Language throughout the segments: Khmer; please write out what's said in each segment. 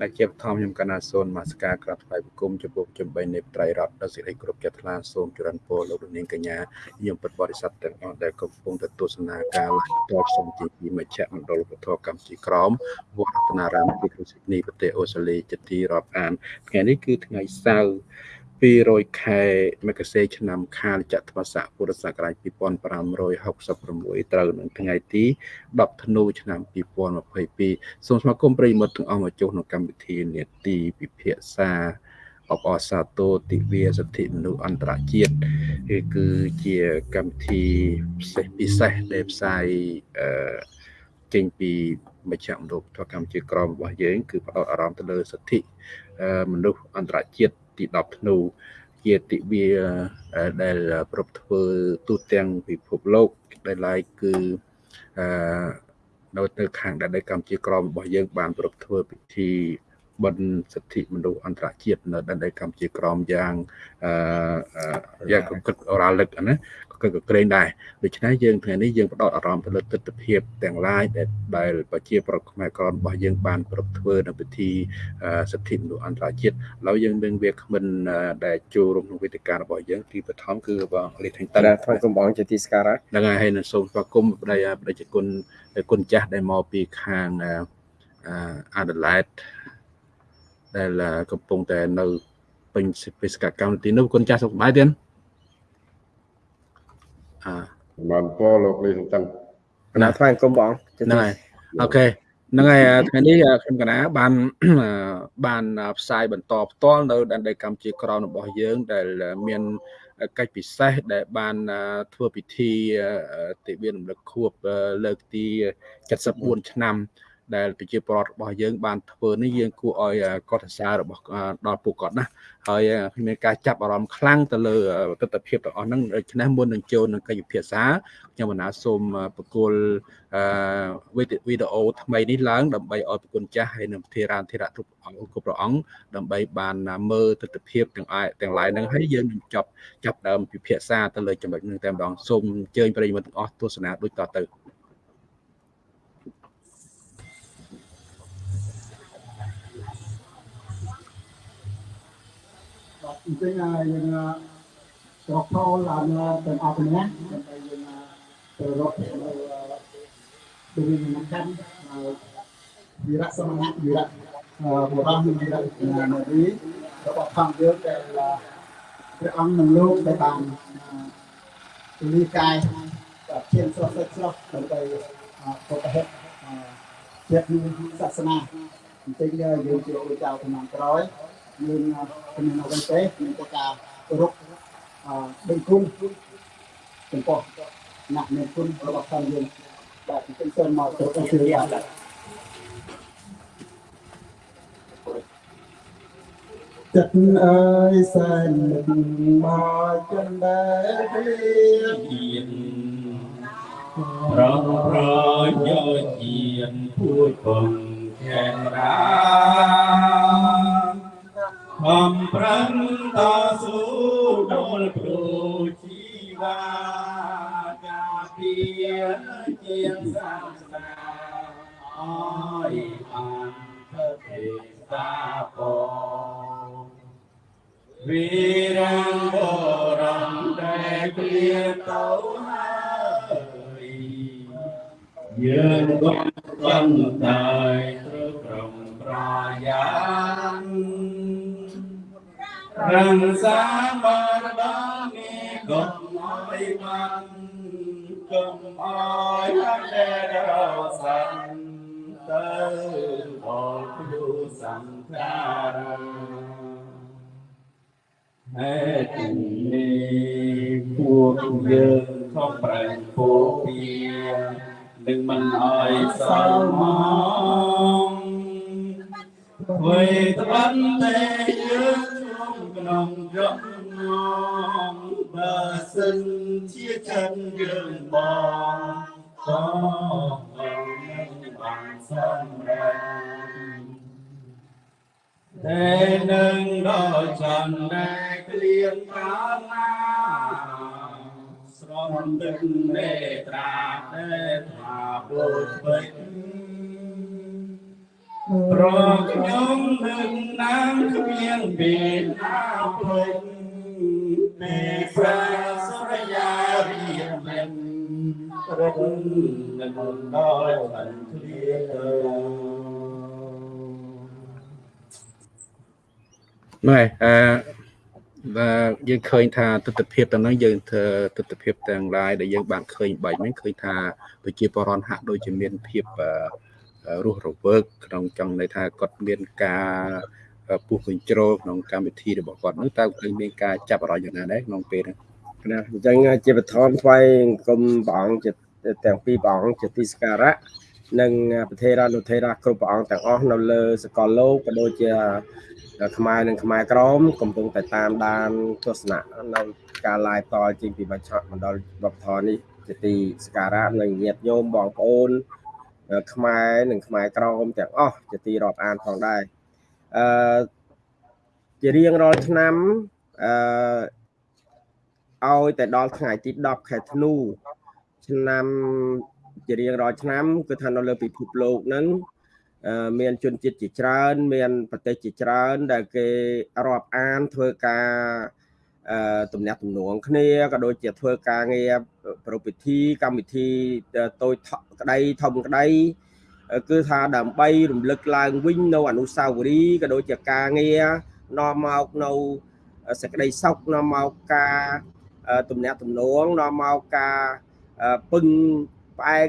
ដែលជាបឋមខ្ញុំកណាសូនមាសការក្រាបថ្វាយបង្គំចំពោះចំបីនៃត្រៃរតដល់សេចក្តីគ្រប់ចិត្តថ្លាសូមចរន្តពរលោកនាងកញ្ញាខ្ញុំពិតបរិស័ទទាំងអស់ដែលកំពុងទៅទស្សនាការ live តបសំទីពីមជ្ឈមណ្ឌលពធកម្ពុជាក្រមវត្តរតនារាមទីក្រុងស៊ីដនីប្រទេសអូស្ត្រាលីជាទីរាប់អានថ្ងៃនេះគឺថ្ងៃសៅរ៍ 200ខែមករាឆ្នាំខាលចត្វាស័កពុរសករាជ2566ត្រូវនឹងថ្ងៃទី10ធ្នូឆ្នាំ2022សូមស្វាគមន៍ប្រិយមិត្តទាំងអស់មកចូលក្នុងកម្មវិធីនេតិពិភាក្សាអបអសាទរទិវាសិទ្ធិមនុស្សអន្តរជាតិគឺជាកម្មវិធីពិសេសពិសេសដែលផ្សាយអឺចេញពីមជ្ឈមណ្ឌលធកម្មជាក្រមរបស់យើងគឺផ្ដោតអារម្មណ៍ទៅលើសិទ្ធិមនុស្សអន្តរជាតិ ទី10ធ្នូជាទិវាដែលប្រពធ្វើទូទាំងពិភពលោកដែលឡាយគឺអឺនៅទៅខាងដែនដីកម្ពុជាក្រមរបស់យើងបានប្រពធ្វើពិធីបិណ្ឌសិទ្ធិមនុស្សអន្តរជាតិនៅដែនដីកម្ពុជាក្រមយ៉ាងអឺយ៉ាងគិតរ៉ាលឹកណា ក៏ក៏ក្រែងដែរដូច្នេះយើងថ្ងៃនេះយើងផ្ដោតអារម្មណ៍ទៅលើទស្សនវិជ្ជាទាំងឡាយដែលដែលប្រជាប្រដ្ឋខ្មែរក្ររបស់យើងបានប្រពធ្វើនៅពិធីសិទ្ធិមនុស្សអន្តរជាតិហើយយើងនឹងវាគ្មិនដែលចូលរួមក្នុងវេទិការបស់យើងទីបឋមគឺបងលីថេងតាថ្វាយគុំបងជាទីស្ការហ្នឹងហើយហើយនឹងសូមស្វាគមន៍ប្តីប្រជាគុណគុណចាស់ដែលមកពីខាងអាដាលេតដែលកំពុងតែនៅពេញបេសកកម្មទីនោះគុណចាស់សុខសប្បាយទេ អឺបានពោលោកលីសំតាំងណាថ្វាយគុំបងហ្នឹងហើយអូខេហ្នឹងហើយថ្ងៃនេះខ្ញុំកណាបានបានផ្សាយបន្តផ្ទាល់នៅដែនដីកម្ពុជាក្រមរបស់យើង ដែលមានកិច្ចពិសេសដែលបានធ្វើពិធីទិវារំលឹកខួបលើកទី74ឆ្នាំ ដែលប្រជាពលរដ្ឋរបស់យើងបានធ្វើនេះយើងគួរឲ្យកត់សរសើររបស់ដល់ពួកគាត់ណាហើយមានការចាប់អារម្មណ៍ខ្លាំងទៅលើទស្សនវិជ្ជាទាំងអស់ហ្នឹងដូច្នេះមុននឹងចូលនឹងកិច្ចពិភាក្សាខ្ញុំបណ្ណាសូមបកគលវីដេអូថ្មីនេះឡើងដើម្បីឲ្យប្រគុណចាស់ហើយនឹងធារានធិរៈគ្រប់អង្គគ្រប់ព្រះអង្គដើម្បីបានមើលទស្សនវិជ្ជាទាំងអាយទាំងឡាយហ្នឹងហើយយើងនឹងចាប់ចាប់ដើមពិភាក្សាទៅលើចំណុចហ្នឹងតែម្ដងសូមអញ្ជើញប្រិយមិត្តទាំងអស់ទស្សនាដូចតទៅ អញ្ចឹងយើងស្រុកខលឡើងទៅអស់គ្នាដើម្បីយើងទៅរកនៅទៅវិញនឹងកាន់វិរៈសមណៈវិរៈបុរសនិងវិរៈនារីរបស់ផងយើងដែលព្រះអង្គនឹងលោកដែលបានលីកាយឈានស្រស់ស្រស់ស្រស់ដើម្បីពុទ្ធហេតុជាតិសាសនាអញ្ចឹងយើងជាព្រះចៅចំនួនក្រោយ យើងជំនាញអ្វីទេមានតែការគោរពអឺដឹងគុណចំពោះអ្នកមានគុណរបស់ខ្លួនយើងបាទអញ្ចឹងសូមមកទៅជឿយ៉ាងដែរចិត្តអើយសែនមកចិនដែលព្រៀងប្រងប្រយោជន៍ជាពួយពងខេរា ខំប្រឹងតស៊ូដល់គ្រូជីវាការពារជាងសាសនាអើយបានធ្វើទេតាពោវីរាំងបរំដែលគ្លៀទៅហើយយើងកំតែត្រូវក្រុមប្រាយ៉ាន រក្សាបារមីកុំអើយបានកុំអើយតែរសានទៅដល់គ្រូសង្ខារហេតុនេះពួកយើងខំប្រែងពោពីនឹងមិនអើយសល់មកធ្វើត្បិតតែយើង ក្នុងយំងងបើសិនជាចិនយើងបងក៏នឹងបានសម្រេចតែនឹងដល់ចន្ទដែលក្លៀនកាលណាស្រន់ទឹកមេត្រាតែថាពុទ្ធពេញ ប្ររកខ្ញុំនឹងនាមគ្មានពីណាភ្លេចពីប្រាសរយារៀបមិនរកនឹងដល់បានឃ្លាទៅណែអឺបាទយើងឃើញថាទស្សនវិជ្ជាទាំងហ្នឹងយើងធ្វើទស្សនវិជ្ជាទាំងឡាយដែលយើងបានឃើញបាញ់ហ្នឹងឃើញថាប្រជាពលរដ្ឋហាក់ដូចជាមានភាពអឺ រស់រវើកក្នុងចង់ន័យថាគាត់មានការពុះកញ្ជ្រោលក្នុងកម្មវិធីរបស់គាត់នោះតើឃើញមានការចាប់អារម្មណ៍យ៉ាងណាដែរក្នុងពេលហ្នឹងណាអញ្ចឹងជាបឋមថ្វាយគុំព្រះអង្គជាទាំងពីរព្រះអង្គជាទីសក្ការៈនិងប្រធេរានុធេរាគ្រប់ព្រះអង្គទាំងអស់នៅលើសកលលោកក៏ដូចជាខ្មែរនិងខ្មែរក្រមកំពុងតែតាមដានទស្សនៈនៅការ live តចេញពីបញ្ឆមណ្ឌលវប្បធម៌នេះជាទីសក្ការៈនិងញាតិញោមបងប្អូន ខ្មែរនិងខ្មែរក្រមទាំងអស់ជាទីរាប់អានផងដែរអឺជារៀងរាល់ឆ្នាំអឺឲ្យតែដល់ថ្ងៃទី10ខែធ្នូឆ្នាំជារៀងរាល់ឆ្នាំគឺថានៅលើពិភពលោកហ្នឹងមានជនជាតិជាច្រើន មានប្រទេសជាច្រើន ដែលគេរាប់អានធ្វើការអឺ ទំនាក់ទំនងគ្នាក៏ដូចជាធ្វើការងារប្រពៃពិធីកម្មវិធីតូចក្តីធំក្តីគឺថាដើម្បីរំលឹកឡើងវិញនៅអនុស្សាវរីយ៍ក៏ដូចជាការងារនាំមកនៅសេចក្តីសុខនាំមកការទំនាក់ទំនងនាំមកការពឹងផ្អែក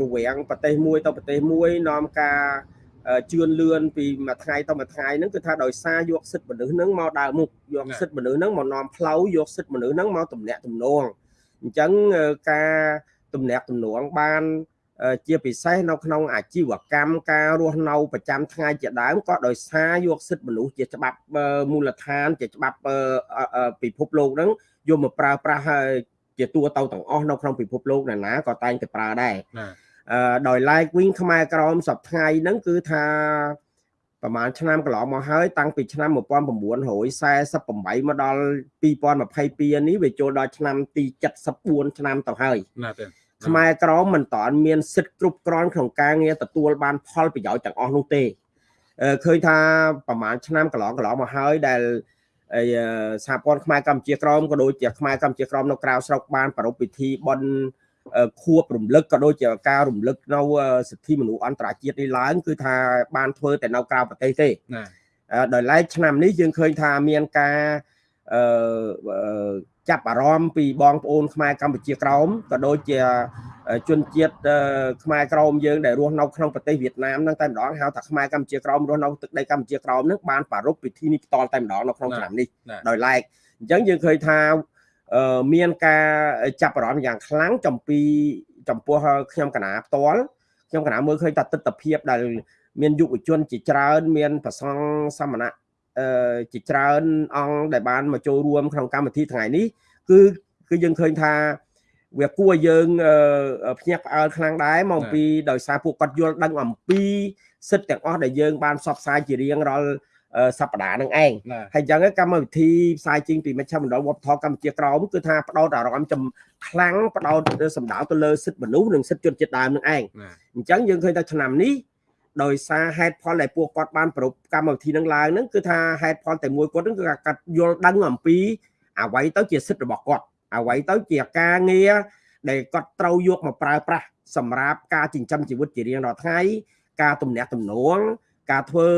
រវាងប្រទេសមួយទៅប្រទេសមួយនាំការ ជឿនលឿនពីមួយថ្ងៃទៅមួយថ្ងៃហ្នឹងគឺថាដោយសារយកសិទ្ធិមនុស្សហ្នឹងមកដើរមុខយកសិទ្ធិមនុស្សហ្នឹងមកនាំផ្លូវយកសិទ្ធិមនុស្សហ្នឹងមកទំនាក់ទំនងអញ្ចឹងការទំនាក់ទំនងបានជាពិសេសនៅក្នុងអាជីវកម្មការរស់នៅប្រចាំថ្ងៃជាដើមក៏ដោយសារយកសិទ្ធិមនុស្សជាច្បាប់មូលដ្ឋាន ជាច្បាប់ពិភពលោកហ្នឹងយកមកប្រើប្រាស់ជាទូទៅទាំងអស់នៅក្នុងពិភពលោកណាណាក៏តែងតែប្រើដែរអឺ ដោយឡែកវិញខ្មែរក្រមសប្ថ្ងៃហ្នឹងគឺថាប្រហែលឆ្នាំកន្លងមកហើយតាំងពីឆ្នាំ1948មកដល់2022នេះវាចូលដល់ឆ្នាំទី74ឆ្នាំទៅហើយណាទេខ្មែរក្រមមិនតាន់មានសិទ្ធិគ្រប់គ្រាន់ក្នុងការងារទទួលបានផលប្រយោជន៍ទាំងអស់នោះទេឃើញថាប្រហែលឆ្នាំកន្លងកន្លងមកហើយដែលសហព័ន្ធខ្មែរកម្ពុជាក្រមក៏ដូចជាខ្មែរកម្ពុជាក្រមនៅក្រៅស្រុកបាន ប្រារព្ធពិធីបន់ ខួបរំលឹកក៏ដូចជាការរំលឹកនៅសិទ្ធិមនុស្សអន្តរជាតិនេះឡើងគឺថាបានធ្វើតែនៅក្រៅប្រទេសទេដោយឡែកឆ្នាំនេះយើងឃើញថាមានការអឺចាប់អារម្មណ៍ពីបងប្អូនខ្មែរកម្ពុជាក្រោមក៏ដូចជាជនជាតិខ្មែរក្រមយើងដែលរស់នៅក្នុងប្រទេសវៀតណាមហ្នឹងតែម្ដងហៅថាខ្មែរកម្ពុជាក្រមរស់នៅទឹកដីកម្ពុជាក្រមហ្នឹងបានប្រារព្ធពិធីនេះផ្ទាល់តែម្ដងនៅក្នុងឆ្នាំនេះដោយឡែកអញ្ចឹងយើងឃើញថា មានការចាប់អារម្មណ៍យ៉ាងខ្លាំងចំពីចំពោះខ្ញុំកណាផ្ទាល់ខ្ញុំកណាមើលឃើញថាទស្សនវិជ្ជាដែលមានយុវជនជាច្រើន មានប្រសងសមណៈជាច្រើនអង្គដែលបានមកចូលរួមក្នុងកម្មវិធីថ្ងៃនេះគឺគឺយើងឃើញថាវាគួរយើងភ្ញាក់ផ្អើលខ្លាំងដែរមកពីដោយសារពួកគាត់យល់ដឹងអំពីសិទ្ធិទាំងអស់ដែលយើងបានផ្សព្វផ្សាយជារៀងរាល់ សប្តាហ៍នឹងឯងហើយអញ្ចឹងកម្មវិធីផ្សាយចេញពីមជ្ឈមណ្ឌលវប្បធម៌កម្ពុជាក្រមគឺថាផ្ដោតអារម្មណ៍ចំខ្លាំងផ្ដោតសម្ដៅទៅលើសិទ្ធិមនុស្សនិងសិទ្ធិជនជាតិដើមនឹងឯងអញ្ចឹងយើងឃើញថាឆ្នាំនេះដោយសារហេតុផលដែលពួកគាត់បានប្រពកម្មវិធីនឹងឡើងហ្នឹងគឺថាហេតុផលតែមួយគាត់ហ្នឹងគឺគាត់យល់ដឹងអំពីអ្វីទៅជាសិទ្ធិរបស់គាត់អ្វីទៅជាការងារដែលគាត់ត្រូវយកមកប្រើប្រាស់សម្រាប់ការចិញ្ចឹមជីវិតជារៀងរាល់ថ្ងៃការទំនាក់ទំនងការធ្វើ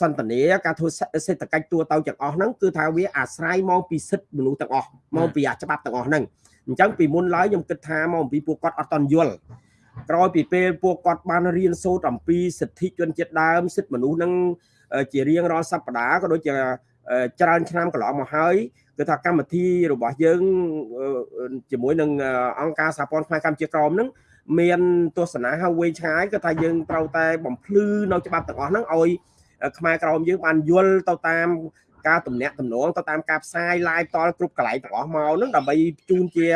សន្តានាការធ្វើសេដ្ឋកិច្ចទូទៅទាំងអស់ហ្នឹងគឺថាវាអាស្រ័យមកពីសិទ្ធិមនុស្សទាំងអស់មកពីអាច្បាប់ទាំងអស់ហ្នឹងអញ្ចឹងពីមុនឡើយខ្ញុំគិតថាមកអំពីពួកគាត់អត់តន់យល់ក្រោយពីពេលពួកគាត់បានរៀនសូត្រអំពីសិទ្ធិជនជាតិដើមសិទ្ធិមនុស្សនឹងជារៀងរាល់សប្តាហ៍ក៏ដូចជាច្រើនឆ្នាំកន្លងមកហើយគឺថាកម្មវិធីរបស់យើងជាមួយនឹងអង្គការសហព័ន្ធខ្មែរកម្ពុជាក្រមនឹងមានទស្សនាហើយវែងឆ្ងាយគឺថាយើងត្រូវតែបំភ្លឺនៅច្បាប់ទាំងអស់ហ្នឹងឲ្យ ខ្មែរក្រមយើងបានយល់ទៅតាមការទំនាក់ទំនងទៅតាមការផ្សាយ live តលគ្រប់កន្លែងទាំងអស់មកហ្នឹងដើម្បីជូនជា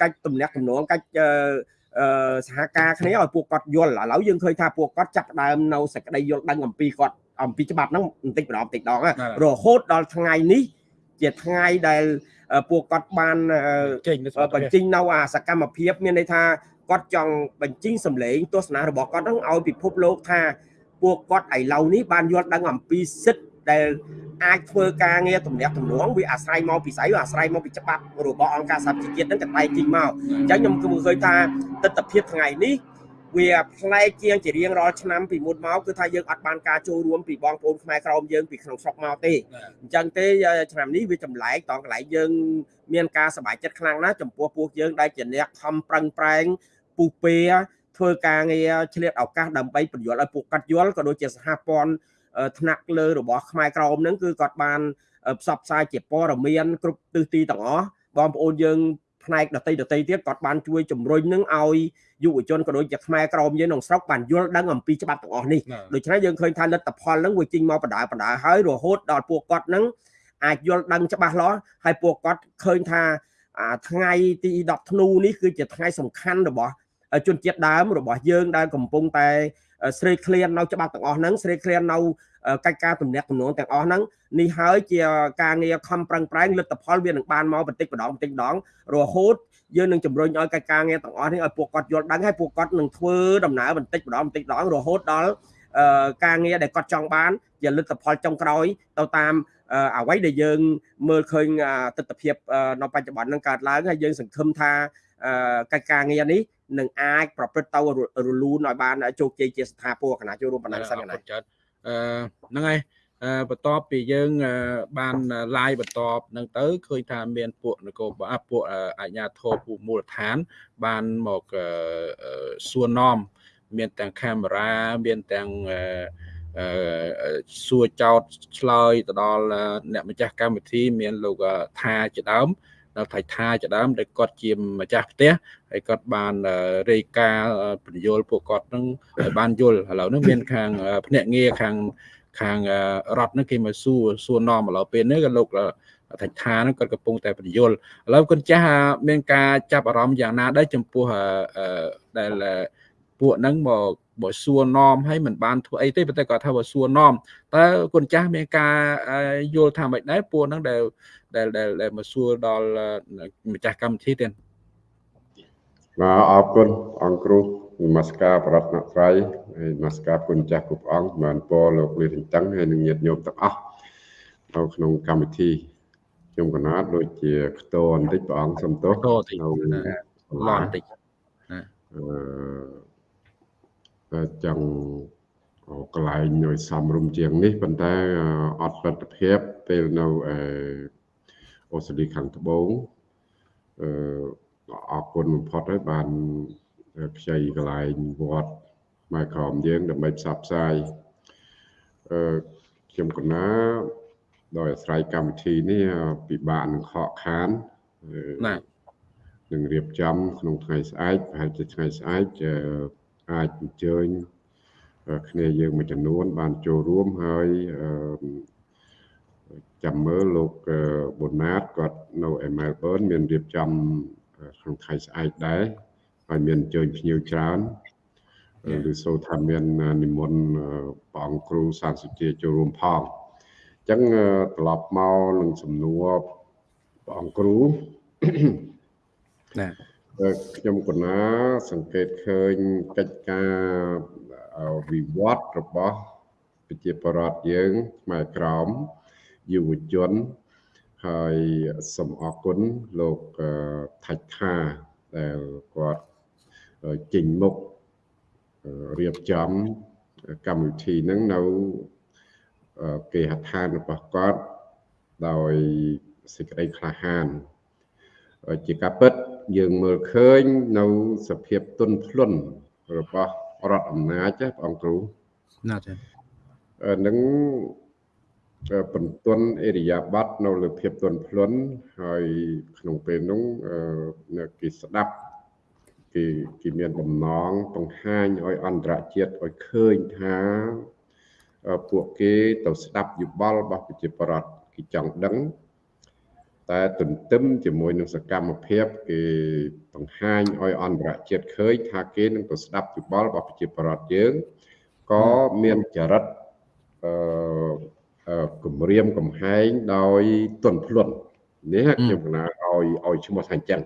កិច្ចទំនាក់ទំនងកិច្ចសហការគ្នាឲ្យពួកគាត់យល់ឥឡូវយើងឃើញថាពួកគាត់ចាប់ដើមនៅសេចក្តីយល់ដឹងអំពីគាត់អំពីច្បាប់ហ្នឹងបន្តិចម្ដងបន្តិចដងរហូតដល់ថ្ងៃនេះជាថ្ងៃដែលពួកគាត់បានបញ្ចេញនៅអាសកម្មភាពមានន័យថាគាត់ចង់បញ្ចេញសម្លេងទស្សនៈរបស់គាត់ហ្នឹងឲ្យពិភពលោកថា ពួកគាត់ឥឡូវនេះបានយល់ដឹងអំពីសិទ្ធិដែលអាចធ្វើការងារទំនាក់ទំនងវាអាស្រ័យមកពីស្អីវាអាស្រ័យមកពីច្បាប់របស់អង្គការសហប្រជាជាតិហ្នឹងកតែជីងមកអញ្ចឹងខ្ញុំគឺឃើញថាទស្សនវិជ្ជាថ្ងៃនេះវាផ្លែកជាងជារៀងរាល់ឆ្នាំពីមុនមកគឺថាយើងអត់បានការចូលរួមពីបងប្អូនខ្មែរក្រមយើងពីក្នុងស្រុកមកទេអញ្ចឹងទេឆ្នាំនេះវាចម្លែកតកន្លែងយើងមានការសប្បាយចិត្តខ្លាំងណាស់ចំពោះពួកយើងដែលជាអ្នកខំប្រឹងប្រែងពុះពេ ធ្វើការងារឆ្លៀតឱកាសដើម្បីបញ្យល់ឲ្យពួកកាត់យល់ក៏ដូចជាសហព័ន្ធថ្នាក់លើរបស់ខ្មែរក្រមហ្នឹងគឺគាត់បានផ្សព្វផ្សាយជាព័ត៌មានគ្រប់ទិសទីទាំងអស់បងប្អូនយើងផ្នែកដតីដតីទៀតគាត់បានជួយជំរុញនឹងឲ្យយុវជនក៏ដូចជាខ្មែរក្រមយើងក្នុងស្រុកបានយល់ដឹងអំពីច្បាប់ទាំងអស់នេះដូច្នេះយើងឃើញថាលទ្ធផលហ្នឹងវាចេញមកបដាបដាហើយរហូតដល់ពួកគាត់ហ្នឹងអាចយល់ដឹងច្បាស់លាស់ហើយពួកគាត់ឃើញថាថ្ងៃទី10ធ្នូនេះគឺជាថ្ងៃសំខាន់របស់ ជនជាតិដើមរបស់យើងដែលកំពុងតែស្រេកឃ្លាននៅច្បាប់ទាំងអស់ហ្នឹងស្រេកឃ្លាននៅកិច្ចការទំនាក់ទំនងទាំងអស់ហ្នឹងនេះហើយជាការងារខំប្រឹងប្រែងលទ្ធផលវានឹងបានមកបន្តិចម្ដងបន្តិចម្ដងរហូតយើងនឹងជំរុញឲ្យកិច្ចការងារទាំងអស់នេះឲ្យពួកគាត់យល់ដឹងហើយពួកគាត់នឹងធ្វើដំណើរបន្តិចម្ដងបន្តិចម្ដងរហូតដល់ការងារដែលគាត់ចង់បានជាលទ្ធផលចុងក្រោយទៅតាមអ្វីដែលយើងមើលឃើញទស្សនវិជ្ជានៅបច្ចុប្បន្ននឹងកើតឡើងហើយយើងសង្ឃឹមថាកិច្ចការងារនេះ នឹងអាចប្រព្រឹត្តទៅរលូនឲ្យបានជោគជ័យជាស្ថាពរគណៈចូលរួមបណ្ដាសិនណាចាត់អឺហ្នឹងហើយបន្ទាប់ពីយើងបាន live បន្ទាប់ហ្នឹងទៅឃើញថាមានពួកនគរបាលពួកអាជ្ញាធរពួកមូលដ្ឋាន បានមកសួរនាំមានទាំងកាមេរ៉ាមានទាំងសួរចោតឆ្លើយទៅដល់អ្នកម្ចាស់កម្មវិធី មានលោកថាជាដើម ដល់ថៃថាជាដើមដែលគាត់ជាម្ចាស់ផ្ទះហើយគាត់បានរាយការណ៍បញ្យលពួកគាត់នឹងបានយល់ឥឡូវនេះមានខាងភ្នាក់ងារខាងខាងរដ្ឋនឹងគេមកសួរសួរនាំឥឡូវពេលនេះក៏លោកថៃថានឹងគាត់កំពុងតែបញ្យលឥឡូវគុណចាស់មានការចាប់អារម្មណ៍យ៉ាងណាដែរចំពោះដែល ពួកហ្នឹងមកបើសួរនាំឲ្យមិនបានធ្វើអីទេប៉ុន្តែគាត់ថាបើសួរនាំតើគុណចាស់មានការយល់ថាម៉េចដែរពួកហ្នឹងដែលដែលដែលមកសួរដល់ម្ចាស់កម្មវិធីទៀតបាទអរគុណអង្គគ្រូនមស្ការប្រតនត្រ័យហើយនមស្ការគុណចាស់គ្រប់អង្គបានពរលោកលានតឹងហើយនឹងញាតិញោមទាំងអស់នៅក្នុងកម្មវិធីខ្ញុំកណាតដូចជាខ្ទរបន្តិចព្រះអង្គសំទោសនៅឡនបន្តិចអឺ ចង់កន្លែងឲ្យសំរុំជាងនេះប៉ុន្តែអត់លទ្ធភាពពេលនៅអូស្ត្រាលីខាងត្បូងអឺអរគុណបំផុតហើយបានខ្ចីកន្លែងវត្តម៉ែក្រមយើងដើម្បីផ្សព្វផ្សាយអឺខ្ញុំកណាដោយអាស្រ័យកម្មវិធីនេះពិបាកនឹងខកខានណានឹងរៀបចំក្នុងថ្ងៃស្អែកប្រហែលជាថ្ងៃស្អែកអា ចអញ្ជើញគ្នាយើងមួយចំនួន បានចូលរួមហើយចាំមើលលោកប៊ុនណាតគាត់នៅឯមែលប៊នមានរៀបចំក្នុងថ្ងៃស្អែកដែរហើយមានអញ្ជើញភ្ញៀវច្រើនឬសូថាមាននិមន្តព្រះអង្គគ្រូសានសុជាចូលរួមផងអញ្ចឹងត្រឡប់មកនឹងសំណួរព្រះអង្គគ្រូណា ខ្ញុំកណាសង្កេតឃើញកិច្ចការវិវត្តរបស់ប្រជាពលរដ្ឋយើងខ្មែរក្រមយុវជនហើយសូមអរគុណលោកថាច់ថាដែលគាត់ចេញមុខរៀបចំកម្មវិធីហ្នឹងនៅគេហដ្ឋានរបស់គាត់ដោយសេចក្តីក្លាហាន ជាការពិតយើងមើលឃើញនៅសភាពទុនភ្លុនរបស់រដ្ឋអំណាចបងគ្រូណាចានឹងបន្ទន់អេរិយាប័តនៅលើភាពទន់ភ្លន់ហើយក្នុងពេលនោះគេស្ដាប់គេគេមានបំណងបង្ហាញឲ្យអន្តរជាតិឲ្យឃើញថាពួកគេទៅស្ដាប់យោបល់របស់ប្រជាប្រដ្ឋគេចង់ដឹង តែទន្ទឹមជាមួយនឹងសកម្មភាពគេបង្ហាញឲ្យអន្តរជាតិឃើញថាគេនឹងទៅស្ដាប់យោបល់របស់ប្រជាប្រដ្ឋយើងក៏មានចរិតអឺគម្រាមកំហែងដោយទន់ភ្លន់នេះខ្ញុំកណាឲ្យឲ្យឈ្មោះថាអញ្ចឹង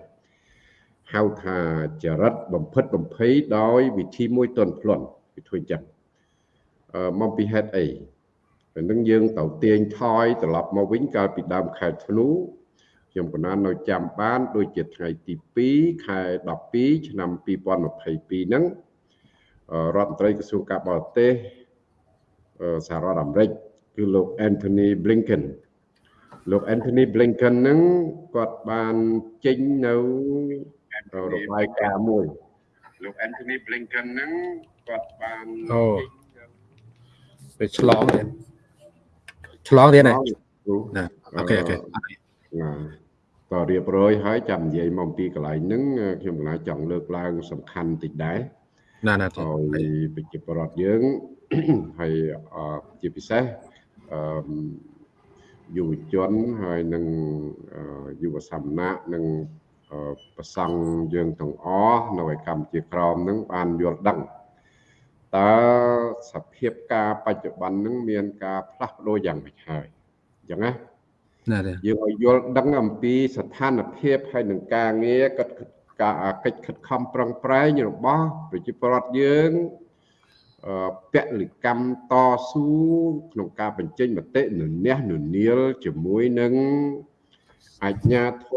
ហៅថាចរិតបំផិតបំភ័យដោយវិធីមួយទន់ភ្លន់វាធ្វើអញ្ចឹងអឺមកពីហេតុអីពេលហ្នឹងយើងទៅទាញថយត្រឡប់មកវិញកាលពីដើមខែធ្នូ ខ្ញុំកណាននៅចាំបាន ដូចជាថ្ងៃទី2ខែ12ឆ្នាំ2022ហ្នឹងរដ្ឋមន្ត្រីក្រសួងការបរទេសសហរដ្ឋអាមេរិកគឺលោក Anthony Blinken លោក Anthony Blinken ហ្នឹងគាត់បានចេញនៅរបាយការណ៍មួយលោក Anthony Blinken ហ្នឹងគាត់បានអូទៅឆ្លងទៀតឆ្លងទៀតណាណាអូខេអូខេ ណាតរៀបរយហើយចាំនិយាយមកពីកន្លែងហ្នឹងខ្ញុំកណាចង់លើកឡើងសំខាន់តិចដែរណាណាហើយប្រជាពលរដ្ឋយើងហើយជាពិសេសអឺយុវជនហើយនឹងយុវសមណៈនិងប្រសង់យើងទាំងអស់នៅឯកម្ពុជាក្រមនឹងបានយល់ដឹងតើសភាពការបច្ចុប្បន្ននឹងមានការផ្លាស់ប្ដូរយ៉ាងម៉េចហើយអញ្ចឹងណា ណាយើងឲ្យយល់ដឹងអំពីស្ថានភាពហើយនឹងការងារកិច្ចការកិច្ចខិតខំប្រឹងប្រែងរបស់ប្រជាពលរដ្ឋយើងពលកម្មតស៊ូក្នុងការបញ្ចេញមតិននះននាលជាមួយនឹងអាជ្ញាធ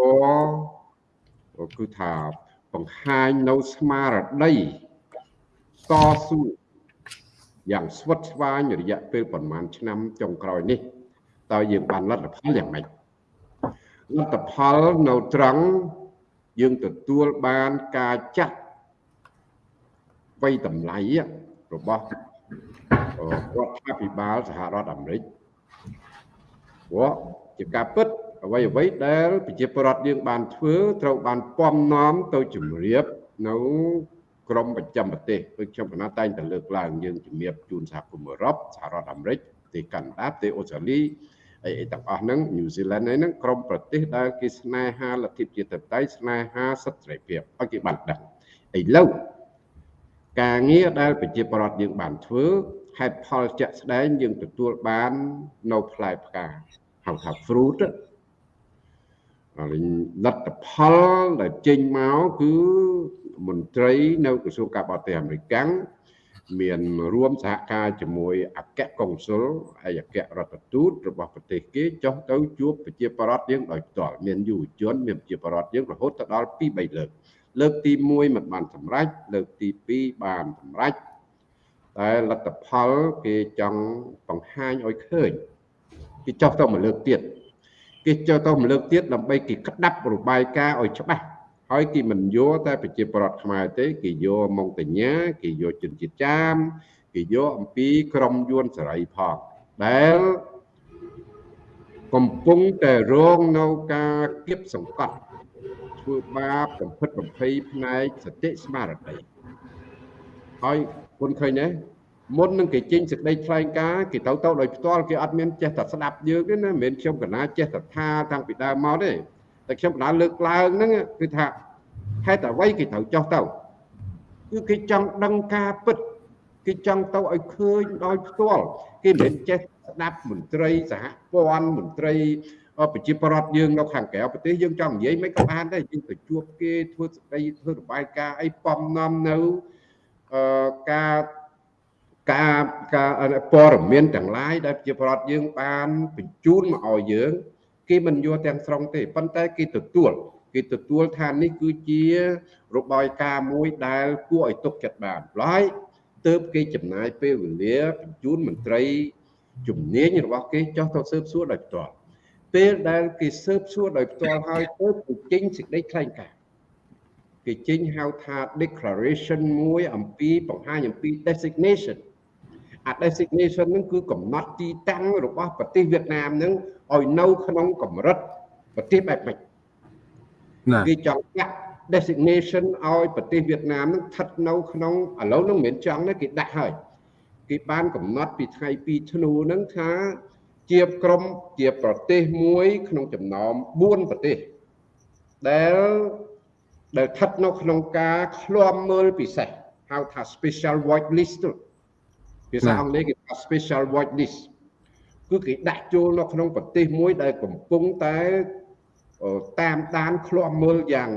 រគឺថាបង្ហាញនៅស្មារតីតស៊ូយ៉ាងស្វិតស្វាញរយៈពេលប្រហែលឆ្នាំចុងក្រោយនេះ តើយើងបានលទ្ធផលយ៉ាងម៉េចលទ្ធផលនៅត្រង់យើងទទួលបានការចាត់វ័យតម្លៃរបស់រដ្ឋាភិបាលសហរដ្ឋអាមេរិកព្រោះជាការពិតអ្វីអ្វីដែលប្រជាពលរដ្ឋយើងបានធ្វើត្រូវបានពំនាំទៅជំរាបនៅក្រមប្រចាំប្រទេសដូចខ្ញុំកណាតែងតែលើកឡើងយើងជំរាបជូនសហគមន៍អឺរ៉ុបសហរដ្ឋអាមេរិកប្រទេសកាណាដាប្រទេសអូស្ត្រាលី អីអីទាំងអស់ហ្នឹងញូហ្សេឡង់ហ្នឹងក្រមប្រទេសដែលគេស្នេហាលទ្ធិប្រជាធិបតេយ្យស្នេហាសិទ្ធិសេរីភាពឲ្យគេបានដឹងឥឡូវការងារដែលប្រជាពលរដ្ឋយើងបានធ្វើហេតុផលជាក់ស្ដែងយើងទទួលបាននៅផ្លែផ្កាហៅថា fruit ហើយលទ្ធផលដែលចេញមកគឺមន្ត្រីនៅក្រសួងការបរទេសអាមេរិក មានរួមសហការជាមួយអគ្គកុងស៊ុលហើយអគ្គរដ្ឋទូតរបស់ប្រទេសគេចុះទៅជួបប្រជាពលរដ្ឋយើងដោយផ្ទាល់មានយុវជនមានប្រជាពលរដ្ឋយើងរហូតដល់2 3លើកលើកទី1មិនបានសម្រេចលើកទី2បានសម្រេចតែលទ្ធផលគេចង់បង្ហាញឲ្យឃើញគេចុះទៅមួយលើកទៀតគេចុះទៅមួយលើកទៀតដើម្បីគេក្តាប់របាយការណ៍ឲ្យច្បាស់ ហើយគេមិនយកតែប្រជាប្រដ្ឋខ្មែរទេគេយកមកតញ្ញាគេយកជនជាតិចាមគេយកអំពីក្រមយួនសេរីផងដែលកំពុងតែរងនៅការគៀបសង្កត់ធ្វើបាបកំភិតបំភ័យផ្នែកសតិស្មារតីហើយគុណឃើញទេមុននឹងគេចេញសេចក្តីថ្លែងការណ៍គេទៅទៅដោយផ្ទាល់គេអត់មានចេះតែស្ដាប់យើងទេណាមិនមែនខ្ញុំកណាចេះតែថាតាំងពីដើមមកទេ តែខ្ញុំកណាលើកឡើងហ្នឹងគឺថាហេតុអ្វីគេត្រូវចោះទៅគឺគេចង់ដឹងការពិតគេចង់ទៅឲ្យឃើញដោយផ្ទាល់គេមិនមែនចេះស្ដាប់មន្ត្រីសហព័ន្ធមន្ត្រីប្រជាប្រដ្ឋយើងនៅខាងក្រៅប្រទេសយើងចង់និយាយមិនក៏បានដែរយើងទៅជួបគេធ្វើស្ដីធ្វើរបាយការណ៍អីបំនាំនៅអឺការការការព័ត៌មានទាំងឡាយដែលប្រជាប្រដ្ឋយើងបានបញ្ជូនមកឲ្យយើង គេមិនយកទាំងស្រុងទេប៉ុន្តែគេទទួលគេទទួលថានេះគឺជារបាយការណ៍មួយដែលគួរឲ្យទុកចិត្តបានឡើយទើបគេចំណាយពេលវេលាបញ្ជូនមន្ត្រីជំនាញរបស់គេចោះទៅស៊ើបសួរដោយផ្ទាល់ពេលដែលគេស៊ើបសួរដោយផ្ទាល់ហើយទើបគេចេញសេចក្តីថ្លែងការណ៍គេចេញហៅថា declaration មួយអំពីបង្ហាញអំពី designation អា designation ហ្នឹងគឺកំណត់ទីតាំងរបស់ប្រទេសវៀតណាមហ្នឹងឲ្យនៅក្នុងកម្រិតប្រទេសបែបម៉េចគេចង់ដាក់ designation ឲ្យប្រទេសវៀតណាមហ្នឹងស្ថិតនៅក្នុងឥឡូវហ្នឹងមិនមែនចង់ទេគេដាក់ហើយគេបានកំណត់ពីថ្ងៃ2ធ្នូហ្នឹងថាជាក្រុមជាប្រទេសមួយ ក្នុងចំណោម4ប្រទេសដែលដែលស្ថិតនៅក្នុងការឃ្លាំមើលពិសេសហៅថា special watch list ភាសាអង់គ្លេសគេថា special watch list គឺគេដាក់ចូលនៅក្នុងប្រទេសមួយដែលកំពុងតែតាមដានឃ្លាំមើលយ៉ាង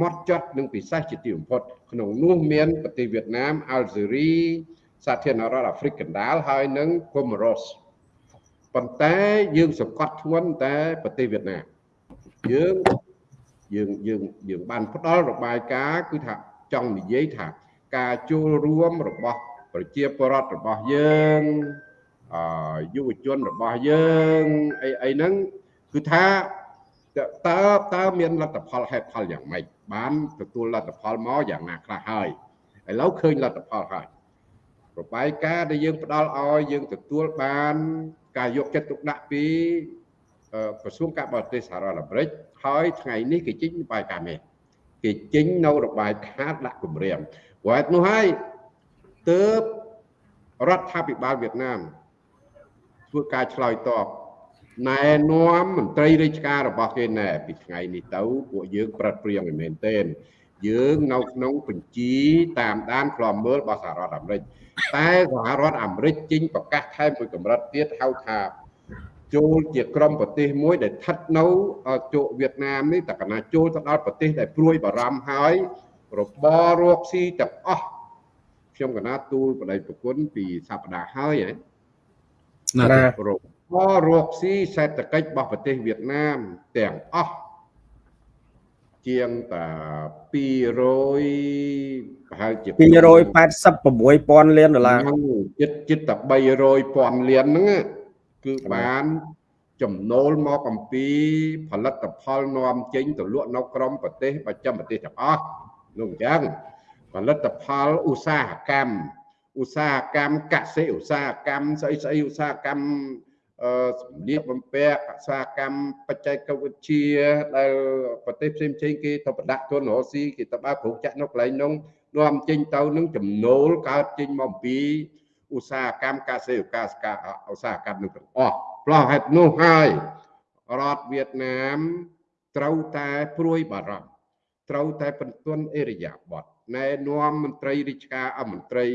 ម៉ត់ចត់និងពិសេសជាទីបំផុតក្នុងនោះមានប្រទេសវៀតណាមអាល់ហ្សេរីសាធារណរដ្ឋអាហ្វ្រិកកណ្ដាលហើយនិងកូម៉ូរ៉ូសប៉ុន្តែយើងសង្កត់ធ្ងន់តែប្រទេសវៀតណាមយើងយើងយើងយើងបានផ្ដល់របាយការណ៍គឺថាចង់និយាយថាការចូលរួមរបស់ ប្រជាពលរដ្ឋរបស់យើងអយុវជនរបស់យើងអីអីហ្នឹងគឺថាតើតើមានលទ្ធផលហេតុផលយ៉ាងម៉េចបានទទួលលទ្ធផលមកយ៉ាងណាខ្លះហើយឥឡូវឃើញលទ្ធផលហើយរបាយការណ៍ដែលយើងផ្ដល់ឲ្យយើងទទួលបានការយកចិត្តទុកដាក់ពីក្រសួងការបរទេសសហរដ្ឋអាមេរិកហើយថ្ងៃនេះគេចេញរបាយការណ៍នេះគេចេញនៅរបាយការណ៍ដាក់គម្រាមព្រោះហេតុនោះហើយ ទើបរដ្ឋាភិបាលវៀតណាមធ្វើការឆ្លើយតបណែនាំមន្ត្រីរាជការរបស់គេណែពីថ្ងៃនេះទៅពួកយើងប្រឹកព្រៀងមែនទែនយើងនៅក្នុងបញ្ជីតាមដានខ្លំមើលរបស់សហរដ្ឋអាមេរិកតែសហរដ្ឋអាមេរិកចេញប្រកាសថែមមួយកម្រិតទៀតហៅថាចូលជាក្រុមប្រទេសមួយដែលស្ថិតនៅជោគវៀតណាមនេះតកណាចូលទៅដល់ប្រទេសដែលព្រួយបារម្ភហើយរបររកស៊ីទាំងអស់ ខ្ញុំកណាទូលបដិប្រគុណពីសប្តាហ៍ហើយហ៎ណារបររកស៊ីសេដ្ឋកិច្ចរបស់ប្រទេសវៀតណាមទាំងអស់ជាងតា200ប្រហែលជា286,000លានដុល្លារចិត្តចិត្តតែ300,000លានហ្នឹងគឺបានចំណូលមកអំពីផលិតផលនាំចេញទៅលក់នៅក្រមប្រទេសប្រចាំប្រទេសទាំងអស់នោះអញ្ចឹង ផលិតផលឧស្សាហកម្មឧស្សាហកម្មកសិឧស្សាហកម្មស្អីស្អីឧស្សាហកម្មអឺសម្លៀកបំពាក់ឧស្សាហកម្មបច្ចេកវិទ្យាដែលប្រទេសផ្សេងផ្សេងគេទៅប្រដាក់ទុនរស់ស៊ីគេទៅបើក្រុងចាក់នៅកន្លែងនោះនាំចេញទៅនឹងចំណូលកើតចេញមកអំពីឧស្សាហកម្មកសិឧស្សាហកម្មឧស្សាហកម្មនឹងទាំងអស់ផ្លោះហេតុនោះហើយរដ្ឋវៀតណាមត្រូវតែព្រួយបារម្ភត្រូវតែបន្ទន់អេរយាប័ត ណែនាំមន្ត្រីរាជការអមន្ត្រី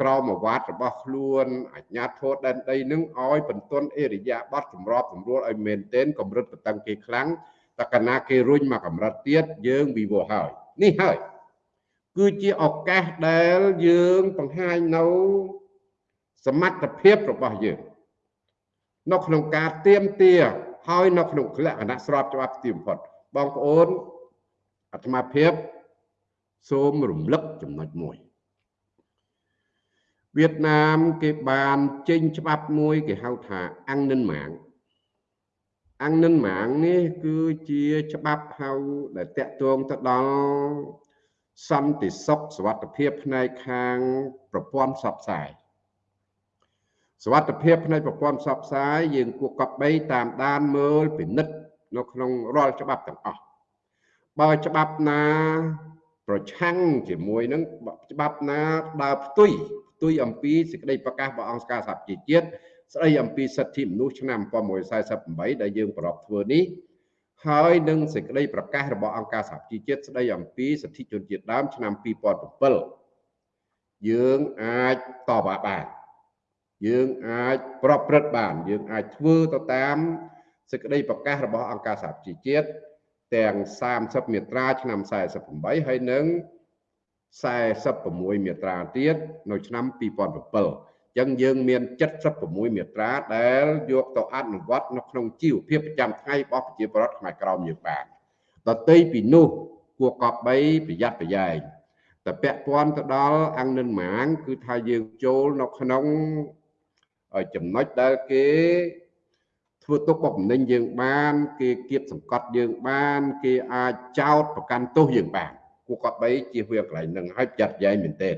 ក្រមអាវ៉ាត់របស់ខ្លួនអាជ្ញាធរដែនដីនឹងឲ្យបន្ទន់អេរយាប័តសម្របសម្រួលឲ្យមែនទែនកម្រិតបតឹងគេខ្លាំងតកណាគេរុញមកកម្រិតទៀតយើងវិវត្តហើយនេះហើយគឺជាឱកាសដែលយើងបង្ហាញនៅសមត្ថភាពរបស់យើងនៅក្នុងការទៀមទាហើយនៅក្នុងលក្ខណៈស្របច្បាប់ទីបំផុតបងប្អូនអាត្មាភាព សូមរំលឹកចំណុចមួយវៀតណាមគេបានចេញច្បាប់មួយគេហៅថាអង្គនិនម៉ាងអង្គនិនម៉ាងនេះគឺជាច្បាប់ហៅដែលតាក់ទងទៅដល់សន្តិសុខសวัสดิភាពផ្នែកខាងប្រព័ន្ធផ្សព្វផ្សាយសวัสดิភាពផ្នែកប្រព័ន្ធផ្សព្វផ្សាយយើងគួរកប់បីតាមដានមើលពិនិត្យនៅក្នុងរាល់ច្បាប់ទាំងអស់បើច្បាប់ណា ប្រឆាំងជាមួយនឹងច្បាប់ណាដើរផ្ទុយផ្ទុយអំពីសេចក្តីប្រកាសរបស់អង្គការសហប្រជាជាតិស្តីអំពីសិទ្ធិមនុស្សឆ្នាំ1948ដែលយើងប្រកបធ្វើនេះហើយនឹងសេចក្តីប្រកាសរបស់អង្គការសហប្រជាជាតិស្តីអំពីសិទ្ធិជនជាតិដើមឆ្នាំ2007យើងអាចតបបានយើងអាចប្រព្រឹត្តបាន យើងអាចធ្វើទៅតាមសេចក្តីប្រកាសរបស់អង្គការសហប្រជាជាតិ ទាំង30មាត្រាឆ្នាំ48ហើយនឹង46មាត្រាទៀតនៅឆ្នាំ2007ចឹងយើងមាន76មាត្រាដែលយកទៅអនុវត្តនៅក្នុងជីវភាពប្រចាំថ្ងៃរបស់ប្រជាពលរដ្ឋខ្មែរក្រមយើងបានដតីពីនោះគួរកប់បីប្រយ័ត្នប្រយែងតែពាក់ព័ន្ធទៅដល់អង្គនិនម៉ាង គឺថាយើងចូលនៅក្នុងចំណុចដែលគេ ធ្វើទុកបុកម្នេញយើងបាន គេគៀបសង្កត់យើងបាន គេអាចចោតប្រកាន់ទោសយើងបានគួរគាត់បីជាវាកន្លែងនឹងឲ្យចាត់ចែងមែនទេ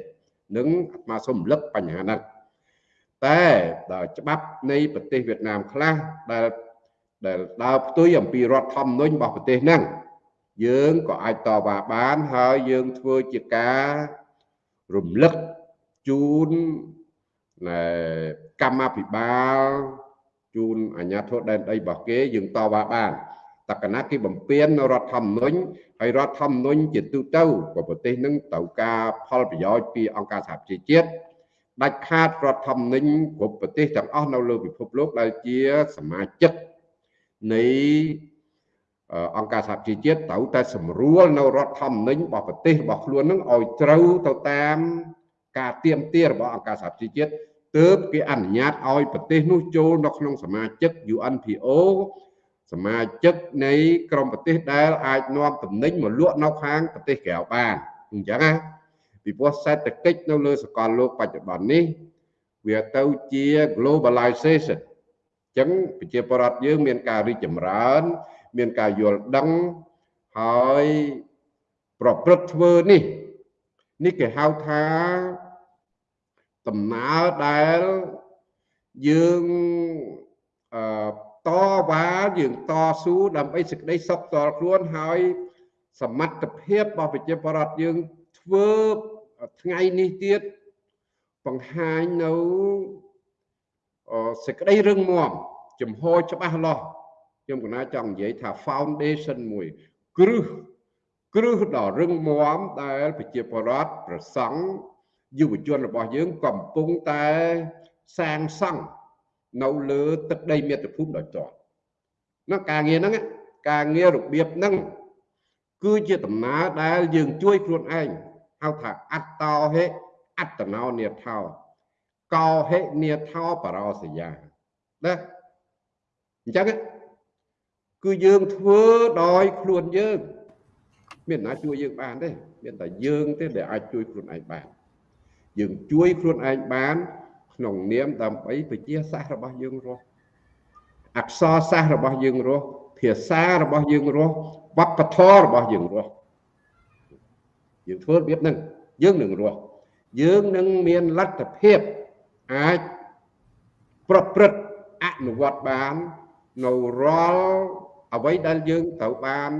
នឹងអាត្មាសូមរំលឹកបញ្ហាហ្នឹងតែដល់ច្បាប់នៃប្រទេសវៀតណាមខ្លះដែលដែលដើរផ្ទុយអំពីរដ្ឋធម្មនុញ្ញរបស់ប្រទេសហ្នឹងយើងក៏អាចតវ៉ាបានហើយយើងធ្វើជាការរំលឹកជូនកម្មាភិបាល ជូនអាជ្ញាធរដែនដីរបស់គេយើងតវ៉ាបានតកណាគេបំពេញនៅរដ្ឋធម្មនុញ្ញហើយរដ្ឋធម្មនុញ្ញជាទូទៅប្រទេសនឹងត្រូវការផលប្រយោជន៍ពីអង្គការសហប្រជាជាតិដាច់ខាតរដ្ឋធម្មនុញ្ញគ្រប់ប្រទេសទាំងអស់នៅលើពិភពលោកដែលជាសមាជិកនៃអង្គការសហប្រជាជាតិត្រូវតែសម្រួលនៅរដ្ឋធម្មនុញ្ញរបស់ប្រទេសរបស់ខ្លួននឹងឲ្យត្រូវទៅតាមការទៀមទារបស់អង្គការសហជីវជាតិ ទើបគេអនុញ្ញាតឲ្យប្រទេសនោះចូលនៅក្នុងសមាជិក UNPO សមាជិកនៃក្រុមប្រទេសដែលអាចនាំទំនិញមកលក់នៅខាងប្រទេសក្រៅបានអញ្ចឹងណាពីព្រោះសេដ្ឋកិច្ចនៅលើសកលលោកបច្ចុប្បន្ននេះវាទៅជា globalization អញ្ចឹងប្រជាពលរដ្ឋយើងមានការរីកចម្រើន មានការយល់ដឹងហើយប្រព្រឹត្តធ្វើនេះ នេះគេហៅថា ដំណើរដែលយើងអឺតវ៉ាយើងតស៊ូដើម្បីសេចក្តីសុខតល់ខ្លួនហើយសមត្ថភាពរបស់ប្រជាពលរដ្ឋយើងធ្វើថ្ងៃនេះទៀតបង្ហាញនៅសេចក្តីរឹងមាំចំហច្បាស់លាស់ខ្ញុំកណាចង់និយាយថា foundation មួយគ្រឹះគ្រឹះដ៏រឹងមាំដែលប្រជាពលរដ្ឋប្រសង់ យុវជនរបស់យើងកំពុងតែសាងសង់នៅលើទឹកដីមាតុភូមិដោយតនោះការងារហ្នឹងការងាររបៀបហ្នឹងគឺជាដំណើរដែលយើងជួយខ្លួនឯងហៅថាអត្តោហេអត្តណោនិថោកោហេនិថោបរោសយាណាអញ្ចឹងគឺយើងធ្វើដោយខ្លួនយើង មានណាជួយយើងបានទេមានតែយើងទេដែលអាចជួយខ្លួនឯងបាន យើងជួយខ្លួនឯងបាន ក្នុងនាមដើម្បីពជាសាសរបស់យើងរស់អក្សរសាស្ត្ររបស់យើងរស់ភាសារបស់យើងរស់វប្បធម៌របស់យើងរស់យើងធ្វើរបៀបហ្នឹងយើងនឹងរស់យើងនឹងមានលទ្ធភាពអាចប្រព្រឹត្តអនុវត្តបាននៅរាល់អ្វីដែលយើងត្រូវបាន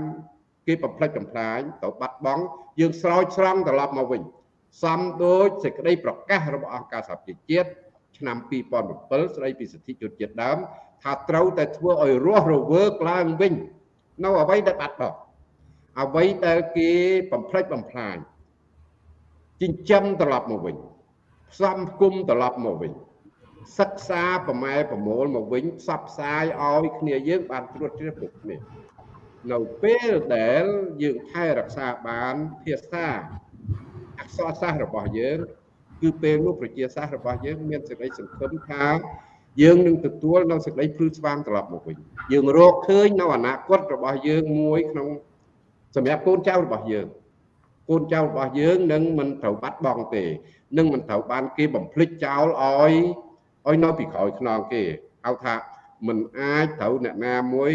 គេបំផ្លិចបំផ្លាញត្រូវបាត់បង់យើងស្រោចស្រង់ត្រឡប់មកវិញ សំដូចសេចក្តីប្រកាសរបស់អង្គការសហប្រជាជាតិឆ្នាំ2007ស្តីពីសិទ្ធិជនជាតិដើមថាត្រូវតែធ្វើឲ្យរស់រវើកឡើងវិញនៅអ្វីដែលបាត់បង់អ្វីដែលគេបំផ្លិចបំផ្លាញចិញ្ចឹមត្រឡប់មកវិញផ្សំគុំត្រឡប់មកវិញសិក្សាប្រម៉ែប្រមូលមកវិញផ្សព្វផ្សាយឲ្យគ្នាយើងបានត្រួតជ្រាបគ្រប់គ្នានៅពេលដែលយើងថែរក្សាបានភាសា អក្សរសាស្ត្ររបស់យើងគឺពេលនោះប្រជាសាស្ត្ររបស់យើងមានសេចក្តីសង្ឃឹមថាយើងនឹងទទួលនៅសេចក្តីភ្លឺស្វាងត្រឡប់មកវិញយើងរកឃើញនៅអនាគតរបស់យើងមួយក្នុងសម្រាប់កូនចៅរបស់យើងកូនចៅរបស់យើងនឹងមិនត្រូវបាត់បង់ទេនឹងមិនត្រូវបានគេបំភ្លេចចោលឲ្យឲ្យនៅពីក្រោយខ្នងគេហៅថាមិនអាចត្រូវអ្នកណាមួយ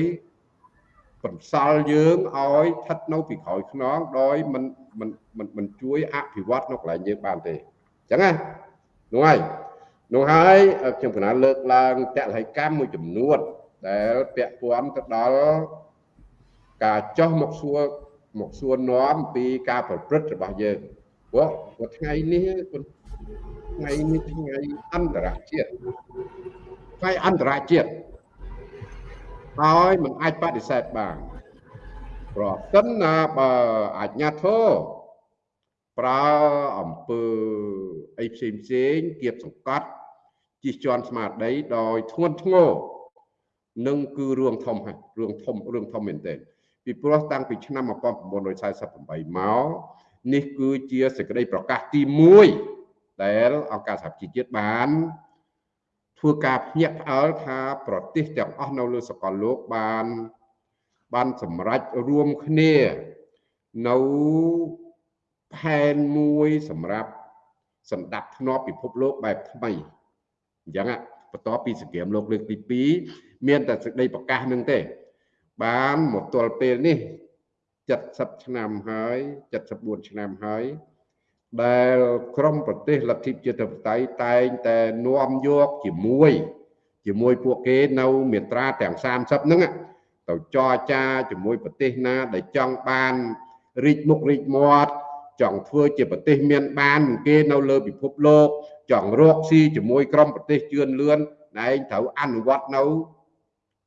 បន្សល់យើងឲ្យស្ថិតនៅពីក្រោយខ្នងដោយមិន មិនមិនជួយអភិវឌ្ឍនៅកន្លែងយើងបានទេអញ្ចឹងណានោះហើយនោះហើយខ្ញុំកណាលើកឡើងតលហិកម្មមួយចំនួនដែលពាក់ព័ន្ធទៅដល់ការចោះមកសួរមកសួរនាំពីការប្រព្រឹត្តរបស់យើងព្រោះព្រោះថ្ងៃនេះថ្ងៃនេះថ្ងៃអន្តរជាតិថ្ងៃអន្តរជាតិហើយមិនអាចបដិសេធបាន ប្រសិនណាបើអាជ្ញាធរប្រើអំពើអីផ្សេងផ្សេងគៀបសង្កត់ជិះជាន់ស្មារតីដោយធ្ងន់ធ្ងរនឹងគឺរឿងធំហើយរឿងធំរឿងធំមែនទែនពីព្រោះតាំងពីឆ្នាំ1948មកនេះគឺជាសេចក្តីប្រកាសទី1ដែលអង្គការសហជីវជាតិបានធ្វើការភ្ញាក់ផ្អើលថាប្រទេសទាំងអស់នៅលើសកលលោកបាន បានសម្រេចរួមគ្នានៅផែនមួយសម្រាប់សម្ដាប់ធ្នាប់ពិភពលោកបែបថ្មីអញ្ចឹងបន្ទាប់ពីសង្គ្រាមលោកលើកទី2មានតែសេចក្តីប្រកាសនឹងទេ បានមកទល់ពេលនេះ70ឆ្នាំហើយ74ឆ្នាំហើយដែលក្រមប្រទេសលទ្ធិជាតិបតៃតែងតែនាំយកជាមួយ ជាមួយពួកគេនៅមាត្រាទាំង30ហ្នឹង ទៅចរចាជាមួយប្រទេសណា ដែលចង់បានរីកមុខរីកមាត់ចង់ធ្វើជាប្រទេសមានបានគេនៅលើពិភពលោកចង់រកស៊ីជាមួយក្រុមប្រទេសជឿនលឿនឯងត្រូវអនុវត្តនៅ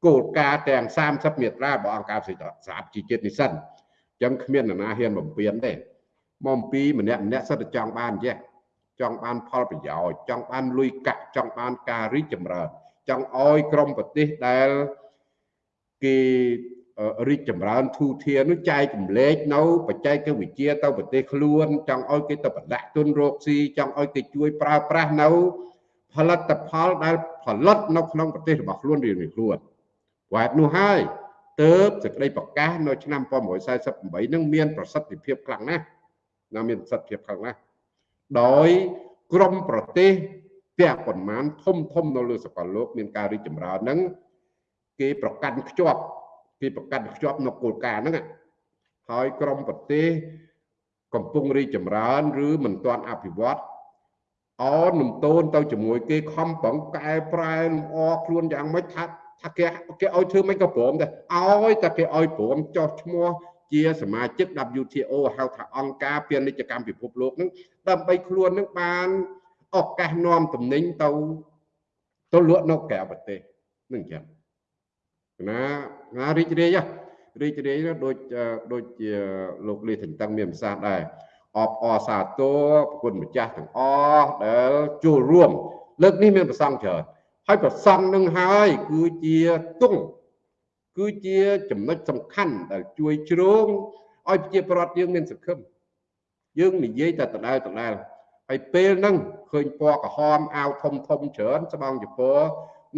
គោលការណ៍ទាំង30មាត្រារបស់អង្គការសហជីវជាតិនេះសិនអញ្ចឹងគ្មាននរណាហ៊ានបំពេញទេមកអំពីម្នាក់ម្នាក់សិតតែចង់បានចេះចង់បានផលប្រយោជន៍ចង់បានលុយកាក់ចង់បានការរីកចម្រើនចង់ឲ្យក្រុមប្រទេសដែល គេអឺរីកចម្រើនធូរធារនោះចែកចម្លែកនៅបច្ចេកវិទ្យាទៅប្រទេសខ្លួនចង់ឲ្យគេទៅប្រដាក់ទុនរកស៊ីចង់ឲ្យគេជួយប្រើប្រាស់នៅផលិតផលដែលផលិតនៅក្នុងប្រទេសរបស់ខ្លួនរៀងៗខ្លួនហេតុនោះហើយទើបសេចក្តីប្រកាសនៅឆ្នាំ1948នឹងមានប្រសិទ្ធភាពខ្លាំងណាស់ណាមានប្រសិទ្ធភាពខ្លាំងណាស់ដោយក្រមប្រទេសពាក់ប៉ុន្មានធំធំនៅលើសកលលោកមានការរីកចម្រើនហ្នឹង គេប្រកាន់ខ្ជាប់គេប្រកាន់ខ្ជាប់នៅគោលការណ៍ហ្នឹងហើយក្រមប្រទេសកំពុងរីកចម្រើន ឬមិនទាន់អភិវឌ្ឍអននំតូនទៅជាមួយគេខំប្រឹងកែប្រែលម្អខ្លួនយ៉ាងម៉េចថាថាគេគេឲ្យធ្វើមិនក៏ព្រមដែរឲ្យតែគេឲ្យព្រមចោះឈ្មោះជាសមាជិក WTO ហៅថាអង្គការពាណិជ្ជកម្មពិភពលោកនឹងដើម្បីខ្លួននឹងបានឱកាសនាំតំណែងទៅទៅលក់នៅក្រៅប្រទេសនឹងចឹង ណាណារីករាយរីករាយដូចដូចជាលោកលីទាំងតឹងមានប្រសាសន៍ដែរអបអរសាទរប្រគុណម្ចាស់ទាំងអស់ដែលចូលរួមលើកនេះមានប្រសងច្រើនហើយប្រសងនឹងហើយ គឺជាទង់គឺជាចំណុចសំខាន់ដែលជួយជ្រោងឲ្យប្រជាប្រដ្ឋយើងមានសង្ឃឹមយើងនិយាយតែដដែលដដែលហើយពេលហ្នឹងឃើញពណ៌ក្រហមអាវធំធំច្រើនស្បង់ចព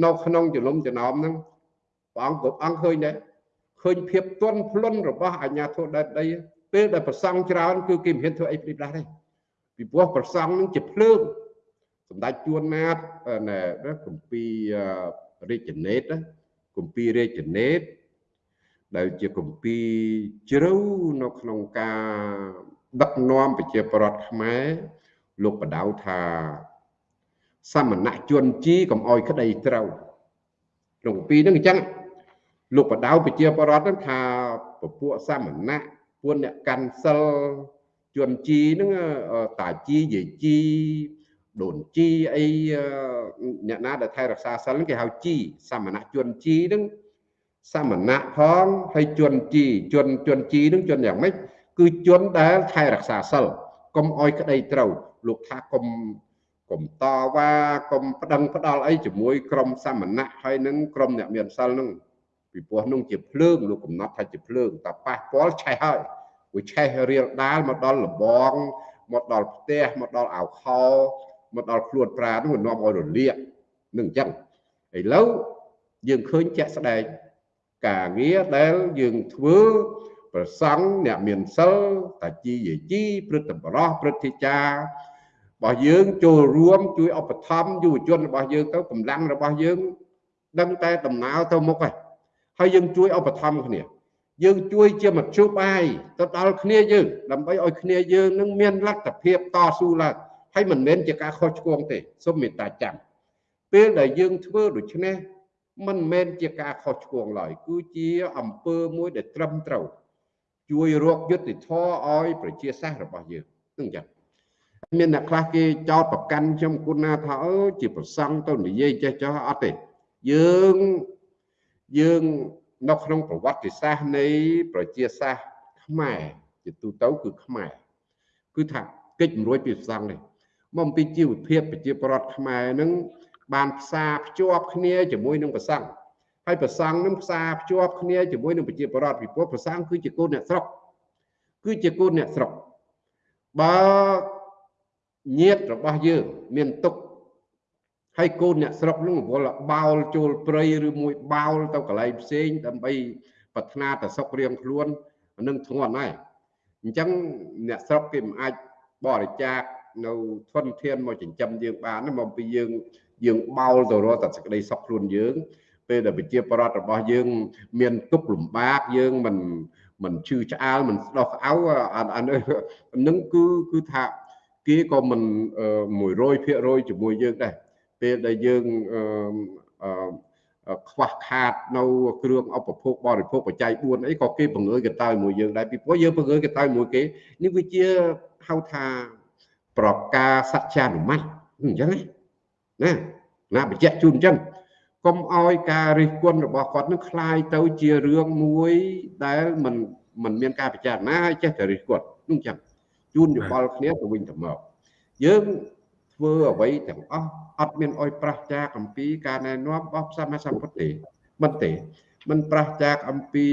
នៅក្នុងចលុំចំណោមហ្នឹង ព្រះអង្គគ្រប់អង្គឃើញដែរឃើញភាពទន់ភ្លន់របស់អាញាធិបតីដីពេលដែលប្រសង់ច្រើនគឺគេមិនហ៊ានធ្វើអីព្រីផ្លាស់ទេពីព្រោះប្រសង់នឹងជាភ្លើងសម្ដេចជួនណាតណែគម្ពីររាជនេតគម្ពីររាជនេតដែលជាគម្ពីរជ្រៅនៅក្នុងការដឹកនាំប្រជាប្រដ្ឋខ្មែរលោកបដៅថាសមណជនជីកុំអោយក្តីត្រូវក្នុងគម្ពីរហ្នឹងអញ្ចឹង លោកបដៅប្រជាប្រដ្ឋហ្នឹងថាពពួកសមណៈពួកអ្នកកាន់សិលជនជីហ្នឹងតាជីយាយជីដូនជីអីអ្នកណាដែលថែរក្សាសិលគេហៅជីសមណជនជីហ្នឹងសមណៈផងហើយជនជីជនជនជីនឹងជនយ៉ាងម៉េចគឺជនដែលថែរក្សាសិលកុំអោយក្តីត្រូវលោកថាកុំកុំតវ៉ាកុំប្តឹងផ្ដាល់អីជាមួយក្រុមសមណៈហើយនឹងក្រុមអ្នកមានសិលនឹង ពីព្រោះនោះជាភ្លើងលោកកំណត់ថាជាភ្លើងតែប៉ះពាល់ឆេះហើយវាឆេះរៀលដាលមកដល់លបងមកដល់ផ្ទះមកដល់អាវខោមកដល់ខ្លួនប្រានោះនាំឲ្យរលាកនឹងអញ្ចឹងឥឡូវយើងឃើញជាក់ស្ដែងការងារដែលយើងធ្វើប្រសង់អ្នកមានសិលតាជីយាជីព្រឹទ្ធបរោះព្រឹទ្ធាចារ្យរបស់យើងចូលរួមជួយឧបត្ថម្ភយុវជនរបស់យើងទៅកម្លាំងរបស់យើងដឹងតែដំណើរទៅមុខហើយ ហើយយើងជួយឧបត្ថម្ភគ្នា យើងជួយជាមធ្យោបាយទៅដល់គ្នាយើងដើម្បីឲ្យគ្នាយើងនឹងមានលទ្ធភាពតស៊ូឡើងហើយមិនមែនជាការខុសឆ្គងទេសូមមេត្តាចាំពេលដែលយើងធ្វើដូច្នេះមិនមែនជាការខុសឆ្គងឡើយគឺជាអំពើមួយដែលត្រឹមត្រូវជួយរកយុត្តិធម៌ឲ្យប្រជាសាស្ត្ររបស់យើងនឹងចឹងមានអ្នកខ្លះគេចោតប្រកាន់ខ្ញុំគុណណាថាអើជាប្រសង់ទៅនិយាយចេះចោះអត់ទេយើង យើងនៅក្នុងប្រវត្តិសាស្ត្រនៃប្រជាសាស្ត្រខ្មែរជាទូទៅគឺខ្មែរគឺថាកិច្ចរួចពីប្រសង់នេះមកអំពីជីវភាពប្រជាប្រដ្ឋខ្មែរនឹងបានផ្សារភ្ជាប់គ្នាជាមួយនឹងប្រសង់ហើយប្រសង់នឹងផ្សារភ្ជាប់គ្នាជាមួយនឹងប្រជាប្រដ្ឋពីព្រោះប្រសង់គឺជាកូនអ្នកស្រុកគឺជាកូនអ្នកស្រុកបើញាតរបស់យើងមានទុក ហើយកូនអ្នកស្រុកនឹងវល់បោលចូលព្រៃឬមួយបោលទៅកន្លែងផ្សេងដើម្បីប្រាថ្នាតែសុខរៀងខ្លួននឹងធ្ងន់ហើយអញ្ចឹងអ្នកស្រុកគេមិនអាចបរិច្ចាគនៅធនធានមកចិញ្ចឹមយើងបានមកពីយើងយើងបោលទៅរកតែសេចក្តីសុខខ្លួនយើង ពេលដែលប្រជាប្រដ្ឋរបស់យើង មានទុក្ខលំបាកយើងមិនមិនឈឺឆ្អាលមិនស្ដោះអៅអានឹងគឺគឺថាគេក៏មិន100%ជាមួយយើងដែរ ពេលដែលយើងខ្វះខាតនៅគ្រឿងឧបភោគបរិភោគបច្ច័យ4អីក៏គេបង្រើយកតើមួយយើងដែរពីព្រោះយើងបង្រើយកតើមួយគេនេះវាជាហៅថាប្រការសច្ចានុម័តអញ្ចឹងណាណាបញ្ជាក់ជូនអញ្ចឹងកុំឲ្យការរិះគន់របស់គាត់នឹងคล้ายទៅជារឿងមួយដែលมันมันមានការពិចារណាឲ្យចេះតែរិះគន់នោះអញ្ចឹងជូនយោបល់គ្នាទៅវិញទៅមកយើង ធ្វើអ្វីទាំងអស់អត់មានអុយប្រះចាអំពីការណែនាំរបស់សម្មាសម្ពុទ្ធទេមិនទេมันប្រះចាកអំពី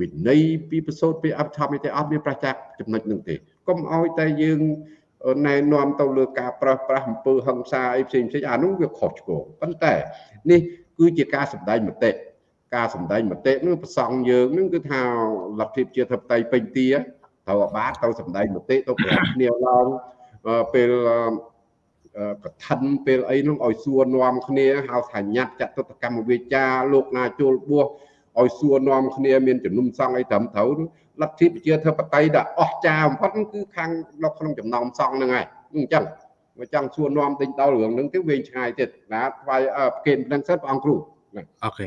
វិន័យពីប្រសូតពីអភិធម្មទេអត់មានប្រះចាកចំណុចនឹងទេកុំឲ្យតែយើងណែនាំទៅលើការប្រោះប្រាស់អំពើហិង្សាអីផ្សេងផ្សេងអានោះវាខុសឆ្គងប៉ុន្តែនេះគឺជាការសម្ដែងមតិការសម្ដែងមតិនឹងប្រសង់យើងនឹងគឺថាលទ្ធិជាធិបតេយ្យពេញទាត្រូវអាបាទទៅសម្ដែងមតិទៅប្រាប់គ្នាឡើងពេល កឋិនពេលអីនោះឲ្យសួរនាំគ្នាហៅថាញាត់ចតុតកម្មវិជាលោកណាចូលបួសឲ្យសួរនាំគ្នាមានជំនុំសង្ឃអីត្រឹមត្រូវលទ្ធិប្រជាធិបតេយ្យដែលអស្ចារ្យបំផុតគឺខាងនៅក្នុងចំណោមសង្ឃហ្នឹងហើយអញ្ចឹងបើចង់សួរនាំទិញដល់រឿងហ្នឹងទៅវិញឆ្ងាយទៀតណាថ្វាយប្រគេនព្រឹងសិនព្រះអង្គគ្រូអូខេ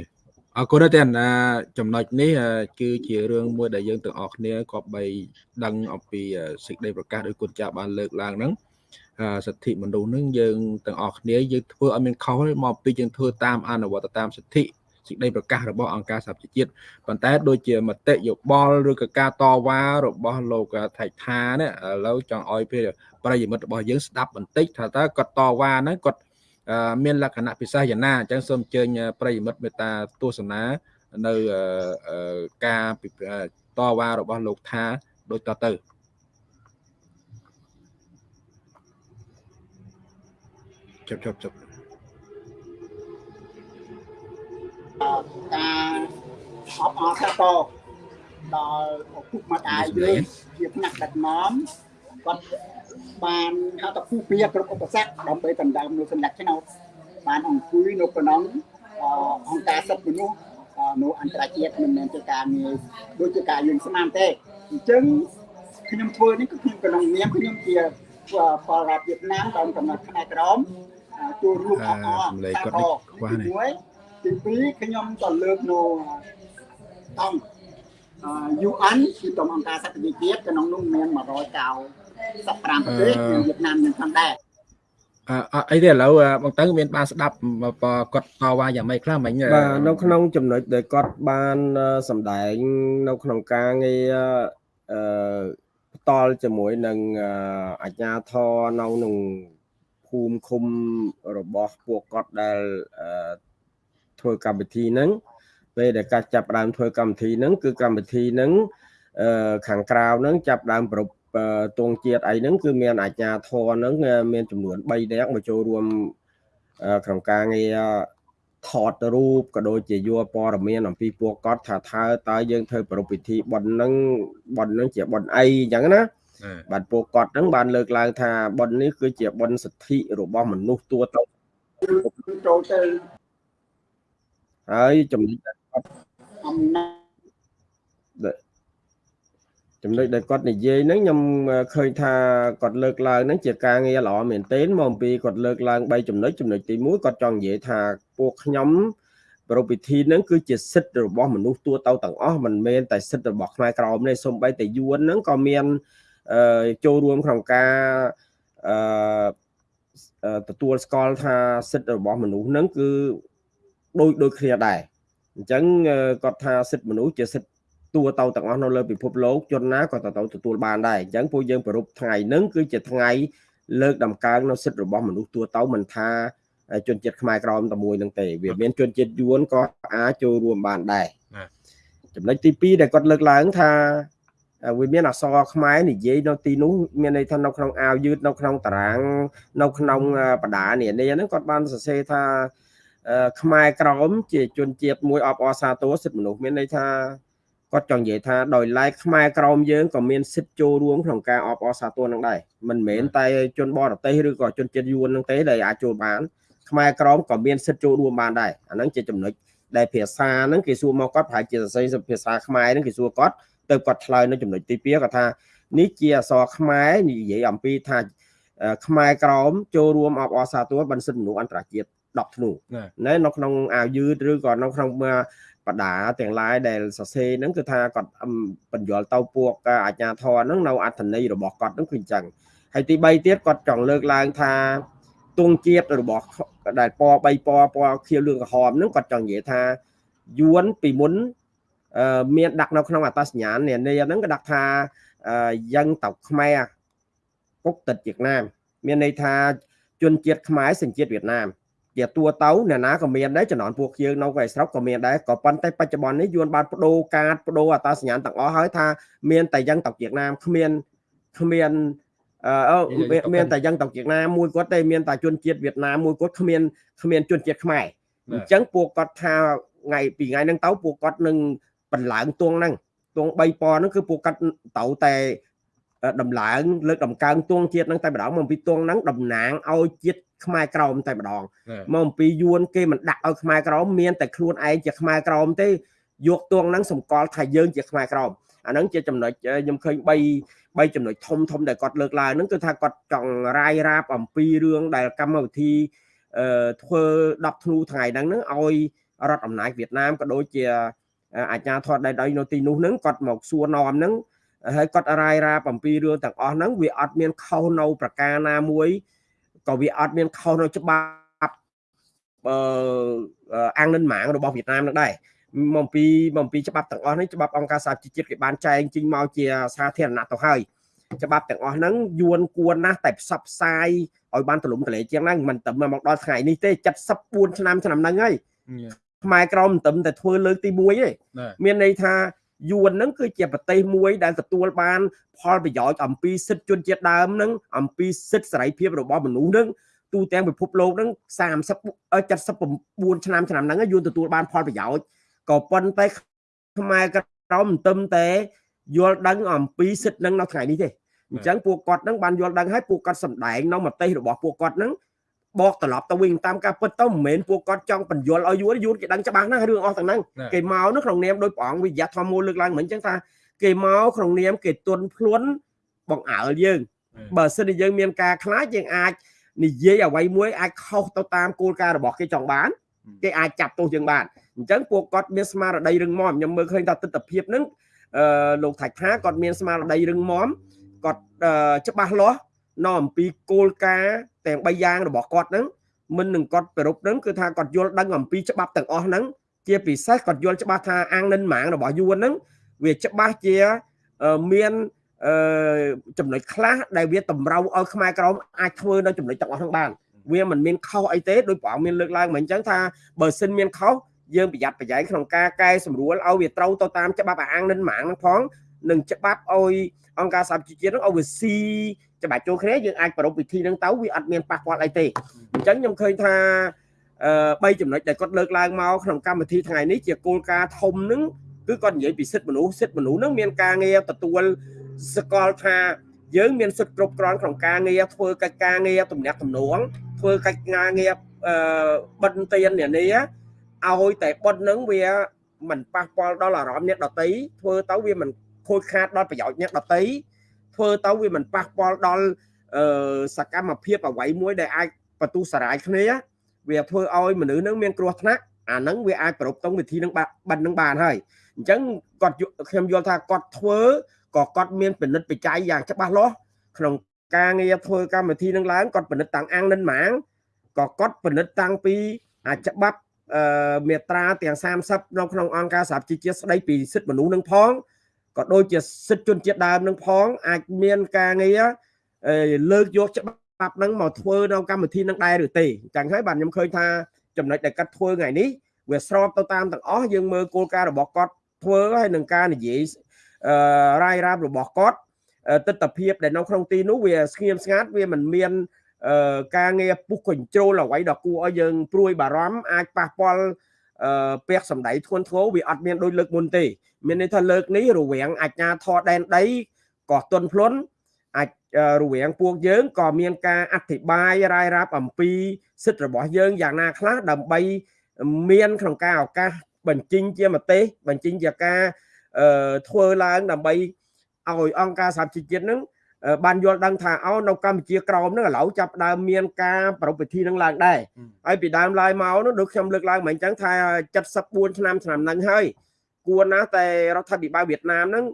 អរគុណដែរតែចំណុចនេះគឺជារឿងមួយដែលយើងទាំងអស់គ្នាក៏បីដឹងអំពីសេចក្តីប្រកាសដោយគុណចាស់បានលើកឡើងហ្នឹង សិទ្ធិមនុស្សនឹងយើងទាំងអស់គ្នាយើងធ្វើឲ្យមានខុសមកពីយើងធ្វើតាមអនុវត្តតាមសិទ្ធិសេចក្តីប្រកាសរបស់អង្គការសហប្រជាជាតិប៉ុន្តែដូចជាមតិយោបល់ឬក៏ការតវ៉ារបស់លោកថៃថានេះឥឡូវចង់ឲ្យប្រិយមិត្តរបស់យើងស្ដាប់បន្តិចថាតើគាត់តវ៉ាហ្នឹងគាត់មានលក្ខណៈពិសេសយ៉ាងណាអញ្ចឹងសូមអញ្ជើញប្រិយមិត្តមេត្តាទស្សនានៅការតវ៉ារបស់លោកថាដូចតទៅ ជប់ជប់ជប់ការអបអរសាទរដល់ឪពុកម្ដាយយើងជាផ្នែកដឹកនាំគាត់បានហៅថាគូពៀគ្រប់ឧបសគ្គដើម្បីដណ្ដើមនៅសម្ដេចឆ្នោតបានអង្គុយនៅក្នុងអង្គការសិទ្ធិមនុស្សនៅអន្តរជាតិមិនមែនជាការងារដូចជាការយើងស្មានទេអញ្ចឹងខ្ញុំធ្វើនេះគឺខ្ញុំក្នុងនាមខ្ញុំជាពលរដ្ឋវៀតណាមតាមកំណត់ផ្នែកក្រម ចូលរួមអបអរសម្លេងគាត់នេះខ្វះនេះទី2ខ្ញុំក៏លើកនៅតំ UN គឺតំអង្គការសន្តិភាពក្នុងនោះមាន195ប្រទេសវៀតណាមនឹងផងដែរអអីទេឥឡូវបងតើមានបានស្ដាប់គាត់តវ៉ាយ៉ាងម៉េចខ្លះមិញបាទនៅក្នុងចំណុចដែលគាត់បានសម្ដែងនៅក្នុងការងារអឺផ្ដាល់ជាមួយនឹងអាជ្ញាធរនៅក្នុង ភូមិឃុំរបស់ពួកគាត់ដែលធ្វើកម្មវិធីហ្នឹងពេលដែលកាត់ចាប់ដើមធ្វើកម្មវិធីហ្នឹងគឺកម្មវិធីហ្នឹងខាងក្រៅហ្នឹងចាប់ដើមប្រពទងជាតិអីហ្នឹងគឺមានអាជ្ញាធរហ្នឹងមានចំនួន3នាក់មកចូលរួមក្នុងការងារថតរូបក៏ដូចជាយកព័ត៌មានអំពីពួកគាត់ថាថើតើយើងធ្វើប្រពៃពិធីប៉ុនហ្នឹងប៉ុនហ្នឹងជាប៉ុនអីអញ្ចឹងណា បាទពួកគាត់ហ្នឹងបានលើកឡើងថាប៉ុននេះគឺជាប៉ុនសិទ្ធិរបស់មនុស្សទួទៅចូលទៅហើយចំណុចដែលគាត់អំណាចចំណុចដែលគាត់និយាយហ្នឹងខ្ញុំឃើញថាគាត់លើកឡើងហ្នឹងជាការងារល្អមែនទែនមកអំពីគាត់លើកឡើង3ចំណុចចំណុចទី1គាត់ចង់និយាយថាពួកខ្ញុំប្រពៃពិធីហ្នឹងគឺជាសិទ្ធិរបស់មនុស្សទូទៅទាំងអស់មិនមែនតែសិទ្ធិរបស់ខ្មែរក្រមទេសូម្បីតែយួនហ្នឹងក៏មាន ចូលរួមក្នុងការអឺទទួលស្គាល់ថាសិទ្ធិរបស់មនុស្សហ្នឹងគឺដូចដូចគ្នាដែរអញ្ចឹងគាត់ថាសិទ្ធិមនុស្សជាសិទ្ធិទួទៅទាំងអស់នៅលើពិភពលោកជនណាក៏ទៅទទួលបានដែរអញ្ចឹងពួកយើងប្រពថ្ងៃហ្នឹងគឺជាថ្ងៃលើកដំកើងនៅសិទ្ធិរបស់មនុស្សទួទៅមិនថាជនជាតិខ្មែរក្រមតែមួយនឹងទេវាមានជនជាតិយួនក៏អាចចូលរួមបានដែរចំណុចទី2ដែលគាត់លើកឡើងថា វាមានអសរខ្មែរនិយាយនៅទីនោះមានន័យថានៅក្នុងអាវយឺតនៅក្នុងតារាង នៅក្នុងបដានានាហ្នឹងគាត់បានសរសេរថាខ្មែរក្រមជាជនជាតិមួយអបអរសាទរសិទ្ធិមនុស្សមានន័យថាគាត់ចង់និយាយថាដោយឡែកខ្មែរក្រមយើងក៏មានសិទ្ធិចូលរួមក្នុងការអបអរសាទរនឹងដែរមិនមែនតែជនបរទេសឬក៏ជនជាតិយួននឹងទេដែលអាចចូលបានខ្មែរក្រមក៏មានសិទ្ធិចូលរួមបានដែរអាហ្នឹងជាចំណុចដែលភាសាហ្នឹងគេសួរមកគាត់ប្រហែលជាសរសេរភាសាខ្មែរហ្នឹងគេសួរគាត់ ទៅគាត់ឆ្លើយនៅចំណុចទី2គាត់ថានេះជាអសរខ្មែរនិយាយអំពីថាខ្មែរក្រមចូលរួមអបអរសាទរបណ្ឌិតមនុស្សអន្តរជាតិ10ធ្នូនៅនៅក្នុងអាវយឺតឬក៏នៅក្នុងបដាទាំងឡាយដែលសរសេរហ្នឹងគឺថាគាត់បញ្យល់ទៅពួកអាជ្ញាធរហ្នឹងនៅអត្ថន័យរបស់គាត់ហ្នឹងគឺអញ្ចឹងហើយទី3ទៀតគាត់ចង់លើកឡើងថាទងជាតិរបស់ដែលពណ៌3ពណ៌ពណ៌ខៀវលឿងក្រហមហ្នឹងគាត់ចង់និយាយថាយួនពីមុន មានដាក់នៅក្នុងអត្តសញ្ញាណនានាហ្នឹងក៏ដាក់ថាយ៉ាងតៅខ្មែរគុកទឹកវៀតណាម មានន័យថាជនជាតិខ្មែរសញ្ជាតិវៀតណាមជាតួទៅអ្នកណាក៏មានដែរចំនួនពួកយើងនៅកែស្រុកក៏មានដែរក៏ប៉ុន្តែបច្ចុប្បន្ននេះយួនបានបដូរកាតបដូរអត្តសញ្ញាណទាំងអស់ហើយថាមានតែយ៉ាងតកវៀតណាមគ្មានគ្មានអឺមានតែយ៉ាងតកវៀតណាមមួយគាត់ទេមានតែជនជាតិវៀតណាមមួយគាត់គ្មានគ្មានជនជាតិខ្មែរអញ្ចឹងពួកគាត់ថាថ្ងៃពីថ្ងៃហ្នឹងទៅពួកគាត់នឹង បន្លងទួងហ្នឹងទួង3ពណ៌ហ្នឹងគឺពួកគាត់ទៅតែដំឡើងលើកដំកើងទួងជាតិហ្នឹងតែម្ដងមកពីទួងហ្នឹងតំណាងឲ្យជាតិខ្មែរក្រមតែម្ដងមកអំពីយួនគេមិនដាក់ឲ្យខ្មែរក្រមមានតែខ្លួនឯងជាខ្មែរក្រមទេយកទួងហ្នឹងសម្គាល់ថាយើងជាខ្មែរក្រមអាហ្នឹងជាចំណុចខ្ញុំឃើញ3 3ចំណុចធំធំដែលគាត់លើកឡើងហ្នឹងគឺថាគាត់ចង់រាយរាប់អំពីរឿងដែលកម្មវិធីអឺធ្វើ10ធ្នូថ្ងៃហ្នឹងហ្នឹងឲ្យរដ្ឋអំណាចវៀតណាមក៏ដូចជា អាជ្ញាធរដែនដីនៅទីនោះហ្នឹងគាត់មកសួរនាំហ្នឹងហើយគាត់រាយរាប់អំពីរឿងទាំងអស់ហ្នឹងវាអត់មានខុសនៅប្រការណាមួយក៏វាអត់មានខុសនៅច្បាប់អឺអាំងនិនម៉ាងរបស់វៀតណាមនឹងដែរមកពីមកពីច្បាប់ទាំងអស់នេះច្បាប់អង្គការសហជីវជាតិគេបានចែងចេញមកជាសាធារណៈទៅហើយច្បាប់ទាំងអស់ហ្នឹងយួនគួរណាស់តែផ្សព្វផ្សាយឲ្យបានទលំទលែជាងហ្នឹងមិនតែមកដល់ថ្ងៃនេះទេ74ឆ្នាំឆ្នាំហ្នឹងហើយ ខ្មែរក្រមមិនតែតែធ្វើលើកទី1ទេមានន័យថាយួនហ្នឹងគឺជាប្រទេសមួយដែលទទួលបាន ផលប្រយោជន៍អំពីសិទ្ធិជនជាតិដើមហ្នឹងអំពីសិទ្ធិសេរីភាពរបស់មនុស្សហ្នឹងទូទាំងពិភពលោកហ្នឹង30 79ឆ្នាំឆ្នាំហ្នឹងយួនទទួលបានផលប្រយោជន៍ក៏ប៉ុន្តែខ្មែរក្រមមិនទឹមតែយល់ដឹងអំពីសិទ្ធិហ្នឹងនៅថ្ងៃនេះទេអញ្ចឹងពួកគាត់ហ្នឹងបានយល់ដឹងហើយពួកគាត់សម្ដែងនៅមតិរបស់ពួកគាត់ហ្នឹង បកត្រឡប់ទៅវិញតាមការពិតទៅមិនមែនពួកគាត់ចង់បញ្យល់ឲ្យយួនយួនគេដឹងច្បាស់ណាស់រឿងអស់ទាំងហ្នឹងគេមកនោះក្នុងនាមដោយព្រះអង្គវិយៈធម្មមូលលើកឡើងមិញអញ្ចឹងថាគេមកក្នុងនាមគេទុនភ្លួនបង្អើលយើងបើសិនជាយើងមានការខ្លាចយើងអាចនិយាយអ្វីមួយអាចខុសទៅតាមគោលការណ៍របស់គេចង់បានគេអាចចាប់ទោសយើងបានអញ្ចឹងពួកគាត់មានស្មារតីរឹងមាំខ្ញុំមើលឃើញថាទស្សនវិជ្ជាហ្នឹងអឺលោកថាច់ថាគាត់មានស្មារតីរឹងមាំគាត់ច្បាស់លាស់នៅអំពីគោលការណ៍ ទាំង3យ៉ាងរបស់គាត់ហ្នឹងមិននឹងគាត់ប្រពហ្នឹងគឺថាគាត់យល់ដឹងអំពីច្បាប់ទាំងអស់ហ្នឹងជាពិសេសគាត់យល់ច្បាស់ថាអាងនិនម៉ាងរបស់យួនហ្នឹងវាច្បាស់ជាមានអឺចំណុចខ្លះដែលវាតម្រូវឲ្យខ្មែរក្រមអាចធ្វើនៅចំណុចទាំងអស់ហ្នឹងបានវាមិនមានខុសអីទេដោយព្រះអង្គមានលើកឡើងមកអញ្ចឹងថាបើសិនមានខុសយើងប្រយ័ត្នប្រយែងក្នុងការកែសម្រួលឲ្យវាត្រូវទៅតាមច្បាប់អាងនិនម៉ាងហ្នឹងផងនិងច្បាប់ឲ្យអង្គការសហប្រជាជាតិហ្នឹងឲ្យវាស៊ី ច្បាច់ចូលគ្នាយើងអាចប្រពៃពិធីហ្នឹងទៅវាអត់មានប៉ះពាល់អីទេអញ្ចឹងខ្ញុំឃើញថាអឺ3ចំណុចដែលគាត់លើកឡើងមកក្នុងកម្មវិធីថ្ងៃនេះជាគោលការណ៍ធំហ្នឹងគឺគាត់និយាយពីសិទ្ធិមនុស្សសិទ្ធិមនុស្សហ្នឹងមានការងារទទួលសកលថាយើងមានសិទ្ធិគ្រប់គ្រាន់ក្នុងការងារធ្វើកិច្ចការងារទំនាក់ទំនងធ្វើកិច្ចការងារបិណ្ឌទាននានាឲ្យតែបិណ្ឌហ្នឹងវាមិនប៉ះពាល់ដល់អារម្មណ៍អ្នកដតីធ្វើទៅវាមិនខូចខាតដល់ប្រយោជន៍អ្នកដតី ធ្វើទៅវាមិនប៉ះពាល់ដល់អឺសកម្មភាពអ្វីមួយដែលអាចបន្ទុះសារាយគ្នាវាធ្វើឲ្យមនុស្សនឹងមានគ្រោះថ្នាក់អាហ្នឹងវាអាចប្រពតងវិធីនឹងបិណ្ឌនឹងបានហើយអញ្ចឹងគាត់ខ្ញុំយល់ថាគាត់ធ្វើក៏គាត់មានពិនិត្យបច្ច័យយ៉ាងច្បាស់លាស់ក្នុងការងារធ្វើកម្មវិធីនឹងឡើងគាត់ពិនិត្យតាំងអាំងនិនម៉ាងក៏គាត់ពិនិត្យតាំងពីអាច្បាប់អឺមេត្រាទាំង30នៅក្នុងអង្គការសហជីវជាតិស្ដីពីសិទ្ធិមនុស្សនឹងផង ក៏ដូចជាសិទ្ធិជនជាតិដើមនឹងផងអាចមានការងារលើកយកច្បាប់នឹងមកធ្វើនៅកម្មវិធីនឹងដែរឬទេអញ្ចឹងហើយបាទខ្ញុំឃើញថាចំណុចដែលកាត់ធ្វើថ្ងៃនេះវាស្របទៅតាមទាំងអស់យើងមើលគោលការណ៍របស់គាត់ធ្វើហើយនឹងការនិយាយអឺរាយរាប់របស់គាត់ទស្សនវិជ្ជាដែលនៅក្នុងទីនោះវាស្ងៀមស្ងាត់វាមិនមានការងារពុះកញ្ជ្រោលអ្វីដ៏គួរឲ្យយើងព្រួយបារម្ភអាចប៉ះពាល់ ពាក្យសម្ដីធ្ងន់ធ្ងរវាអត់មានដូចលើកមុនទេ មានន័យថាលើកនេះរវាងអាជ្ញាធរដែនដីក៏ទន់ភ្លន់អាចរវាងពួកយើងក៏មានការអធិប្បាយរាយរាប់អំពីសិទ្ធិរបស់យើងយ៉ាងណាខ្លះដើម្បីមានក្នុងការឱកាសបញ្ចេញជាមតិបញ្ចេញជាការធ្វើឡើងដើម្បីឲ្យអង្គការសហជីវជាតិនឹង បានយល់ដឹងថាអោនៅកម្ពុជាក្រមនឹងឥឡូវចាប់ដើមមានការប្រពៃពិធីនឹងឡើងដែរហើយពីដើមឡើយមកនោះដូចខ្ញុំលើកឡើងមិញអញ្ចឹងថា74ឆ្នាំឆ្នាំហ្នឹងហើយគួរណាស់តែរដ្ឋាភិបាលវៀតណាមហ្នឹង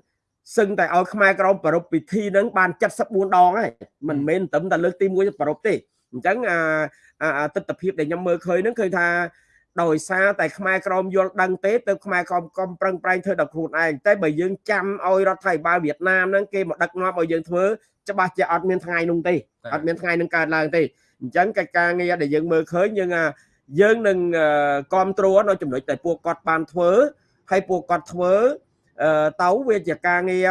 សឹងតែឲ្យខ្មែរក្រមប្រពៃពិធីហ្នឹងបាន74ដងហើយមិនមែនត្រឹមតែលើកទី1ប្រពៃទេអញ្ចឹងអាទស្សនវិជ្ជាដែលខ្ញុំមើលឃើញហ្នឹងឃើញថា ដោយសារតែខ្មែរក្រមយល់ដឹងទេទៅខ្មែរក្រមកំប្រឹងប្រែងធ្វើដល់ខ្លួនឯងតែបើយើងចាំឲ្យរដ្ឋាភិបាលវៀតណាមហ្នឹងគេមកដឹកនាំឲ្យយើងធ្វើច្បាស់ជាអត់មានថ្ងៃនោះទេអត់មានថ្ងៃនឹងកើតឡើងទេអញ្ចឹងកិច្ចការងារដែលយើងមើលឃើញយើងយើងនឹងគ្រប់គ្រងនៅចំណុចដែលពួកគាត់បានធ្វើហើយពួកគាត់ធ្វើទៅវាជាការងារ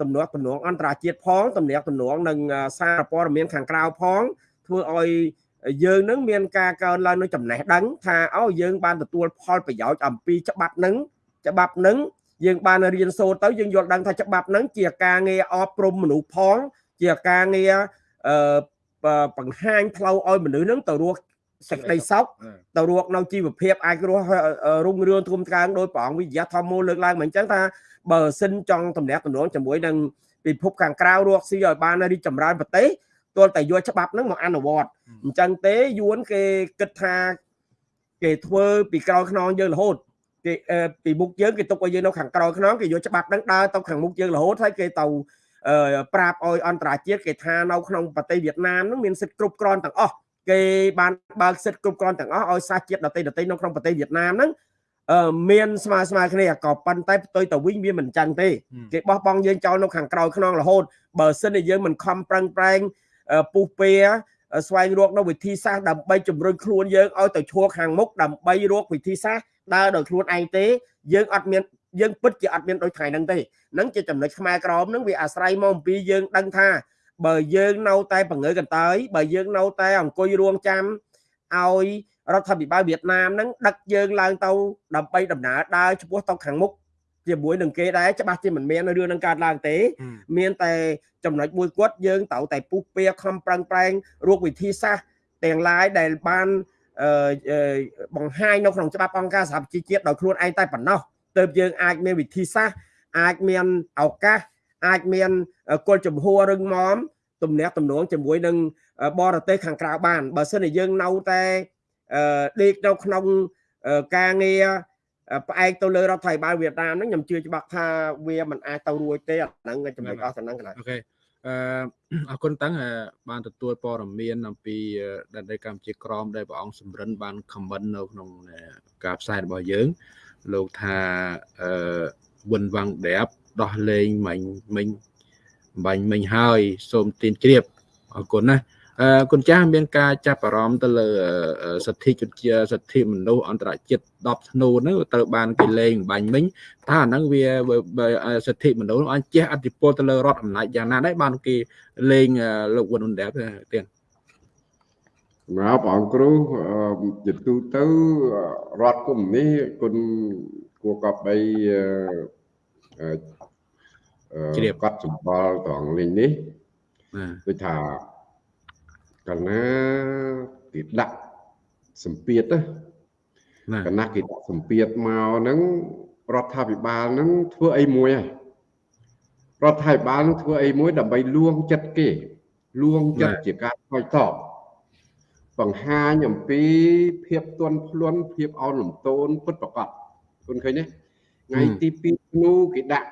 ទំនាស់ទំនងអន្តរជាតិផងទំនាក់ទំនងនឹងសារព័ត៌មានខាងក្រៅផងធ្វើឲ្យ យើងនឹងមានការកើនឡើងនៅចំណេះដឹងថាអូយើងបានទទួលផលប្រយោជន៍អំពីច្បាប់នឹងច្បាប់នឹងយើងបានរៀនសូត្រទៅយើងយល់ដឹងថាច្បាប់នឹងជាការងារអប់រំមនុស្សផង ជាការងារអឺបង្ហាញផ្លូវឲ្យមនុស្សនឹងទៅរស់សេចក្តីសុខទៅរស់នៅជីវភាពអាចរស់រុងរឿងធំត្កើងដោយព្រះអង្គវិទ្យាធម្មមូលលើកឡើងមកអញ្ចឹងថាបើសិនចង់តំណាក់តំណងជាមួយនឹងពិភពខាងក្រៅរកស៊ីឲ្យបានរីកចម្រើនប្រទេស ទាល់តែយកច្បាប់ហ្នឹងមកអនុវត្តអញ្ចឹងទេយួនគេគិតថាគេធ្វើពីក្រោយខ្នងយើងរហូតគេពីមុខយើងគេទុកឲ្យយើងនៅខាងក្រោយខ្នងគេយកច្បាប់ហ្នឹងដើរទៅខាងមុខយើងរហូតហើយគេទៅប្រាប់ឲ្យអន្តរជាតិគេថានៅក្នុងប្រទេសវៀតណាមហ្នឹងមានសិទ្ធិគ្រប់គ្រាន់ទាំងអស់គេបានបើកសិទ្ធិគ្រប់គ្រាន់ទាំងអស់ឲ្យសាសជាតិដទៃដទៃនៅក្នុងប្រទេសវៀតណាមហ្នឹងមានស្មើស្មើគ្នាក៏ប៉ុន្តែផ្ទុយទៅវិញវាមិនចឹងទេគេបោះបង់យើងចោលនៅខាងក្រោយខ្នងរហូតបើសិនជាយើងមិនខំប្រឹងប្រែង ពុះពេស្វែងរកនៅវិធីសាស្ត្រដើម្បីជំរុញខ្លួនយើងឲ្យទៅឈរខាងមុខដើម្បីរកវិធីសាស្ត្រដើរដោយខ្លួនឯងទេយើងអត់មានយើងពិតជាអត់មានដូចថ្ងៃហ្នឹងទេហ្នឹងជាចំណុចខ្មែរក្រមហ្នឹងវាអាស្រ័យមកអំពីយើងដឹងថាបើយើងនៅតែបង្ើកន្តើយបើយើងនៅតែអង្គុយរួមចាំឲ្យរដ្ឋាភិបាលវៀតណាមហ្នឹងដឹកយើងឡើងទៅដើម្បីដំណើរដើរឆ្ពោះទៅខាងមុខ ជាមួយនឹងគេដែរច្បាស់ជាមិនមានរឿងនឹងកើតឡើងទេ មានតែចំណុចមួយគាត់យើងត្រូវតែពុះពៀខំប្រឹងប្រែងរកវិធីសាស្ត្រទាំងឡាយដែលបានបង្ហាញនៅក្នុងច្បាប់អង្គការសហប្រជាជាតិដោយខ្លួនឯងតែប៉ុណ្ណោះទើបយើងអាចមានវិធីសាស្ត្រអាចមានឱកាសអាចមានគោលចំហររឹងមាំទំនាក់ទំនងជាមួយនឹងបរទេសខាងក្រៅបានបើសិនជាយើងនៅតែដេកនៅក្នុងការងារ ផ្អែកទៅលើរដ្ឋាភិបាលវៀតណាមហ្នឹងខ្ញុំជឿច្បាស់ថាវាមិនអាចទៅរួចទេអាហ្នឹងចំណុចអស់ទៅហ្នឹងកន្លែងអូខេអឺអរគុណតាំងបានទទួលព័ត៌មានអំពីដែនដីកម្ពុជាក្រមដែលព្រះអង្គសម្រិនបានខមមិននៅក្នុងការផ្សាយរបស់យើងលោកថាអឺវិនវាំងដែបដោះលែងមិញមិញបាញ់មិញហើយ សូមទានជ្រាបអរគុណណា គុណចាស់មានការចាប់អារម្មណ៍ទៅលើសិទ្ធិជនជាសិទ្ធិមនុស្សអន្តរជាតិ10ធ្នូហ្នឹងត្រូវបានគេលេងបាញ់មិញថាអាហ្នឹងវាសិទ្ធិមនុស្សអាចជះអធិពលទៅលើរដ្ឋអំណាចយ៉ាងណាដែរបានគេលេងលោកវុនអ៊ុនដែរទៀតមកបងអង្គគ្រូជាទូទៅរដ្ឋគុំនេះគុណគួរកប់បីជ្រាបគាត់សម្បល់ត្រង់លេងនេះដូចថា កាលណាគេដាក់សម្ពាធណាកាលណាគេដាក់សម្ពាធមកហ្នឹងរដ្ឋាភិបាលហ្នឹងធ្វើអីមួយហើយរដ្ឋាភិបាលនឹងធ្វើអីមួយដើម្បីលួងចិត្តគេលួងចិត្តជាការឆ្លើយតបបង្ហាញអំពីភាពទន់ភ្លន់ភាពអោនលំទោនពិតប្រកបគុណឃើញទេថ្ងៃទី2ធ្នូគេដាក់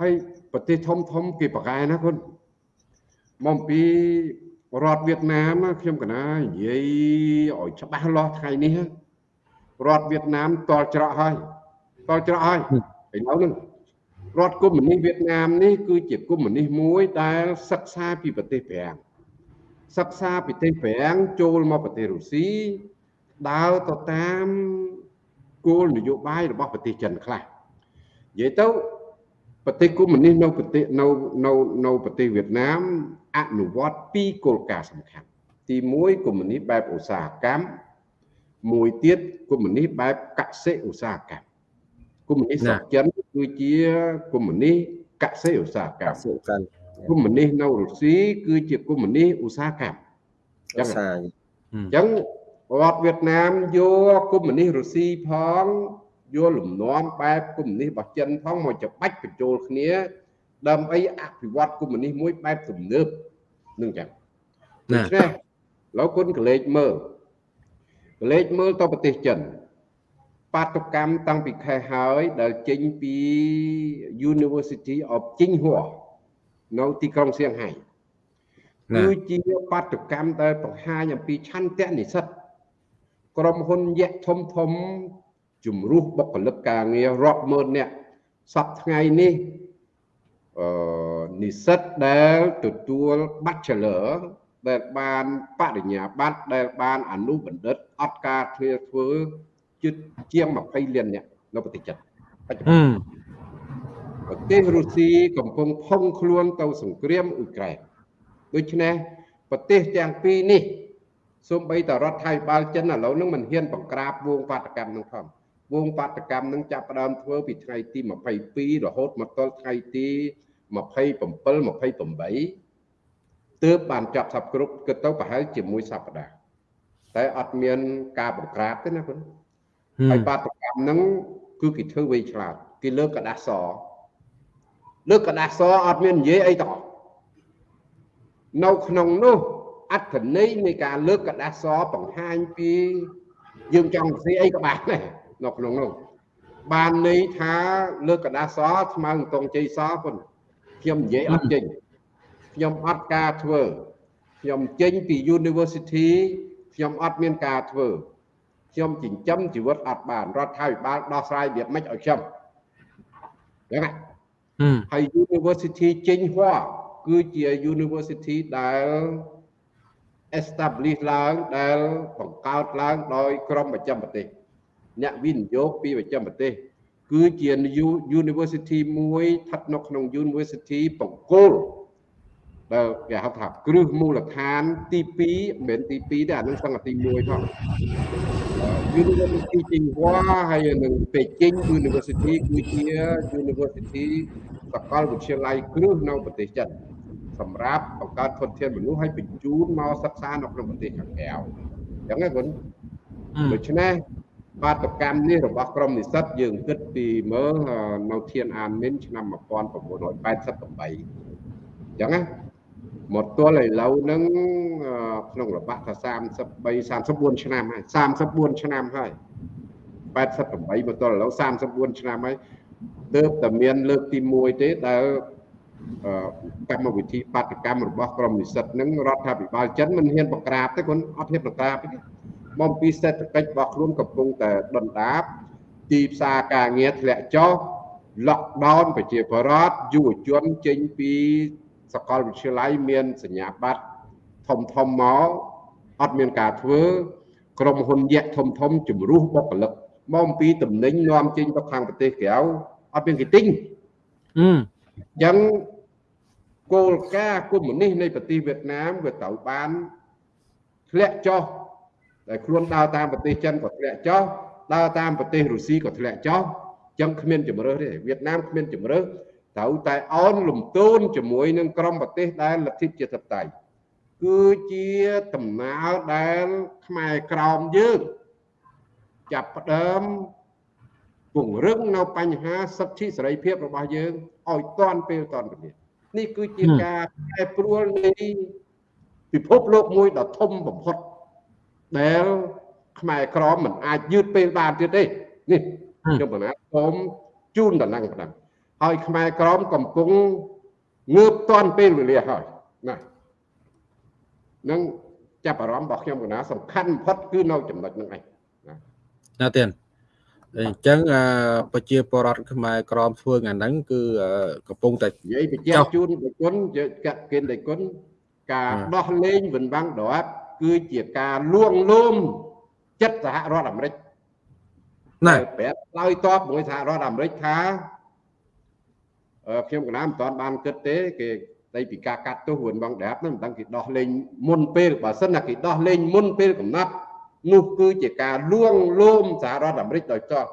ហើយប្រទេសធំធំគេប្រកែណាគុណមកពី រដ្ឋវៀតណាមខ្ញុំកណានិយាយឲ្យច្បាស់លាស់ថ្ងៃនេះរដ្ឋវៀតណាមតល់ច្រកហើយតល់ច្រកហើយឥឡូវនេះរដ្ឋកុម្មុយនីសវៀតណាមនេះគឺជាកុម្មុយនីសមួយដែលសិក្សាពីប្រទេសប្រាំងសិក្សាពីប្រទេសប្រាំងចូលមកប្រទេសរុស្ស៊ីដើរទៅតាមគោលនយោបាយរបស់ប្រទេសចិនខ្លះនិយាយទៅ ប្រទេសកុម្មុយនីសនៅប្រទេសនៅនៅនៅប្រទេសវៀតណាមអនុវត្តពីរគោលការណ៍សំខាន់ទី1កុម្មុយនីសបែបឧស្សាហកម្មមួយទៀតកុម្មុយនីសបែបកសិឧស្សាហកម្មកុម្មុយនីសស្រុកចិនគឺជាកុម្មុយនីសកសិឧស្សាហកម្មកុម្មុយនីសនៅរុស្ស៊ីគឺជាកុម្មុយនីសឧស្សាហកម្មអញ្ចឹងអញ្ចឹងរដ្ឋវៀតណាមយកកុម្មុយនីសរុស្ស៊ីផង យកលំនាំបែបកុម្មុយនីសរបស់ចិនផងមកច្បាច់បញ្ចូលគ្នា ដើម្បីអភិវឌ្ឍកុម្មុយនីសមួយបែបទំនើបនឹងចឹងដូច្នេះលោកគុណកលេចមើលកលេចមើលទៅប្រទេសចិនបាតុកម្មតាំងពីខែហើយដែលចេញពី University of Tsinghua នៅទីក្រុងសៀងហៃគឺជាបាតុកម្មដែលបង្ហាញអំពីឆន្ទៈនិស្សិតក្រុមហ៊ុនយៈធំធំ ជំរុះបុគ្គលិកការងាររាប់ម៉ឺននាក់សប្តាហ៍ថ្ងៃនេះអឺនិស្សិតដែលទទួល Bachelor ដែលបានបរិញ្ញាបត្រដែលបានអនុបណ្ឌិតអត់ការធ្វើធ្វើជិតជាង20លានអ្នកនៅប្រទេសចិនបច្ចុប្ហឹបន្នមប្រទេសរុស្ស៊ីកំពុងផុងខ្លួនទៅសង្គ្រាមអ៊ុយក្រែនដូច្នេះប្រទេសទាំងពីរនេះសូម្បីតែរដ្ឋថៃបាលចិនឥឡូវហ្នឹងមិនហ៊ានបង្ក្រាបវងបាតកម្មហ្នឹងផង វងបាតកម្មហ្នឹងចាប់ផ្ដើមធ្វើពីថ្ងៃទី22រហូតមកដល់ថ្ងៃទី27 28ទើបបានចាប់សັບគ្រប់គិតទៅប្រហែលជាមួយសប្តាហ៍តែអត់មានការបង្ក្រាបទេណាបង ហើយបាតកម្មហ្នឹងគឺគេធ្វើវៃឆ្លាតគេលើកกระดาษសលើកกระดาษសអត់មាននិយាយអីទាំងអស់នៅក្នុងនោះអត្ថន័យនៃការលើកกระดาษសបង្ហាញពីយើងចង់និយាយអីក៏បានដែរ នៅក្នុងនោះបានន័យថាលើកកដាសស្មៅតងជ័យសពុនខ្ញុំនិយាយអត់ចេញខ្ញុំអត់ការធ្វើខ្ញុំចេញពី University ខ្ញុំអត់មានការធ្វើខ្ញុំចិញ្ចឹមជីវិតអត់បានរដ្ឋាភិបាលដោះស្រាយវាមិនឲ្យខ្ញុំចឹងហ៎ហើយ University ចេញហួរគឺជា University ដែល establish ឡើងដែលបង្កើតឡើងដោយក្រមប្រចាំប្រទេស អ្នកវិនិយោគពីប្រចាំប្រទេស គឺជា U- University មួយស្ថិតនៅក្នុង University បង្គោលដែលគេហៅថាគ្រឹះមូលដ្ឋានទី2មិនមែនទី2ទេអានឹងសង្កទី1ផង University ជីងហួរហើយនឹងពេជិង University គឺជា University សាកលវិទ្យាល័យគ្រឹះនៅប្រទេសចិនសម្រាប់បង្កើតធនធានមនុស្សឲ្យបញ្ជូនមកសិក្សានៅក្នុងប្រទេសខាងក្រៅអញ្ចឹងណាគុណហឹមដូច្នេះ បាតកម្មនេះរបស់ក្រមនិស្សិតយើងគិតពីមើលអឺនៅធានអានមីនឆ្នាំ1988អញ្ចឹងណាមកទល់ឥឡូវហ្នឹងអឺក្នុងរបាក់ថា33 34ឆ្នាំហើយ34ឆ្នាំហើយ88មកទល់ឥឡូវ34ឆ្នាំហើយទើបតែមានលើកទី1ទេដែលអឺកម្មវិធីបាតកម្មរបស់ក្រមនិស្សិតហ្នឹងរដ្ឋាភិបាលចិនមិនហ៊ានបង្ក្រាបទេគាត់អត់ហ៊ានបង្ក្រាបទេ បំពីសេដ្ឋកិច្ចរបស់ខ្លួនកំពុងតែដុនដាបទីផ្សារការងារធ្លាក់ចុះ lockdown ប្រជាពលរដ្ឋយុវជនចេញពីសាកលវិទ្យាល័យមានសញ្ញាបត្រធំធំមកអត់មានការធ្វើ ក្រុមហ៊ុនយក្សធំធំជំរុះបុគ្គលិកមកអំពីតំណែងនាំចេញទៅខាងប្រទេសក្រៅអត់មានគេទិញហឹមអញ្ចឹងគោលការណ៍កុម្មុយនីសនៃប្រទេសវៀតណាមវាត្រូវបានធ្លាក់ចុះ តែខ្លួនដើរតាមប្រទេសចិនក៏ធ្លាក់ចុះដើរតាមប្រទេសរុស្ស៊ីក៏ធ្លាក់ចុះអញ្ចឹងគ្មានជំរើសទេវៀតណាមគ្មានជំរើសត្រូវតែអោនលំទោនជាមួយនឹងក្រុមប្រទេសដែលលទ្ធិជាតិបតៃគឺជាដំណើរដែលខ្មែរក្រោមយើងចាប់ផ្ដើមពង្រឹងនៅបញ្ហាសិទ្ធិសេរីភាពរបស់យើងឲ្យតាន់ពេលតាន់វេលានេះគឺជាការប្រែប្រួលនៃពិភពលោកមួយដ៏ធំបំផុត ដែលខ្មែរក្រមមិនអាចយឺតពេលបានទៀតទេនេះខ្ញុំបណ្ណាសូមជូនតំណែងប៉ុណ្ណឹងហើយខ្មែរក្រមកំពុងងើបតាន់ពេលវេលាហើយណានឹងចាប់អារម្មណ៍របស់ខ្ញុំកណាសំខាន់បំផុតគឺនៅចំណុចហ្នឹងឯងណាទៀតអញ្ចឹងអឺប្រជាពលរដ្ឋខ្មែរក្រមធ្វើថ្ងៃហ្នឹងគឺអឺកំពុងតែនិយាយបញ្ជាក់ជូនប្រគុណយកកកិនដៃគុណការអ่าដោះលែងវិនវាំងដរាប គឺជាការលួងលោមចិត្តសហរដ្ឋអាមេរិកណាដែលប្រាប់ឆ្លើយតបមួយសហរដ្ឋអាមេរិកថាអឺខ្ញុំកណាមិនតាន់បានគិតទេគេស្ដីពីការកាត់ទោសវិនវាំងដរាបហ្នឹងមិនដឹងគេដោះលែងមុនពេលបើសិនណាគេដោះលែងមុនពេលកំណត់នោះគឺជាការលួងលោមសហរដ្ឋអាមេរិកដោយចោះ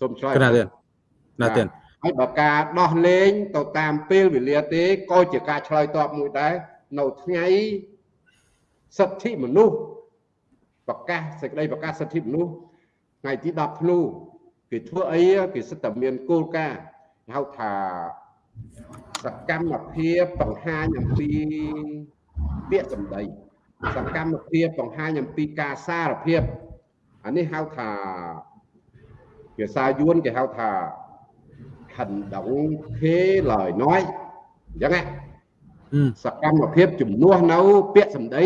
សូមឆ្លើយណាទៀតណាទៀតហើយបើការដោះលែងទៅតាមពេលវេលាទេក៏ជាការឆ្លើយតបមួយដែរនៅថ្ងៃ សិទ្ធិមនុស្សប្រកាសសេចក្តីប្រកាសសិទ្ធិមនុស្សថ្ងៃទី10ធ្នូគេធ្វើអីគេសិតតែមានគោលការណ៍ហៅថាសកម្មភាពបង្ហាញអំពីពាក្យសម្ដីសកម្មភាពបង្ហាញអំពីការសារភាពអានេះហៅថាភាសាយួនគេហៅថា hành động thế lời nói អញ្ចឹងណាហឹមសកម្មភាពជំនួសនៅពាក្យសម្ដី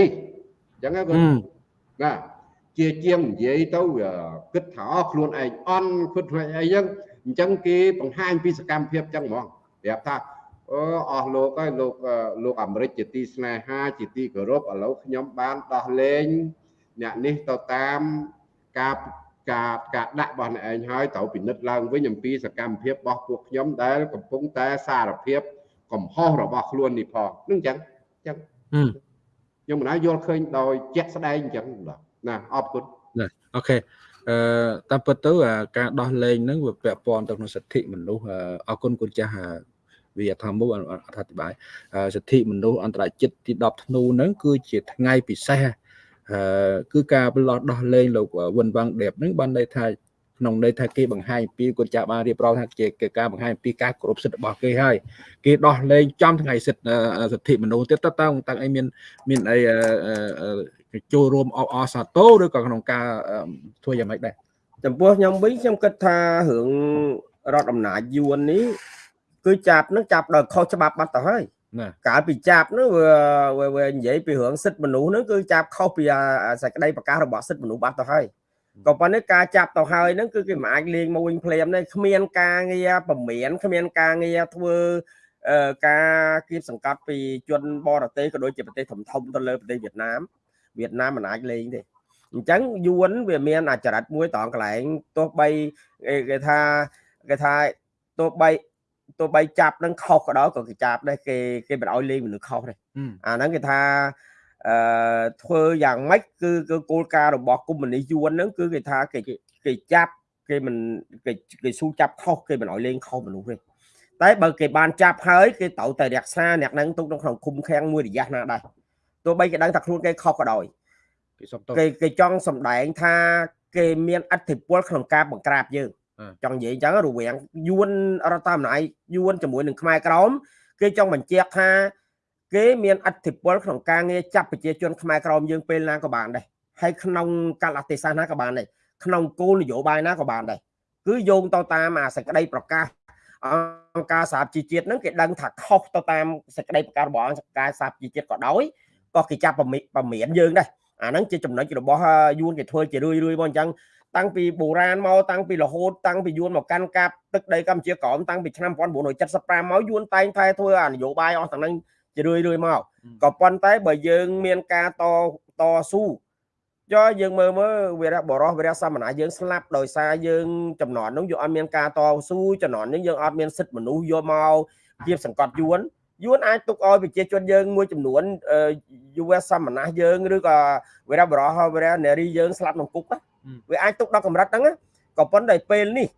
អញ្ចឹងណាគាត់ហឹមណាជាជាងនិយាយទៅវាគិតថាអស់ខ្លួនឯងអន់គិតខ្លួនឯងអញ្ចឹងអញ្ចឹងគេបង្ហាញពីសកម្មភាពអញ្ចឹងហ្មងប្រាប់ថាអូអស់លោកហើយលោកអឺលោកអាមេរិកជាទីស្នេហាជាទីគោរពឥឡូវខ្ញុំបានដោះលែងអ្នកនេះទៅតាមការការការដាក់របស់អ្នកឯងហើយត្រូវពិនិត្យឡើងវិញអំពីសកម្មភាពរបស់ពួកខ្ញុំដែលកំពុងតែសារភាពកំហុសរបស់ខ្លួននេះផងនឹងអញ្ចឹងអញ្ចឹងហឹម ខ្ញុំមិនណាយល់ឃើញដោយជាក់ស្ដែងអញ្ចឹងបាទណាអរគុណណាអូខេអឺតាមពិតទៅអាការដោះលែងហ្នឹងវាពាក់ព័ន្ធទៅក្នុងសិទ្ធិមនុស្សអឺអរគុណគុណចាស់អឺវាថាមុខអធិប្បាយអឺសិទ្ធិមនុស្សអន្តរជាតិទី10ធ្នូហ្នឹងគឺជាថ្ងៃពិសេសអឺគឺការផ្លោះដោះលែងលោកវិនវ៉ាងដេបហ្នឹងបានន័យថា ក្នុងន័យថាគេបង្ហាញពីគុណចាស់បានរៀបរាប់ថាជាការបង្ហាញពីការគោរពសិទ្ធិរបស់គេហើយគេដោះលែងចំថ្ងៃសិទ្ធិសិទ្ធិមនុស្សទៀតតើតើតាំងអីមានមានអីអឺចូលរួមអបអរសាទរឬក៏ក្នុងការធ្វើយ៉ាងម៉េចដែរចំពោះខ្ញុំវិញខ្ញុំគិតថារឿងរដ្ឋអំណាចយួននេះគឺចាប់នឹងចាប់ដោយខុសច្បាប់បាត់ទៅហើយណាកាលពីចាប់នោះវាវានិយាយពីរឿងសិទ្ធិមនុស្សហ្នឹងគឺចាប់ខុសពីសេចក្តីប្រកាសរបស់សិទ្ធិមនុស្សបាត់ទៅហើយ ក៏ប៉ុន្តែការចាប់ទៅហើយហ្នឹងគឺគេមិនអាចលេងមកវិញភ្លាមទេគ្មានការងារពមៀនគ្មានការងារធ្វើការគៀបសង្កត់ពីជនបរទេសក៏ដូចជាប្រទេសធំធំទៅលើប្រទេសវៀតណាមវៀតណាមមិនអាចលេងទេអញ្ចឹងយួនវាមានអាចរិតមួយត្រង់កន្លែងទោះបីគេថាគេថាទោះបីទោះបីចាប់នឹងខុសក៏ដោយក៏គេចាប់ដែរគេគេមិនឲ្យលេងមនុស្សខុសទេអាហ្នឹងគេថា អឺធ្វើយ៉ាងម៉េចគឺគឺគោលការណ៍របស់កុម្មុយនីសយួនហ្នឹងគឺគេថាគេគេចាប់គេមិនគេគេស៊ូចាប់ខុសគេមិនឲ្យលេងខុសមនុស្សទេតែបើគេបានចាប់ហើយគេត្រូវតែរក្សាអ្នកហ្នឹងទុកនៅក្នុងឃុំឃាំងមួយរយៈណាដែរទោះបីគេដឹងថាខ្លួនគេខុសក៏ដោយគេសុំទោសគេគេចង់សម្ដែងថាគេមានអធិបុលក្នុងការបង្ក្រាបយើងអឺចង់និយាយអញ្ចឹងរវាងយួនរដ្ឋអំណាចយួនជាមួយនឹងខ្មែរក្រមគេចង់បញ្ជាក់ថា គេមានអធិបុលក្នុងការងារចាប់ប្រជាជនខ្មែរក្រមយើងពេលណាក៏បានដែរហើយក្នុងកាលៈទេសៈណាក៏បានដែរក្នុងគោលនយោបាយណាក៏បានដែរគឺយោងទៅតាមអាសេចក្តីប្រកាសអង្គការសហជីវជាតិហ្នឹងគេដឹងថាខុសទៅតាមសេចក្តីប្រកាសរបស់អង្គការសហជីវជាតិក៏ដោយក៏គេចាប់ប្រមិប្រមានយើងដែរអាហ្នឹងជាចំណុចរបស់យួនគេធ្វើជារឿយរឿយមកអញ្ចឹងតាំងពីបុរាណមកតាំងពីរហូតតាំងពីយួនមកកាន់កាប់ទឹកដីកម្ពុជាក្រោមតាំងពីឆ្នាំ1975មកយួនតែងតែធ្វើអានយោបាយអស់ទាំងហ្នឹង ជារឿយរឿយមកក៏ប៉ុន្តែបើយើងមានការតតស៊ូចុះយើងមើលមើលវីរៈបរោះវីរៈសមណៈយើងស្លាប់ដោយសារយើងចំនួននោះយើងអត់មានការតស៊ូចំនួននេះយើងអត់មានសិទ្ធិមនុស្សយកមកគៀបសង្កត់យួនយួនអាចទុកឲ្យប្រជាជនយើងមួយចំនួនយុវសមណៈយើងឬក៏វីរៈបរោះវីរៈនារីយើងស្លាប់ក្នុងគុកណាវាអាចទុកដល់កម្រិតហ្នឹងណាក៏ប៉ុន្តែពេលនេះ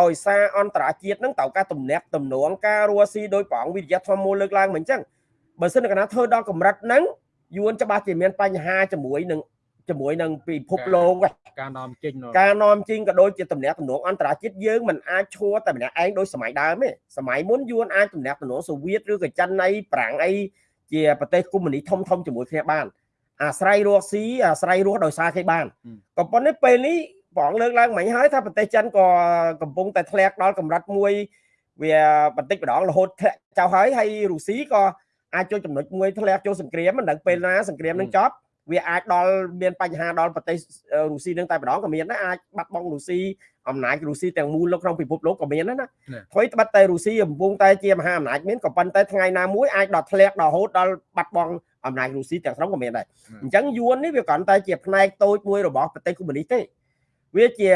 ដោយសារអន្តរជាតិហ្នឹងត្រូវការទំនាក់ទំនងការរស់ស៊ីដោយប្រងវិទ្យាធម៌មូលលើកឡើងមិនអញ្ចឹង បើសិនកាលណាធ្វើដល់កម្រិតហ្នឹងយួនច្បាស់ជាមានបញ្ហាជាមួយនឹងជាមួយនឹងពិភពលោកការនាំចេញការនាំចេញក៏ដូចជាទំនាក់ទំនងអន្តរជាតិយើងមិនអាចឈួរតែម្នាក់ឯងដោយសម័យដើមទេសម័យមុនយួនអាចទំនាក់ទំនងសូវៀតឬក៏ចិនអីប្រាំងអីជាប្រទេសកុម្មុយនីធំធំជាមួយគ្នាបានអាស្រ័យរស់ស៊ីអាស្រ័យរស់ដោយសារគេបានក៏ប៉ុន្តែពេលនេះបងលើកឡើងមិញហើយថាប្រទេសចិនក៏កំពុងតែធ្លាក់ដល់កម្រិតមួយវាបន្តិចម្ដងរហូតធ្លាក់ចោលហើយហើយរុស្ស៊ីក៏ អាចចូលចំណុចមួយធ្លាក់ចូលសង្គ្រាមមិនដឹងពេលណាសង្គ្រាមនឹងចប់វាអាចដល់មានបញ្ហាដល់ប្រទេសរុស្ស៊ីនឹងតែម្ដងក៏មានដែរអាចបាត់បង់រុស្ស៊ីអំណាចរុស្ស៊ីទាំងមូលនៅក្នុងពិភពលោកក៏មានដែរណាអ្វីត្បិតតែរុស្ស៊ីកំពុងតែជាមហាអំណាចមានក៏ប៉ុន្តែថ្ងៃណាមួយអាចដល់ធ្លាក់ដល់រហូតដល់បាត់បង់អំណាចរុស្ស៊ីទាំងស្រុងក៏មានដែរអញ្ចឹងយួននេះវាគ្រាន់តែជាផ្នែកតូចមួយរបស់ប្រទេសកុម្មុយនីសទេ វាជា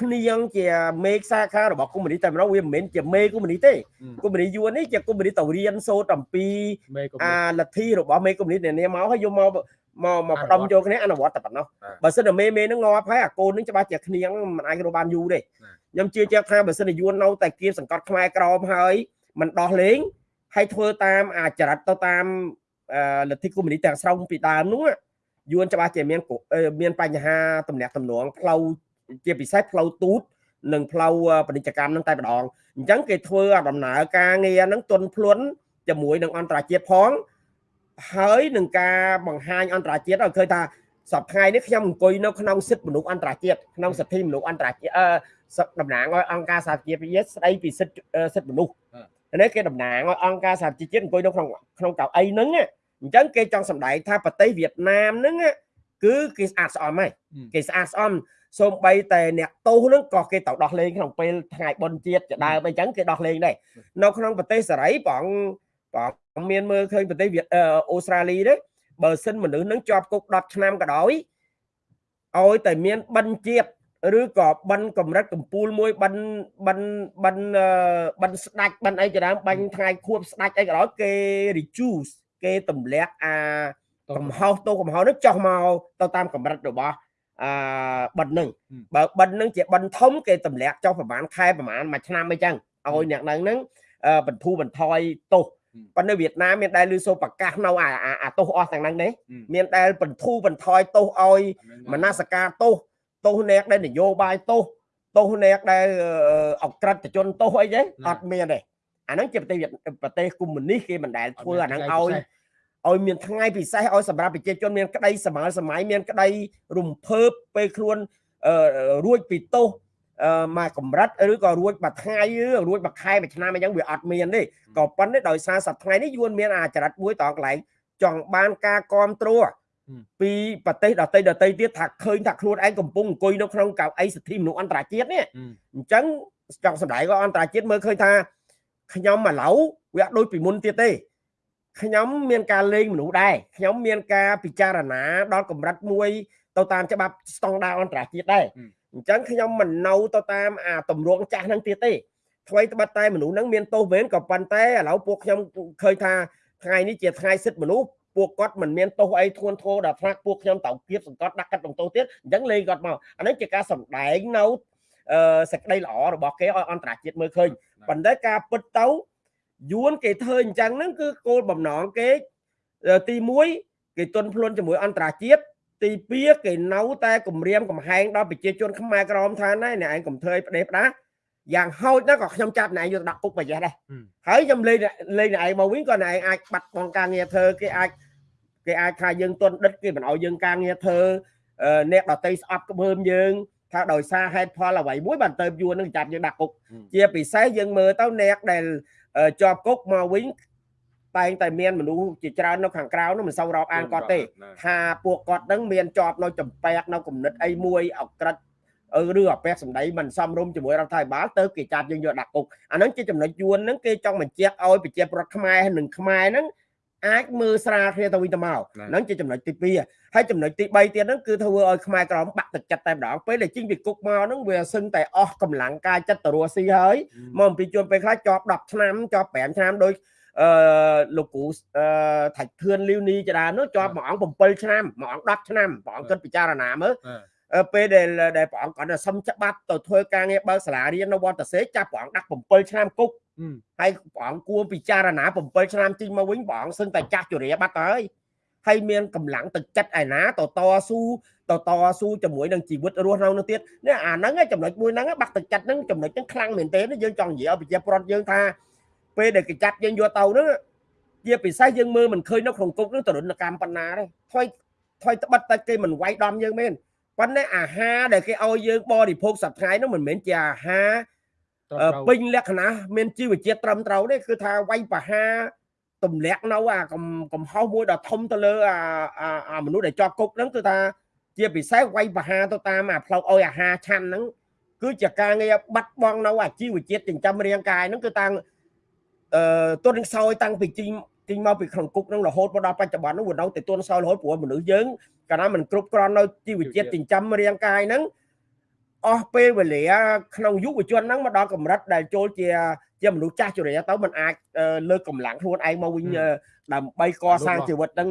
គ្នាងជាមេខ្សាខារបស់កុម្មុយនីសតែម្ដងវាមិនមែនជាមេកុម្មុយនីសទេកុម្មុយនីសយួននេះជាកុម្មុយនីសទៅរៀនសូត្រអំពីអាលទ្ធិរបស់មេកុម្មុយនីសនានាមកហើយយកមកមកមកផ្ដុំយកគ្នាអនុវត្តតែប៉ុណ្ណោះបើសិនតែមេមេនឹងងាប់ហើយអាកូននឹងច្បាស់ជាគ្នាងមិនអាចរកបានយូរទេខ្ញុំជឿជាក់ថាបើសិនតែយួននៅតែគៀបសង្កត់ខ្មែរក្រមហើយមិនដោះលែងហើយធ្វើតាមអាចរិតទៅតាមលទ្ធិកុម្មុយនីសទាំងស្រុងពីដើមនោះយួនច្បាស់ជាមានមានបញ្ហាទំនាក់ទំនងផ្លូវ ជាពិសេសផ្លូវទូតនិងផ្លូវពាណិជ្ជកម្មនឹងតែម្ដងអញ្ចឹងគេធ្វើដំណើរការងារហ្នឹងទន់ភ្លន់ជាមួយនឹងអន្តរជាតិផងហើយនឹងការបង្ហាញអន្តរជាតិឲ្យឃើញថាសប្តាហ៍នេះខ្ញុំអង្គុយនៅក្នុងសិទ្ធិមនុស្សអន្តរជាតិក្នុងសិទ្ធិមនុស្សអន្តរជាតិអឺតំណាងឲ្យអង្គការសហជីវជាតិស្ដីពីសិទ្ធិសិទ្ធិមនុស្សនេះគេតំណាងឲ្យអង្គការសហជីវជាតិអង្គុយនៅក្នុងក្នុងកៅអីហ្នឹងអញ្ចឹងគេចង់សម្ដែងថាប្រទេសវៀតណាមហ្នឹងគឺគេស្អាតស្អំហើយគេស្អាតស្អំ សូម្បីតែអ្នកទោសហ្នឹងក៏គេត្រូវដោះលែងក្នុងពេលថ្ងៃបុណ្យជាតិជាដើមអញ្ចឹងគេដោះលែងដែរនៅក្នុងប្រទេសសេរីបងបងមានមើលឃើញប្រទេសវៀតអឺអូស្ត្រាលីទេបើសិនមនុស្សនឹងជាប់គុក10ឆ្នាំក៏ដោយឲ្យតែមានបិណ្ឌជាតិឬក៏បិណ្ឌកម្រិតកម្ពូលមួយបិណ្ឌបិណ្ឌបិណ្ឌអឺបិណ្ឌស្ដាច់បិណ្ឌអីជាដើមបាញ់ថ្ងៃខួបស្ដាច់អីក៏ដោយគេ reduce គេទម្លាក់អាកំហុសទោសកំហុសនោះចុះមកទៅតាមកម្រិតរបស់ អឺបិណ្ឌនឹងបើបិណ្ឌនឹងជាបិណ្ឌធំគេទម្លាក់ចុះប្រហែលខែប្រហែលមួយឆ្នាំអីចឹងឲ្យអ្នកនឹងហ្នឹងអឺបន្ធូរបន្ថយទោសប៉ុន្តែវៀតណាមមានដែលលឺសូរប្រកាសនៅអាអាអាទោសអស់ទាំងហ្នឹងទេមានដែលបន្ធូរបន្ថយទោសឲ្យមនសការទោសទោសអ្នកដែលនយោបាយទោសទោសអ្នកដែលអក្រិតជនទោសអីទេអត់មានទេអាហ្នឹងជាប្រទេសវៀតប្រទេសកុម្មុយនីសគេមិនដែលធ្វើអាហ្នឹងឲ្យ ឲ្យមានថ្ងៃពិសេសឲ្យសម្រាប់ប្រជាជនមានក្តីសម័យសម័យមានក្តីរំភើបពេលខ្លួនរួចពីទោសអឺមកកម្រិតឬក៏រួចមួយថ្ងៃឬរួចមួយខែមួយឆ្នាំអីចឹងវាអត់មានទេក៏ប៉ុន្តែដោយសារសប្តាហ៍ថ្ងៃនេះយួនមានអាចរិតមួយតកន្លែងចង់បានការគ្រប់គ្រងពីប្រទេសដទៃដទៃទៀតថាឃើញថាខ្លួនឯងកំពុងអង្គុយនៅក្នុងកៅអីសិទ្ធិមនុស្សអន្តរជាតិនេះអញ្ចឹងចង់សម្ដែងក៏អន្តរជាតិមើលឃើញថាខ្ញុំឥឡូវវាអត់ដូចពីមុនទៀតទេ ខ្ញុំមានការលេងមនុស្សដែរខ្ញុំមានការពិចារណាដល់កម្រិតមួយ ទៅតាមច្បាប់ស្តង់ដារអន្តរជាតិដែរអញ្ចឹងខ្ញុំមិននៅទៅតាមអាតម្រងចាស់ហ្នឹងទៀតទេថ្មីត្បិតតែមនុស្សហ្នឹងមានទោសវេនក៏ប៉ុន្តែឥឡូវពួកខ្ញុំឃើញថាថ្ងៃនេះជាថ្ងៃសិទ្ធិមនុស្សពួកគាត់មិនមានទោសអីធ្ងន់ធ្ងរដល់ថ្នាក់ពួកខ្ញុំត្រូវគៀបសង្កត់ដាក់កាត់បន្ទោសទៀតអញ្ចឹងលេងគាត់មកអានេះជាការសម្ដែងនៅអឺសេចក្តីល្អរបស់គេឲ្យអន្តរជាតិមើលឃើញប៉ុន្តែការពិតទៅ យួនគេធ្វើអញ្ចឹងហ្នឹងគឺគោលបំណងគេទី1គេទន់ភ្លន់ជាមួយអន្តរជាតិទី2គេនៅតែគម្រាមកំហែងដល់ប្រជាជនខ្មែរក្រមថាណែអ្នកឯងកុំធ្វើឲ្យផ្ដេសផ្ដាសយ៉ាងហោចណាស់ក៏ខ្ញុំចាប់អ្នកឯងយកដាក់គុកប្រយ័ត្នដែរហើយខ្ញុំលេងលេងអ្នកឯងមកវិញក៏អ្នកឯងអាចបាត់បង់ការងារធ្វើគេអាចគេអាចថាយើងទន់ដិតគេមិនឲ្យយើងការងារធ្វើអ្នកដតីស្អប់ក្បឿមយើងថាដោយសារហេតុផលអ្វីមួយបានទៅយួននឹងចាប់យើងដាក់គុកជាពិសេសយើងមើលទៅអ្នកដែល ជាប់គុកមកវិញតែងតែមានមនុស្សជាច្រើននៅខាងក្រៅនោះមិនសូវរាប់អានគាត់ទេថាពួកគាត់នឹងមានជាប់នៅចំបែកនៅគំនិតអីមួយអក្រិតឬអពះសម្ដីមិនសមរម្យជាមួយរដ្ឋាភិបាលទៅគេចាប់យើងយកដាក់គុកអាហ្នឹងជាចំណុចយួនហ្នឹងគេចង់បញ្ជាក់ឲ្យប្រជាប្រដ្ឋខ្មែរនិងខ្មែរហ្នឹង អាចមើលស្រាលគ្នាទៅវិញទៅមកហ្នឹងជាចំណុចទី2ហើយចំណុចទី3ទៀតហ្នឹងគឺធ្វើឲ្យខ្មែរក្រមបាក់ទឹកចិត្តតែម្ដងពេលដែលជិញពីគុកមកហ្នឹងវាសឹងតែអស់កម្លាំងកាយចិត្តទៅរស់ស៊ីហើយមកអំពីជួនពេលខ្លះជាប់10ឆ្នាំជាប់5ឆ្នាំដោយអឺលោកគ្រូអឺថាច់ធឿនលីវនីចដានោះជាប់មួយអង្គ7ឆ្នាំមួយអង្គ10ឆ្នាំព្រះអង្គគិតពិចារណាមើលពេលដែលដែលព្រះអង្គគាត់សុំច្បាប់ទៅធ្វើការងារបើកសាលារៀននៅវត្តសេចាប់ព្រះអង្គដាក់7ឆ្នាំគុក ហើយព្រះអង្គគួរពិចារណា7ឆ្នាំជិញមកវិញព្រះអង្គសឹងតែចាស់ជរាបាត់ទៅហើយហើយមានកម្លាំងទឹកចិត្តឯណាតតស៊ូតតស៊ូជាមួយនឹងជីវិតរស់នៅនោះទៀតនេះអាហ្នឹងចំណុចមួយហ្នឹងបាក់ទឹកចិត្តហ្នឹងចំណុចហ្នឹងខ្លាំងមែនទែនយើងចង់និយាយឲ្យប្រជាប្រដ្ឋយើងថាពេលដែលគេចាប់យើងយកទៅហ្នឹងជាពិសេសយើងមើលមិនឃើញនៅក្នុងគុកនឹងទរណកម្មប៉ុណ្ណាទេថ្មីថ្មីត្បិតតែគេមិនវាយដំយើងមែនប៉ុន្តែអាហារដែលគេឲ្យយើងបរិភោគសប្តាហ៍ហ្នឹងមិនមែនជាអាហារ ពេញលក្ខណៈមានជីវជាតិត្រឹមត្រូវទេគឺថាវាយបហាទម្លាក់នៅអាកំហុសមួយដ៏ធំទៅលើអាអាមនុស្សដែលជាប់គុកហ្នឹងគឺថាជាពិសេសវាយបហាទៅតាមអាផ្លូវឲ្យអាហារឆាន់ហ្នឹងគឺជាការងារបាត់បង់នៅអាជីវជាតិចិញ្ចឹមរាងកាយហ្នឹងគឺតាំងអឺទុនខ្សោយតាំងពីជីជីងមកពីក្នុងគុកនឹងរហូតមកដល់បច្ចុប្បន្ននោះវានៅតែទុនខ្សោយរហូតព្រោះមនុស្សយើងកាលណាមិនគ្រប់គ្រាន់នៅជីវជាតិចិញ្ចឹមរាងកាយហ្នឹង អស់ពេលវេលាក្នុងយុវជនហ្នឹងមកដល់កម្រិតដែលចូលជាជាមនុស្សចាស់ជរាទៅมันអាចលើកកម្លាំងខ្លួនឯងមកវិញដើម្បីកសាងជីវិតហ្នឹង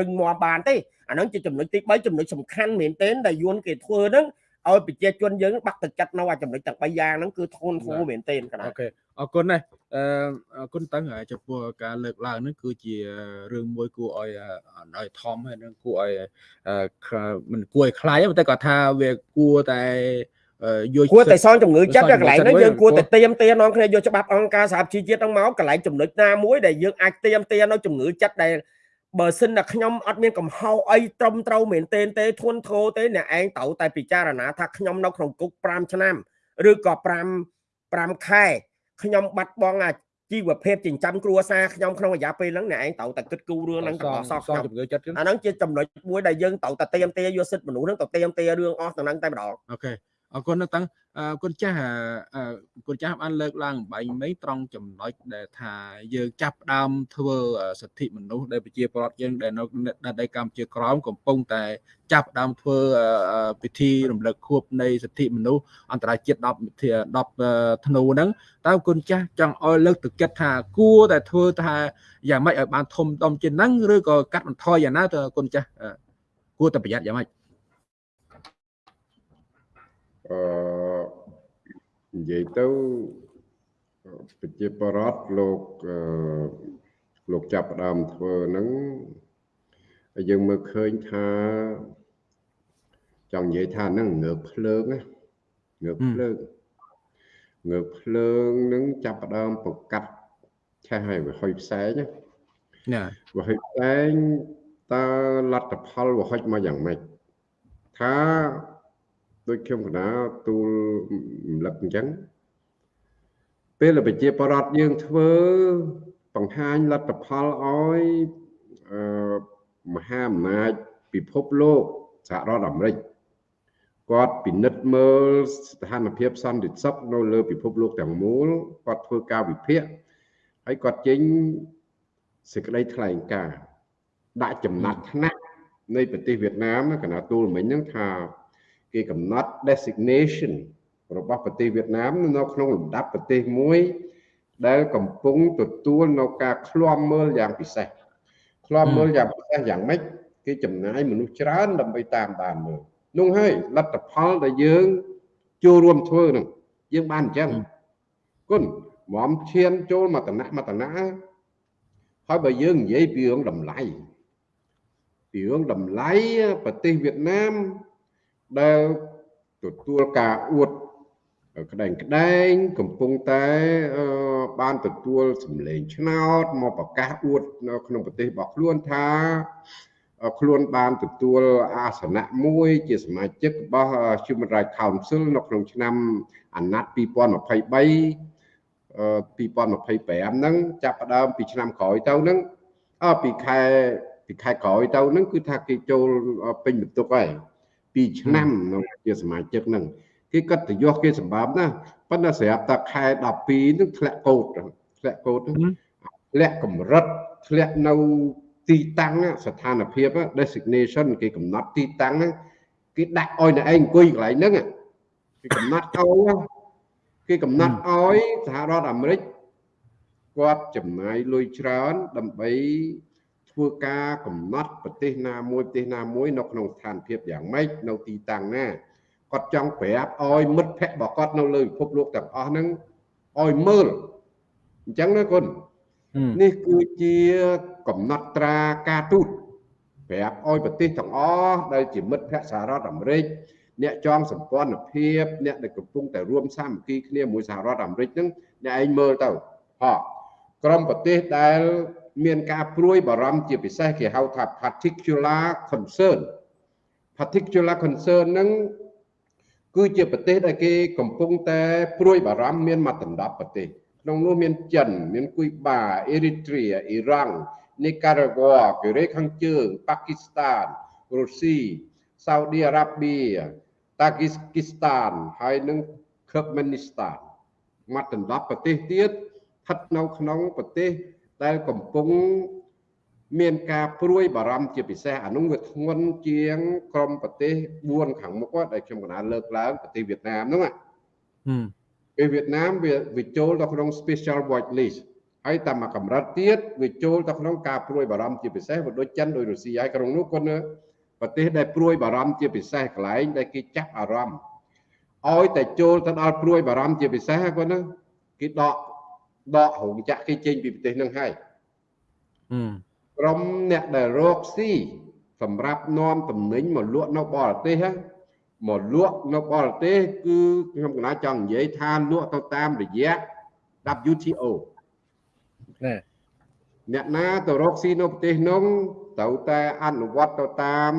រឹងមាំបានទេអាហ្នឹងជាចំណុចទី3ចំណុចសំខាន់មែនទែនដែលយួនគេធ្វើហ្នឹងឲ្យប្រជាជនយើងបាក់ទឹកចិត្តនៅអាចំណុចទាំង3យ៉ាងហ្នឹងគឺធន់ធូរមែនទែនកណាអូខេ អរគុណណាស់អឺអរគុណតើចំពោះការលើកឡើងហ្នឹងគឺជារឿងមួយគួរឲ្យឲ្យធំហើយនឹងគួរឲ្យមិនគួរឲ្យខ្លាចទេតែគាត់ថាវាគួរតែយកគួរតែសងជំងឺចិត្តកន្លែងហ្នឹងយើងគួរតែទៀមទានាំគ្នាយកច្បាប់អង្គការសហជីវជាតិហ្នឹងមកកន្លែងចំណុចណាមួយដែលយើងអាចទៀមទានៅជំងឺចិត្តដែលបើសិនតែខ្ញុំអត់មានកំហុសអីត្រឹមត្រូវមែនទេទេធន់ធោទេអ្នកឯងត្រូវតែពិចារណាថាខ្ញុំនៅក្នុងគុក5ឆ្នាំឬក៏5 5ខែ ខ្ញុំបាត់បង់អាជីវភាពចិញ្ចឹមគ្រួសារខ្ញុំក្នុងរយៈពេលហ្នឹងអ្នកឯងត្រូវតែគិតគូររឿងហ្នឹងទាំងអស់សោះខ្ញុំជំងឺចិត្តអាហ្នឹងជាចំណុចមួយដែលយើងត្រូវតែទៀមទាយកសិទ្ធិមនុស្សហ្នឹងទៅទៀមទារឿងអស់ទាំងហ្នឹងតែម្ដងអូខេ អរគុណណាស់តាំងអរគុណចាស់អឺគុណចាស់បានលើកឡើងបែងមិញត្រង់ចំណុចដែលថាយើងចាប់ផ្ដើមធ្វើសិទ្ធិមនុស្សដែលប្រជាពលរដ្ឋយើងដែលនៅដីកម្ពុជាក្រមកំពុងតែចាប់ផ្ដើមធ្វើពិធីរំលឹកខួបនៃសិទ្ធិមនុស្សអន្តរជាតិ10 10ធ្នូហ្នឹងតើគុណចាស់ចង់ឲ្យលើកទឹកចិត្តថាគួរតែធ្វើថាយ៉ាងម៉េចឲ្យបានធំដុំជាងហ្នឹងឬក៏កាត់បន្ថយយ៉ាងណាតើគុណចាស់គួរតែប្រយ័ត្នយ៉ាងម៉េច អឺនិយាយទៅប្រជាបរតលោកលោកចាប់ផ្ដើមធ្វើហ្នឹងយើងមើលឃើញថាចង់និយាយថាហ្នឹងងើបភ្លើងណាងើបភ្លើងងើបភ្លើងនឹងចាប់ផ្ដើមប្រកាត់ឆេះឲ្យវាហុយផ្សែងណាវាហុយផ្សែងតើលទ្ធផលវាហុចមកយ៉ាងម៉េចថា ដូចខ្ញុំកណាទូលរំលឹកអញ្ចឹងពេលប្រជាប្រដ្ឋយើងធ្វើបង្ហាញលទ្ធផលឲ្យអឺមហាអំណាចពិភពលោកសហរដ្ឋអាមេរិកគាត់ពិនិត្យមើលស្ថានភាពសន្តិសុខនៅលើពិភពលោកទាំងមូលគាត់ធ្វើការវិភាគហើយគាត់ចេញសេចក្តីថ្លែងការណ៍ដាក់ចំណាត់ថ្នាក់នៃប្រទេសវៀតណាមកណាទូលមិញហ្នឹងថា គេកំណត់ designation របស់ប្រទេសវៀតណាមនៅក្នុងលំដាប់ប្រទេសមួយ ដែលកំពុងទទួលនៅការឃ្លាំមើលយ៉ាងពិសេសឃ្លាំមើលយ៉ាងពិសេសយ៉ាងម៉េចគេចំណាយមនុស្សច្រើនដើម្បីតាមដានមើលនោះហើយលទ្ធផលដែលយើងចូលរួមធ្វើនឹងយើងបានអញ្ចឹងគុណមុំឈានចូលមកតំណមកតំណហើយបើយើងនិយាយពីរឿងតម្លៃពីរឿងតម្លៃប្រទេសវៀតណាម ដែលទទួលការអួតក្តែងក្តែងកំពុងតែបានទទួលសម្លេងឆ្នោតមកប្រកាសអួតនៅក្នុងប្រទេសរបស់ខ្លួនថាខ្លួនបានទទួលអាសនៈមួយជាសមាជិករបស់ Human Rights Council នៅក្នុងឆ្នាំអាណត្តិ2023 2025ហ្នឹងចាប់ផ្ដើមពីឆ្នាំក្រោយទៅហ្នឹងអពីខែពីខែក្រោយទៅហ្នឹងគឺថាគេចូលពេញបន្ទុកហើយ 2ឆ្នាំនៅជាសមាជិកហ្នឹងគេកត់ទៅយកគេសម្បាប់ណាប៉ុន្តែស្រាប់តែខែ12ហ្នឹងធ្លាក់កោតធ្លាក់កោតធ្លាក់កម្រិតធ្លាក់នៅទីតាំងស្ថានភាព designation គេកំណត់ទីតាំងគេដាក់ឲ្យអ្នកឯងអង្គុយកន្លែងហ្នឹងគេកំណត់ឲ្យគេកំណត់ឲ្យសហរដ្ឋអាមេរិកគាត់ចំណាយលុយច្រើនដើម្បី ធ្វើការកំណត់ប្រទេសណាមួយប្រទេសណាមួយនៅក្នុងស្ថានភាពយ៉ាងម៉េចនៅទីតាំងណាគាត់ចង់ប្រាប់ឲ្យមិត្តភ័ក្តិរបស់គាត់នៅលើពិភពលោកទាំងអស់ហ្នឹងឲ្យមើលអញ្ចឹងណាគុណនេះគឺជាកំណត់ត្រាការទូតប្រាប់ឲ្យប្រទេសទាំងអស់ដែលជាមិត្តភ័ក្តិសហរដ្ឋអាមេរិកអ្នកចងសម្ព័ន្ធភាពអ្នកដែលកំពុងតែរួមសាមគ្គីគ្នាមួយសហរដ្ឋអាមេរិកហ្នឹងអ្នកឯងមើលទៅហ៎ក្រុមប្រទេសដែល មានការព្រួយបារម្ភជាពិសេសគេហៅថា particular concern particular concern ហ្នឹងគឺជាប្រទេសដែលគេកំពុងតែព្រួយបារម្ភមានមកដណ្ដប់ប្រទេសក្នុងនោះមានចិនមានគុយបាអេរីត្រាអ៊ីរ៉ង់នីការ៉ាហ្គ័កូរ៉េខាងជើងប៉ាគីស្ថានរុស្ស៊ីសាអូឌីអារ៉ាប៊ីតាគីស្គីស្ថានហើយនិងឃឺបមេនីស្ថានមកដណ្ដប់ប្រទេសទៀតស្ថិតនៅក្នុងប្រទេស ដែលកំពុងមានការព្រួយបារម្ភជាពិសេសអានោះវាធ្ងន់ជាង ក្រុមប្រទេស4ខាងមុខដែលខ្ញុំកណាលើកឡើងប្រទេសវៀតណាមហ្នឹងពេលវៀតណាមវាវាចូលទៅក្នុង special watch list ហើយតាមមួយកម្រិតទៀតវាចូលទៅក្នុងការព្រួយបារម្ភជាពិសេសវាដូចចិនដូចរុស្ស៊ីហើយក្នុងនោះគាត់ប្រទេសដែលព្រួយបារម្ភជាពិសេសកន្លែងដែលគេចាប់អារម្មណ៍ឲ្យតែចូលទៅដល់ព្រួយបារម្ភជាពិសេសគាត់ណាគេដក ដករោងចក្រគេចេញពីប្រទេសនឹងហើយក្រុមអ្នកដែលរកស៊ីសម្រាប់នាំតំណែងមកលក់នៅបរទេសមកលក់នៅបរទេសគឺខ្ញុំកណាចង់និយាយថាលក់ទៅតាមរយៈ WTO ណែអ្នកណាទៅរកស៊ីនៅប្រទេសនោះត្រូវតែអនុវត្តទៅតាម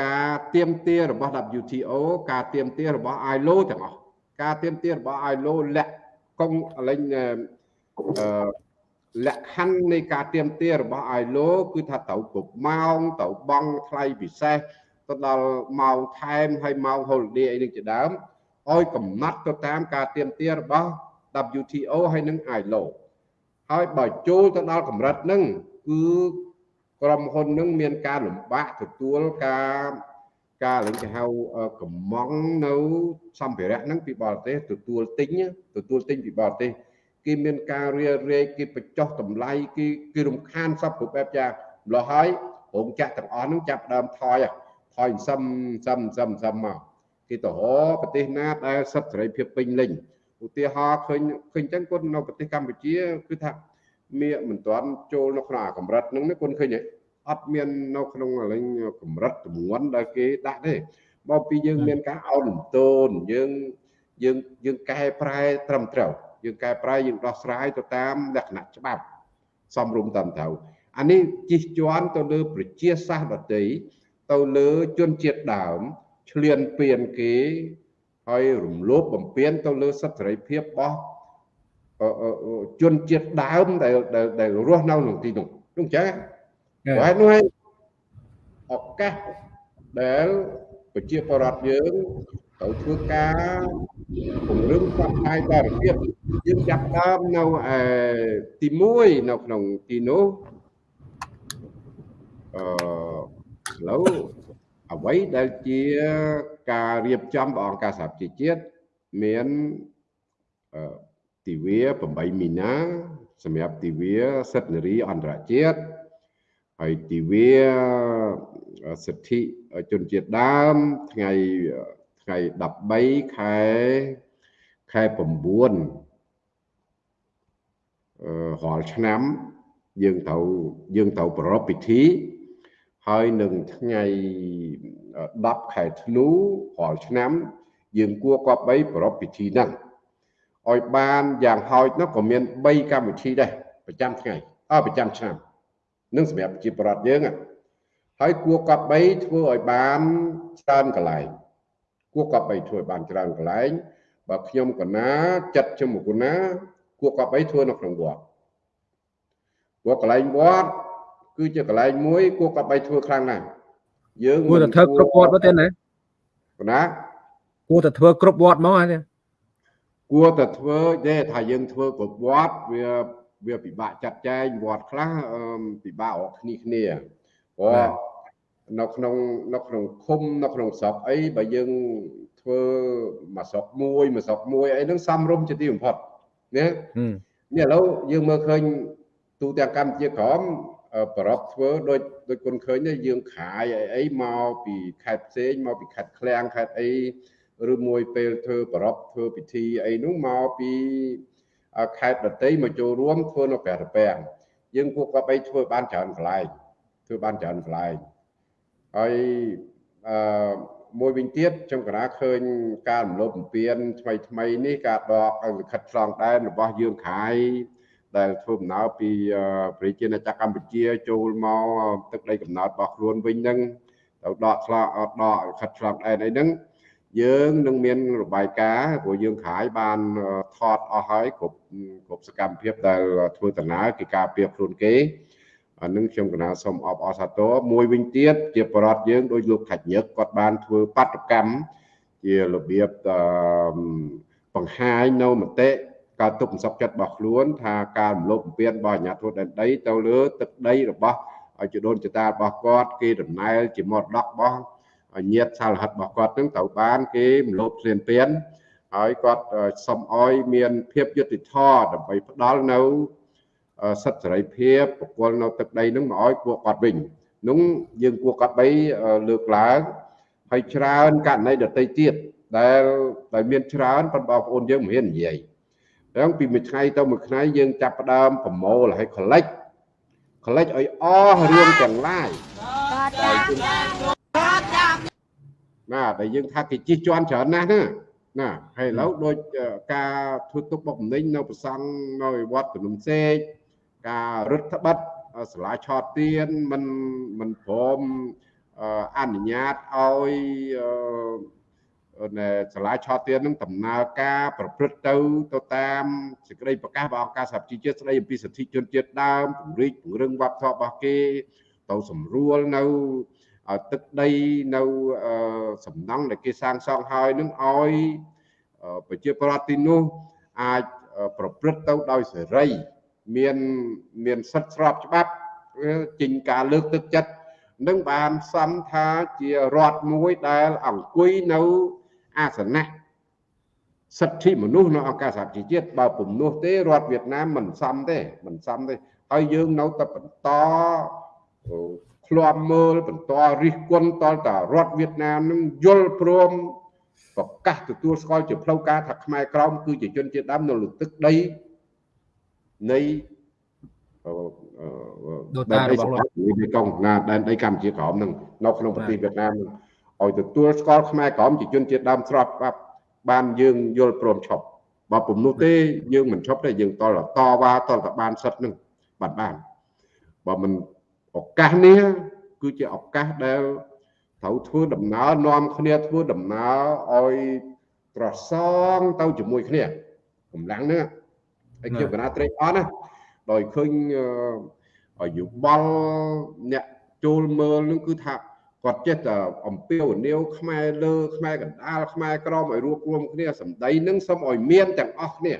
ការទៀមទារបស់ WTO ការទៀមទារបស់ ILO ទាំងអស់ការទៀមទារបស់ ILO លាក់ កងលេងអឺលក្ខខណ្ឌនៃការទៀមទារបស់ ILO គឺថាត្រូវគ្រប់ម៉ោងត្រូវបង់ថ្លៃពិសេសទៅដល់ម៉ោងថែមហើយម៉ោង holiday អីនឹងជាដើមឲ្យកំណត់ទៅតាមការទៀមទារបស់ WTO ហើយនិង ILO ហើយបើចូលទៅដល់កម្រិតហ្នឹងគឺក្រុមហ៊ុននឹងមានការលំបាកទទួលការ ការឡើងគេហៅកំងនៅសម្ភារៈហ្នឹងពីបរទេសទទួលទិញទទួលទិញពីបរទេសគេមានការរារែកគេបញ្ចុះតម្លៃគេគេរំខានសពគ្រប់បែបយ៉ាងម្ល៉េះហើយរោងចក្រទាំងអស់ហ្នឹងចាប់ដើមថយថយសឹមសឹមសឹមសឹមមកគេទៅរកប្រទេសណាដែលសិទ្ធិសេរីភាពពេញលេញឧទាហរណ៍ឃើញឃើញចឹងគាត់នៅប្រទេសកម្ពុជាគឺថាមានមិនទាន់ចូលនៅក្នុងអាកម្រិតហ្នឹងគាត់ឃើញទេ អត់មាននៅក្នុងអលែងកម្រិតចំនួនដែលគេដាក់ទេមកពីយើងមានការអោនលំទោនយើងយើងយើងកែប្រែត្រឹមត្រូវយើងកែប្រែយើងដោះស្រាយទៅតាមលក្ខណៈច្បាប់សំរុំតាមត្រូវអានេះជិះជាន់ទៅលើប្រជាសាស្ត្រដតីទៅលើជនជាតិដើមឆ្លៀនពៀនគេហើយរំលោភបំពានទៅលើសិទ្ធិសេរីភាពរបស់ជនជាតិដើមដែលដែលរស់នៅក្នុងទីនោះនោះអញ្ចឹង ព្រោះនោះឱកាសដែលប្រជាពលរដ្ឋយើងត្រូវធ្វើការពង្រឹងផ្សព្វផ្សាយសារភាពយើងចាប់ដើមនៅទី1នៅក្នុងទីនោះអឺឥឡូវអ្វីដែលជាការរៀបចំរបស់អង្គការសហប្រជាជាតិមានទិវា8មីនាសម្រាប់ទិវាសិទ្ធិនារីអន្តរជាតិ ហើយទិវាសិទ្ធិជនជាតិដើមថ្ងៃថ្ងៃ13ខែខែ9អឺរាល់ឆ្នាំយើងត្រូវយើងត្រូវប្រារព្ធពិធីហើយនឹងថ្ងៃ10ខែធ្នូរាល់ឆ្នាំ យើងគួរគប្បីប្រារព្ធពិធីហ្នឹងឲ្យបានយ៉ាងហោចនោះក៏មាន3កម្មវិធីដែរប្រចាំថ្ងៃអប្រចាំឆ្នាំ នឹងសម្រាប់ប្រជាប្រដ្ឋយើងហើយគួរគប្បីធ្វើឲ្យបានច្រើនកន្លែងគួរគប្បីធ្វើឲ្យបានច្រើនកន្លែងបើខ្ញុំកណាចិត្តជាមួយកណាគួរគប្បីធ្វើនៅក្នុងវត្តព្រោះកន្លែងវត្តគឺជាកន្លែងមួយគួរគប្បីធ្វើខ្លាំងណាស់យើងគួរតែធ្វើគ្រប់វត្តមកទេណាកណាគួរតែធ្វើគ្រប់វត្តមកហ្នឹងគួរតែធ្វើទេថាយើងធ្វើគ្រប់វត្តវា វាពិបាកចាត់ចែងវត្តខ្លះពិបាករកគ្នាគ្នាព្រោះនៅក្នុងនៅក្នុងឃុំនៅក្នុងស្រុកអីបើយើងធ្វើមួយស្រុកមួយមួយស្រុកមួយអីហ្នឹងសំរុំជាទីបំផុតណានេះឥឡូវយើងមើលឃើញទូទាំងកម្ពុជាក្រមប្ររពធ្វើដូចដូចគុនឃើញយើងខាយអីអីមកពីខេត្តផ្សេងមកពីខេត្តឃ្លាំងខេត្តអីឬមួយពេលធ្វើប្ររពធ្វើពិធីអីនោះមកពី ខេត្តដតីមកចូលរួមធ្វើនៅព្រះរពាំងយើងគួរក៏បីធ្វើបានច្រើនកន្លែងធ្វើបានច្រើនកន្លែងហើយអឺមួយវិញទៀតខ្ញុំកណាឃើញការរំលោភបំពានថ្មីថ្មីនេះការដកលិខិតឆ្លងដែនរបស់យើងខាយដែលធ្វើដំណើរពីប្រជាណាចក្រកម្ពុជាចូលមកទឹកដីកំណើតរបស់ខ្លួនវិញហ្នឹងទៅដកឆ្លងដកលិខិតឆ្លងដែនអីហ្នឹង យើងនឹងមានរបាយការណ៍ព្រោះយើងខាយបានថតអស់ហើយគ្រប់គ្រប់សកម្មភាពដែលធ្វើដំណើរគេការពារខ្លួនគេអានឹងខ្ញុំកណាសូមអបអរសាទរមួយវិញទៀតជាបរដ្ឋយើងដោយលោកខាច់ញឹកគាត់បានធ្វើបាតកម្មជារបៀបបង្ហាញនៅមតិការទុកមិនសុខចិត្តរបស់ខ្លួនថាការរំលោភបំពានរបស់អាជ្ញាធរដែនដីទៅលើទឹកដីរបស់ជីដូនជីតារបស់គាត់គេដំណើរជាមរតករបស់ ញាតសាលហិតរបស់គាត់នឹងត្រូវបាន គេមលោបព្រានពៀនហើយគាត់សុំអោយមានភាពយុត្តិធម៌ដើម្បីផ្ដល់នៅសិទ្ធិសេរីភាពបកគលនៅទឹកដីនឹងមកឲ្យពួកគាត់វិញនោះយើងគួរគាត់បីលើកឡើងហើយច្រើនករណីដទៃទៀតដែលដែលមានច្រើនប៉ុន្តែបងប្អូនយើងមិនហ៊ាននិយាយអញ្ចឹងពីមួយថ្ងៃទៅមួយថ្ងៃយើងចាប់ផ្ដើមប្រមូលហើយ collect collect ឲ្យអស់រឿងទាំងឡាយ ណាដែលយើងថាគេជិះជាន់ច្រើនណាស់ណាណាហើយឥឡូវដូចការធ្វើទុកបុកម្នេញនៅប្រសង់នៅវត្តភ្នំសេកការរឹតត្បិតសាលាឆោតទៀនមិនមិនព្រមអនុញ្ញាតឲ្យនៅសាលាឆោតទៀននឹងដំណើរការប្រព្រឹត្តទៅទៅតាមសេចក្តីប្រកាសរបស់អង្គការសហជីវជាតិស្តីអំពីសិទ្ធិជនជាតិដើមពង្រីកពង្រឹងវប្បធម៌របស់គេទៅសម្រួលនៅ ឲ្យទឹកដីនៅសំណង់ដែលគេសាងសង់ហើយនឹងឲ្យប្រជាប្រដ្ឋទីនោះអាចប្រព្រឹត្តទៅដោយសេរីមានមានសិទ្ធិស្របច្បាប់ចេញការលើកទឹកចិត្តនឹងបានសំថាជារដ្ឋមួយដែលអង្គុយនៅអាសនៈសិទ្ធិមនុស្សនៅអង្គការសហជីវជាតិបើពំនោះទេរដ្ឋវៀតណាមមិនសមទេមិនសមទេហើយយើងនៅតែបន្ត ឃ្លាំមើលបន្តរិះគន់តលតារដ្ឋវៀតណាមនឹងយល់ព្រមប្រកាសទទួលស្គាល់ជាផ្លូវការថាខ្មែរក្រមគឺជាជនជាតិដើមនៅលើទឹកដីនៃដូតារបស់លោកមេកុងណាដែនដីកម្ពុជាក្រមនឹងនៅក្នុងប្រទេសវៀតណាមនឹងឲ្យទទួលស្គាល់ខ្មែរក្រមជាជនជាតិដើមស្របច្បាប់បានយើងយល់ព្រមឈប់បើពំនោះទេយើងមិនឈប់ទេយើងតលតវ៉ាតលតបានសិទ្ធនឹងបាត់បានបើមិន ឱកាសនេះគឺជាឱកាសដែលត្រូវធ្វើដំណើរនាំគ្នាធ្វើដំណើរឲ្យប្រសងទៅជាមួយគ្នាកម្លាំងនេះហើយខ្ញុំកណាត្រេកអរណាដោយឃើញយោបល់អ្នកចូលមើលនឹងគឺថាគាត់ចេះតែអំពាវនាវខ្មែរលើខ្មែរកណ្ដាលខ្មែរក្រមឲ្យរួបរวมគ្នាសម្ដីនឹងសូមឲ្យមានទាំងអស់គ្នា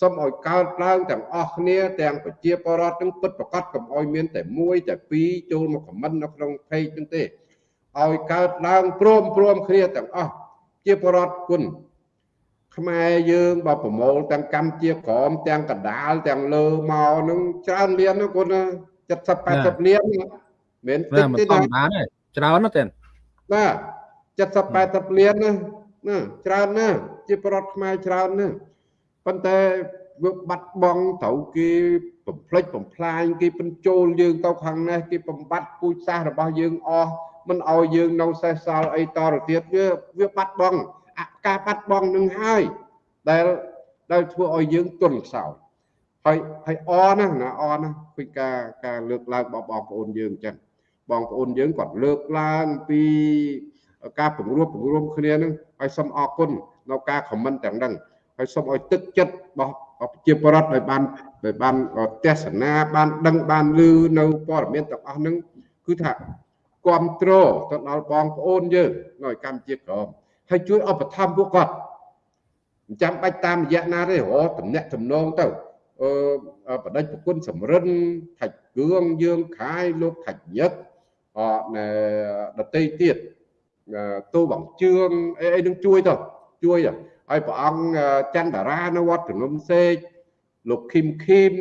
សូមឲ្យកើតឡើងទាំងអស់គ្នាទាំងប្រជាពលរដ្ឋនឹងពិតប្រកបកុំឲ្យមានតែមួយតែពីរចូលមកខមមិននៅក្នុង page នឹងទេឲ្យកើតឡើងព្រមព្រមគ្នាទាំងអស់ជាពលរដ្ឋគុណខ្មែរយើងបើប្រមូលទាំងកម្មជាក្រមទាំងកដាលទាំងលើមកនឹងច្រើនលានគុណ70 80លានមិនតិចទេណាបានទេច្រើនណាស់ទេបាទ70 80លានណាណាច្រើនណាស់ជាប្រដ្ឋខ្មែរច្រើនណាស់ ប៉ុន្តែវាបាត់បង់ត្រូវគេបំផ្លិចបំផ្លាញគេបញ្ចូលយើងទៅខាងនេះគេបំបត្តិពូជសាសន៍របស់យើងអស់មិនឲ្យយើងនៅសេសសល់អីតទៅទៀតវាវាបាត់បង់អាការបាត់បង់នឹងហើយដែលដែលធ្វើឲ្យយើងទន់ខ្សោយហើយហើយអណាណាអណាពីការការលើកឡើងរបស់បងប្អូនយើងអញ្ចឹងបងប្អូនយើងគាត់លើកឡើងពីការពង្រួមពង្រួមគ្នានឹងហើយសូមអរគុណនៅការខមមិនទាំងហ្នឹង ហើយសូមឲ្យទឹកចិត្តរបស់ប្រជាពលរដ្ឋឲ្យបានឲ្យបានទស្សនាបានដឹងបានឮនៅព័ត៌មានទាំងអស់ហ្នឹងគឺថាគ្រប់គ្រងទៅដល់បងប្អូនយើងនៅកម្ពុជាក្រមហើយជួយឧបត្ថម្ភពួកគាត់មិនចាំបាច់តាមរយៈណាទេរកតំណាក់តំណងទៅអឺបដិប្រគុណសំរិនថាច់គឿងយើងខាយលោកថាច់ញឹកអដតីទៀតទូបងជឿងអីអីនឹងជួយទៅជួយ ហើយព្រះអង្គច័ន្ទតារានៅវត្តជំនុំសេកលោកឃឹមឃឹម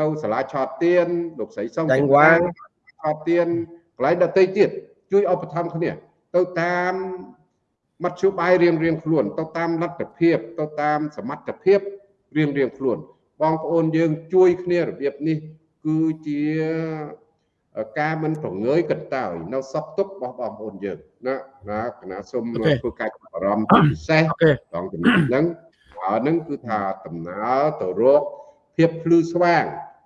នៅសាលាឆោតទៀនលោកស្រីសុងចាញ់វាងឆោតទៀនកន្លែងដតីទៀតជួយឧបត្ថម្ភគ្នា ទៅតាមមធ្យោបាយរៀងរៀងខ្លួន ទៅតាមលទ្ធភាព ទៅតាមសមត្ថភាពរៀងរៀងខ្លួន បងប្អូនយើងជួយគ្នារបៀបនេះគឺជា ការមិនប្រងើយកន្តើយនៅសពទុករបស់បងប្អូនយើងណាណាគណៈសូមធ្វើការបារម្ភពិសេសដល់ចំណុចហ្នឹងហើយហ្នឹងគឺថាដំណើរទៅរកភាពភ្លឺស្វាង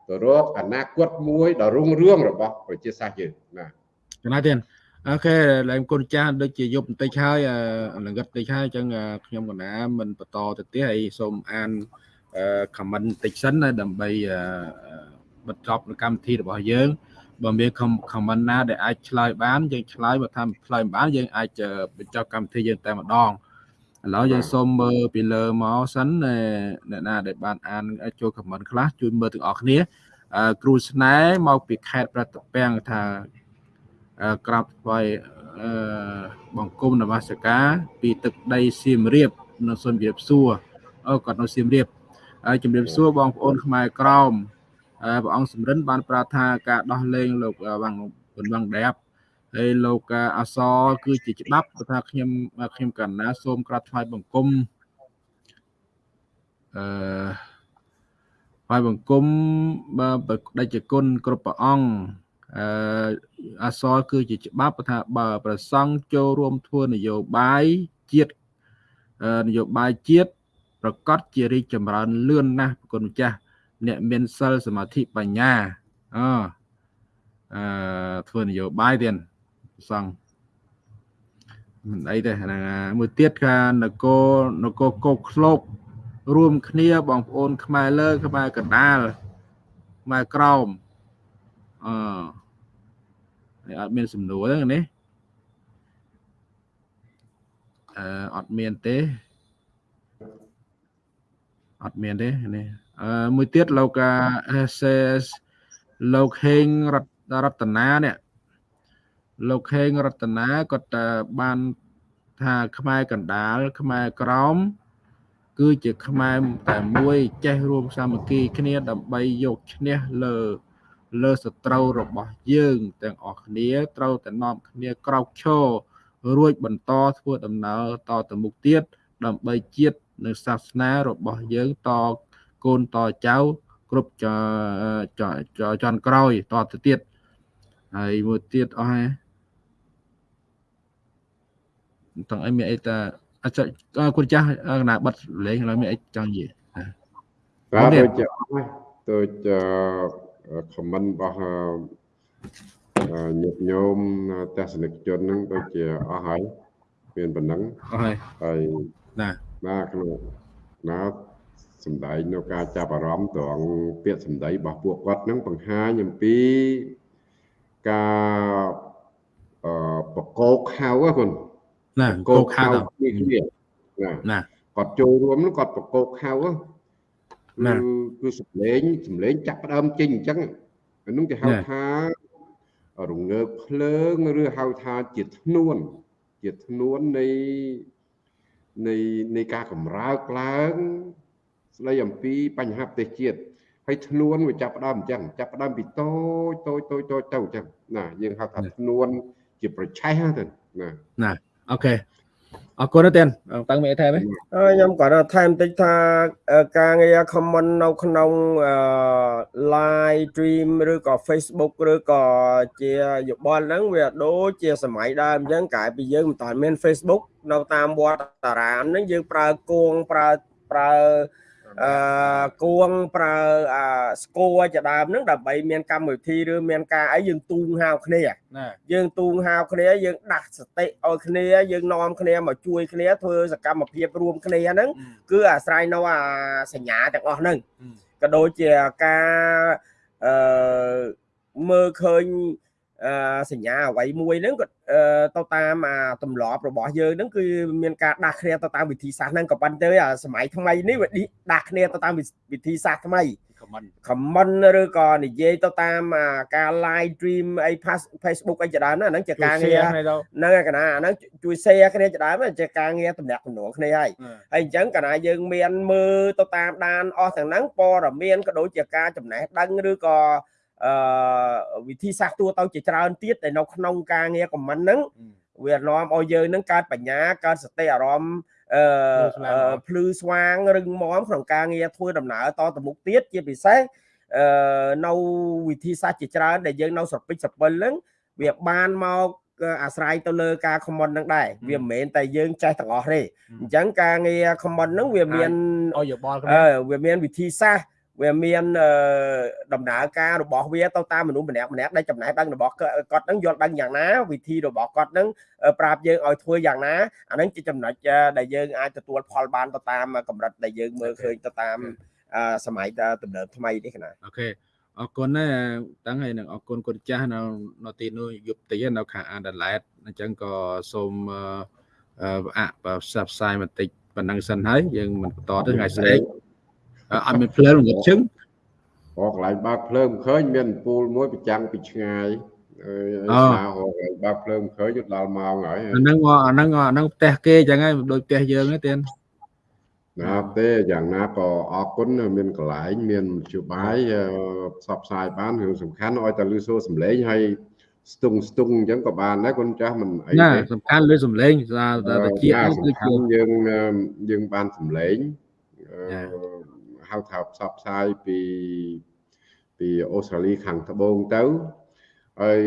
ទៅរកអនាគតមួយដ៏រុងរឿងរបស់ប្រជាសាស្ត្រយើងណាចំណាយទៀតអូខេឡើងគុណចាស់ដូចជាយប់បន្តិចហើយលង្កិតបន្តិចហើយអញ្ចឹងខ្ញុំកណាមិនបន្តទៅទៀតហើយសូមអាន comment បន្តិចសិនដើម្បីបញ្ចប់កម្មវិធីរបស់យើង បើមាន comment ណាដែលអាចឆ្លើយបានយើងឆ្លើយបើថាឆ្លើយបានយើងអាចបញ្ចប់កម្មវិធីយើងតែម្ដងឥឡូវយើងសូមមើលពីលើមកសិនអ្នកណាដែលបានអានចូល comment ខ្លះជួយមើលទាំងអស់គ្នាគ្រូស្នេហ៍មកពីខេត្តប្រតពាំងថាក្រាបថ្វាយបង្គំនមស្ការពីទឹកដីសៀមរាបនៅសូមជម្រាបសួរអូគាត់នៅសៀមរាបហើយជម្រាបសួរបងប្អូនខ្មែរក្រម ព្រះអង្គសំរិនបានប្រាថ្នាការដោះលែងលោកវ៉ាងវ៉ាងដែបហើយលោកអសគឺជាច្បាប់ថាខ្ញុំខ្ញុំកណ្ណាសូមក្រាបថ្វាយបង្គំអឺថ្វាយបង្គំបើដេចគុណគ្រប់ព្រះអង្គអឺអសរគឺជាច្បាប់ថាបើប្រសង់ចូលរួមធ្វើនយោបាយជាតិនយោបាយជាតិប្រកាសជារីកចម្រើនលឿនណាស់ប្រគុណម្ចាស់ អ្នកមានសិលសមាធិបញ្ញាអអឺធ្វើនយោបាយទៀតប្រសង់មិនអីទេហ្នឹងមួយទៀតថានគរនគរកោកឃ្លោករួមគ្នាបងប្អូន ខ្មែរលើ ខ្មែរកណ្ដាលខ្មែរក្រោមអឺហើយអត់មានសំណួរទេនេះអឺអត់មានទេអត់មានទេនេះអឺ មួយទៀតលោកសេលោកហេងរតរតនានេះលោកហេងរតនាគាត់បានថាខ្មែរកណ្ដាលខ្មែរក្រមគឺជាខ្មែរតែមួយចេះរួមសាមគ្គីគ្នា ដើម្បីយកឈ្នះលើលើសត្រូវរបស់យើងទាំងអស់គ្នាត្រូវតែនាំគ្នាក្រោកឈររួចបន្តធ្វើដំណើរតទៅមុខទៀតដើម្បីជាតិនិងសាសនារបស់យើងត កូនតចៅគ្រប់ចចន់ក្រោយតទៅទៀតហើយមួយទៀតអស់ហើយទាំងអីមានអីតាអាចគុណចាស់កណាបិទលេងឡើយមានអីចង់និយាយបាទដូចជាដូចខមមិនរបស់ញាតិញោមទស្សនិកជនហ្នឹងដូចជាអស់ហើយមានប៉ុណ្ណឹងអស់ហើយហើយណាណាក្នុងណា សំដែងនៅការចាប់អារម្មណ៍ត្រង់ពាក្យសម្ដីរបស់ពួកគាត់ហ្នឹងបង្ហាញអំពីការអឺបកោកហៅហ្នឹងណាកោកហៅគ្នាណាណាគាត់ចូលរួមនោះគាត់បកោកហៅណាគឺសម្លេងសម្លេងចាប់ផ្ដើមចេញអញ្ចឹងអានោះគេហៅថារងើកភ្លើងឬហៅថាជាធ្នួន ជាធ្នួននៃនៃនៃការកម្រើកឡើង ស្ដីអំពីបញ្ហាប្រទេសជាតិហើយធ្នួនវាចាប់ផ្ដើមអញ្ចឹងចាប់ផ្ដើមពីតូចតូចតូចតូចទៅអញ្ចឹងណាយើងហៅថាធ្នួនជាប្រឆេះហ្នឹងណាណាអូខេអរគុណទេតាំងមានអីថែមទេខ្ញុំគាត់ថែមតិចថាការងារ comment នៅក្នុង live stream ឬក៏ Facebook ឬក៏ជាយោបល់ហ្នឹងវាដូចជាសម័យដើមអញ្ចឹងកាលពីយើងមិនតាន់មាន Facebook នៅតាមវត្តតារាមហ្នឹងយើងប្រើគួងប្រើប្រើ អឺគួងប្រើអាស្គរជាដើមហ្នឹងដើម្បីមានកម្មវិធីឬមានការអីយើងទូងហៅគ្នាយើងទូងហៅគ្នាយើងដាស់សតិឲ្យគ្នាយើងនាំគ្នាមកជួយគ្នាធ្វើសកម្មភាពរួមគ្នាហ្នឹងគឺអាស្រ័យនៅអាសញ្ញាទាំងអស់ហ្នឹងក៏ដូចជាការអឺមើលឃើញ សញ្ញាអ្វីមួយហ្នឹងក៏ទៅតាមអាទម្លាប់របស់យើងហ្នឹងគឺមានការដាស់គ្នាទៅតាមវិធីសាស្ត្រហ្នឹងក៏ប៉ុន្តែអាសម័យថ្មីនេះវាដាស់គ្នាទៅតាមវិធីសាស្ត្រថ្មី comment ឬក៏និយាយទៅតាមការ live stream អី Facebook អីជាដើមហ្នឹងជាការងារហ្នឹងឯកណាអាហ្នឹងជួយ share គ្នាជាដើមជាការងារតំណាក់តំណងគ្នាហើយហើយអញ្ចឹងកណាយើងមានមើលទៅតាមដានអស់ទាំងហ្នឹងព័ត៌មានក៏ដូចជាការចំណេះដឹងឬក៏ អឺវិធីសាស្ត្រទូទៅជាច្រើនទៀតដែលនៅក្នុងការងារខមមិនហ្នឹងវានាំឲ្យយើងនឹងកើតបញ្ញាកើតសតិអារម្មណ៍អឺភ្លឺស្វាងរឹងមាំក្នុងការងារធ្វើដំណើរតទៅមុខទៀតជាពិសេសអឺនៅវិធីសាស្ត្រជាច្រើនដែលយើងនៅស្រពិចស្រពិលហ្នឹងវាបានមកអាស្រ័យទៅលើការ comment ហ្នឹងដែរវាមិនមែនតែយើងចេះទាំងអស់ទេអញ្ចឹងការងារ comment ហ្នឹងវាមានអយោបល់វាមានវិធីសាស្ត្រ វាមានដំណើរការរបស់វាទៅតាមមនុស្សម្នាក់ម្នាក់ដែលចំណេះដឹងរបស់គាត់នឹងយល់ដឹងយ៉ាងណាវិធីរបស់គាត់នឹងប្រាប់យើងឲ្យធ្វើយ៉ាងណាអានឹងជាចំណុចដែលយើងអាចទទួលផលបានទៅតាមកម្រិតដែលយើងមើលឃើញទៅតាមសម័យទំនើបថ្មីនេះណាអូខេអរគុណណាតាំងហើយនឹងអរគុណគុណចាស់នៅនៅទីនោះយប់ទីនៅខាងអាដាលេតអញ្ចឹងក៏សូមអបផ្សព្វផ្សាយបន្តិចប៉ុណ្ណឹងសិនហើយយើងមិនបន្តទៅថ្ងៃស្អែក អត់មានភ្លើងងឹតជឹងអូកន្លែងបើកភ្លើងឃើញមានពូលមួយប្រចាំងពីឆ្ងាយអើយណាហៅបើកភ្លើងឃើញទៅដល់ម៉ោងហើយអាហ្នឹងអាហ្នឹងអាហ្នឹងផ្ទះគេចឹងហើយដូចផ្ទះយើងទេទៀនណាទេយ៉ាងណាក៏អរគុណមានកន្លែងមានមធ្យោបាយផ្សព្វផ្សាយបានរឿងសំខាន់ឲ្យតែលឺសូរសំឡេងហើយស្ទង់ស្ទង់អញ្ចឹងក៏បានដែរគុណចាស់មិនអីទេសំខាន់លឺសំឡេងថាជាគឺជាយើងយើងបានសំឡេង ហៅថាផ្សព្វផ្សាយពីពីអូស្ត្រាលីខាងត្បូងទៅហើយ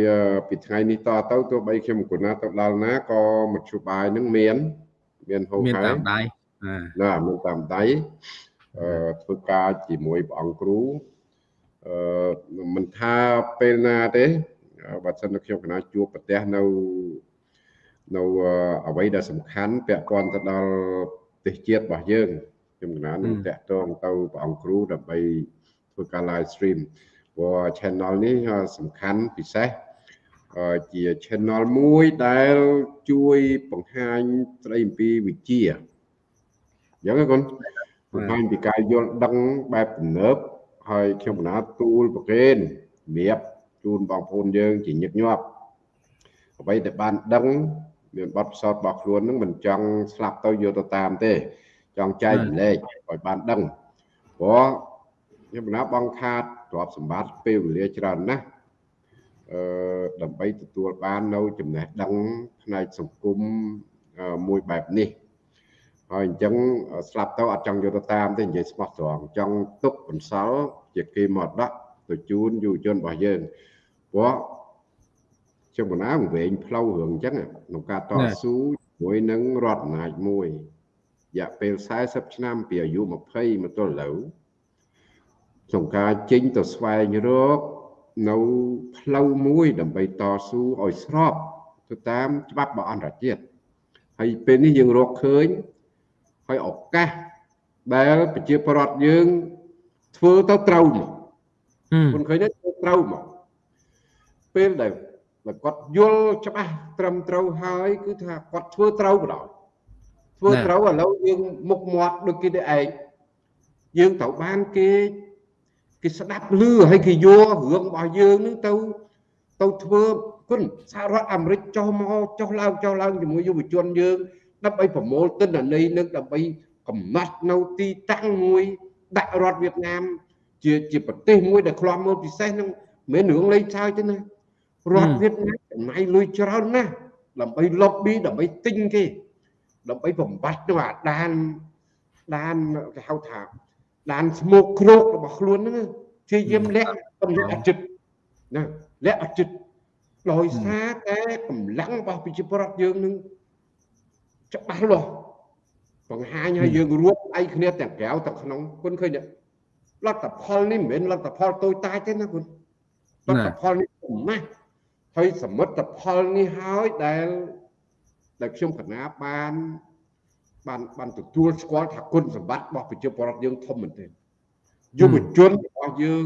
ពីថ្ងៃនេះតទៅទោះបីខ្ញុំគណាទៅដល់ណាក៏មធ្យោបាយនឹងមាន មានហូបហើយមានតាមដៃណាមានតាមដៃអឺធ្វើការជាមួយព្រះអង្គគ្រូអឺមិនថាពេលណាទេបើសិនតែខ្ញុំគណៈជួបប្រទេសនៅនៅអ្វីដែលសំខាន់ពាក់ព័ន្ធទៅដល់ប្រទេសជាតិរបស់យើង ខ្ញុំកណានឹងតាក់ទងទៅព្រះអង្គគ្រូដើម្បីធ្វើការ live stream ព្រោះ channel នេះសំខាន់ពិសេសអឺជា channel មួយដែលជួយបង្ហាញស្ដីអំពីវិជ្ជាអញ្ចឹងកូនបង្ហាញពីការយល់ដឹងបែបទំនើបហើយខ្ញុំបណ្ណាទូលប្រកេនរបៀបជូនបងប្អូនយើងជាញឹកញាប់អ្វីដែលបានដឹងមានបទពិសោធន៍របស់ខ្លួននឹងមិនចង់ស្លាប់ទៅយកទៅតាមទេ ចង់ចែកម្លែកឲ្យបានដឹងព្រោះខ្ញុំបណ្ណាបងខាតទ្រព្យសម្បត្តិពេលវេលាច្រើនណាស់អឺដើម្បីទទួលបាននៅចំណេះដឹងផ្នែកសង្គមមួយបែបនេះហើយអញ្ចឹងស្លាប់ទៅអត់ចង់យកទៅតាមទេនិយាយស្មោះត្រង់ចង់ទុកបន្សល់ជាគេមកដាក់ទៅជូនយុវជនរបស់យើងព្រោះជុំកណាវែងផ្លូវរឿងអញ្ចឹងក្នុងការតស៊ូជាមួយនឹងរដ្ឋអំណាចមួយរ យៈពេល40ឆ្នាំពីអាយុ20មកទល់ឥឡូវក្នុងការចេញទៅស្វែងរកនៅផ្លូវមួយដើម្បីតស៊ូឲ្យស្របទៅតាមច្បាប់របស់អន្តរជាតិហើយពេលនេះយើងរកឃើញហើយឱកាសដែលប្រជាពលរដ្ឋយើងធ្វើទៅត្រូវមកគុណឃើញទេធ្វើត្រូវមកពេលដែលគាត់យល់ច្បាស់ត្រឹមត្រូវហើយ គឺថាគាត់ធ្វើត្រូវបណ្ដោយ ធ្វើត្រូវឥឡូវយើងមុខមាត់ដូចគេទៅឯងយើងត្រូវបានគេគេស្ដាប់ឮហើយគេយករឿងរបស់យើងនឹងទៅទៅធ្វើគុណសហរដ្ឋអាមេរិកចុះមកចុះឡើងចុះឡើងជាមួយយុវជនយើងដើម្បីប្រមូលទិន្នន័យនឹងដើម្បីកំណត់នៅទីតាំងមួយដាក់រដ្ឋវៀតណាម ជាជាប្រទេសមួយដែលខ្លាប់មើលពិសេសនឹងមិនមែនរឿងលេងសើចទេណារដ្ឋវៀតណាមចំណាយលុយច្រើនណាស់ដើម្បី lobby ដើម្បីទិញគេ ដើម្បីបំបត្តិទៅអាដានដានគេហៅថាដានស្មោកគ្រោករបស់ខ្លួនហ្នឹងជាយាមលាក់បំលាក់អចិត្តណាលាក់អចិត្តដោយសារតែកម្លាំងរបស់ប្រជាពលរដ្ឋយើងនឹងច្បាស់លាស់បង្ហាញឲ្យយើងរួមដៃគ្នាទាំងក្រៅទាំងក្នុងគុណឃើញលទ្ធផលនេះមិនមែនលទ្ធផលតូចតាចទេណាគុណលទ្ធផលនេះធំណាស់ហើយសមិទ្ធផលនេះហើយដែល ដែលខ្ញុំកណាបានបានបានទទួលស្គាល់ថាគុណសម្បត្តិរបស់ប្រជាពលរដ្ឋយើងធំមែនទែនយុវជនរបស់យើង